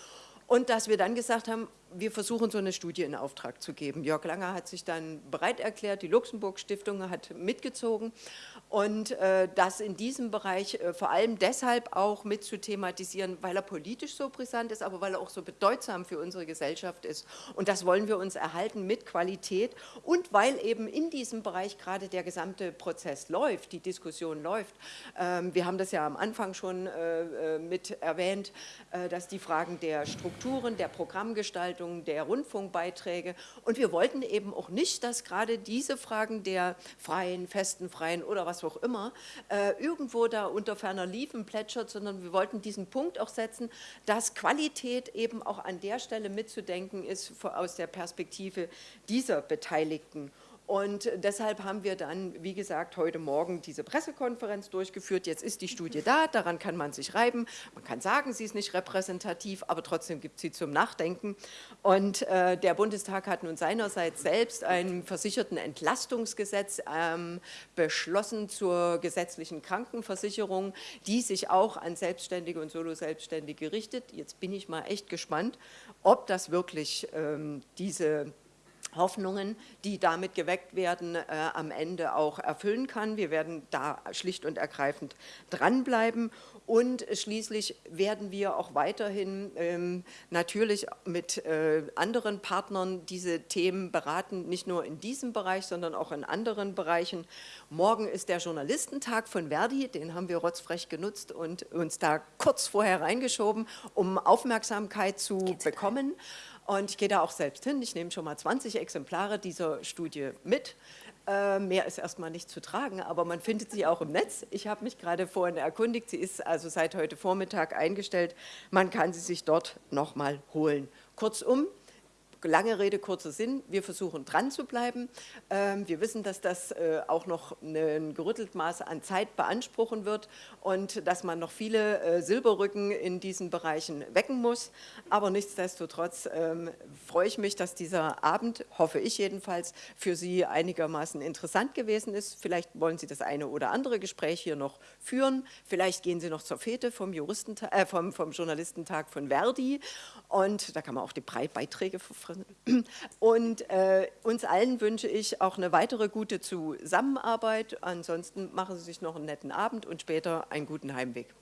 Und dass wir dann gesagt haben, wir versuchen so eine Studie in Auftrag zu geben. Jörg Langer hat sich dann bereit erklärt, die Luxemburg-Stiftung hat mitgezogen und äh, das in diesem Bereich äh, vor allem deshalb auch mit zu thematisieren, weil er politisch so brisant ist, aber weil er auch so bedeutsam für unsere Gesellschaft ist. Und das wollen wir uns erhalten mit Qualität und weil eben in diesem Bereich gerade der gesamte Prozess läuft, die Diskussion läuft. Ähm, wir haben das ja am Anfang schon äh, äh mit erwähnt, äh, dass die Fragen der Strukturen, der Programmgestaltung, der Rundfunkbeiträge und wir wollten eben auch nicht, dass gerade diese Fragen der freien, festen, freien oder was auch immer, äh, irgendwo da unter ferner Liefen plätschert, sondern wir wollten diesen Punkt auch setzen, dass Qualität eben auch an der Stelle mitzudenken ist aus der Perspektive dieser Beteiligten. Und deshalb haben wir dann, wie gesagt, heute Morgen diese Pressekonferenz durchgeführt. Jetzt ist die Studie da, daran kann man sich reiben. Man kann sagen, sie ist nicht repräsentativ, aber trotzdem gibt sie zum Nachdenken. Und äh, der Bundestag hat nun seinerseits selbst ein versicherten Entlastungsgesetz ähm, beschlossen zur gesetzlichen Krankenversicherung, die sich auch an Selbstständige und Solo-Selbstständige richtet. Jetzt bin ich mal echt gespannt, ob das wirklich ähm, diese Hoffnungen, die damit geweckt werden, äh, am Ende auch erfüllen kann. Wir werden da schlicht und ergreifend dranbleiben und schließlich werden wir auch weiterhin ähm, natürlich mit äh, anderen Partnern diese Themen beraten, nicht nur in diesem Bereich, sondern auch in anderen Bereichen. Morgen ist der Journalistentag von Verdi, den haben wir rotzfrech genutzt und uns da kurz vorher reingeschoben, um Aufmerksamkeit zu bekommen. Und ich gehe da auch selbst hin. Ich nehme schon mal 20 Exemplare dieser Studie mit. Äh, mehr ist erstmal nicht zu tragen, aber man findet sie auch im Netz. Ich habe mich gerade vorhin erkundigt, sie ist also seit heute Vormittag eingestellt. Man kann sie sich dort nochmal holen. Kurzum, lange Rede, kurzer Sinn, wir versuchen dran zu bleiben. Ähm, wir wissen, dass das äh, auch noch ein gerüttelt Maß an Zeit beanspruchen wird und dass man noch viele äh, Silberrücken in diesen Bereichen wecken muss. Aber nichtsdestotrotz ähm, freue ich mich, dass dieser Abend, hoffe ich jedenfalls, für Sie einigermaßen interessant gewesen ist. Vielleicht wollen Sie das eine oder andere Gespräch hier noch führen. Vielleicht gehen Sie noch zur Fete vom, Juristentag, äh, vom, vom Journalistentag von Verdi und da kann man auch die Beiträge und äh, uns allen wünsche ich auch eine weitere gute Zusammenarbeit. Ansonsten machen Sie sich noch einen netten Abend und später einen guten Heimweg.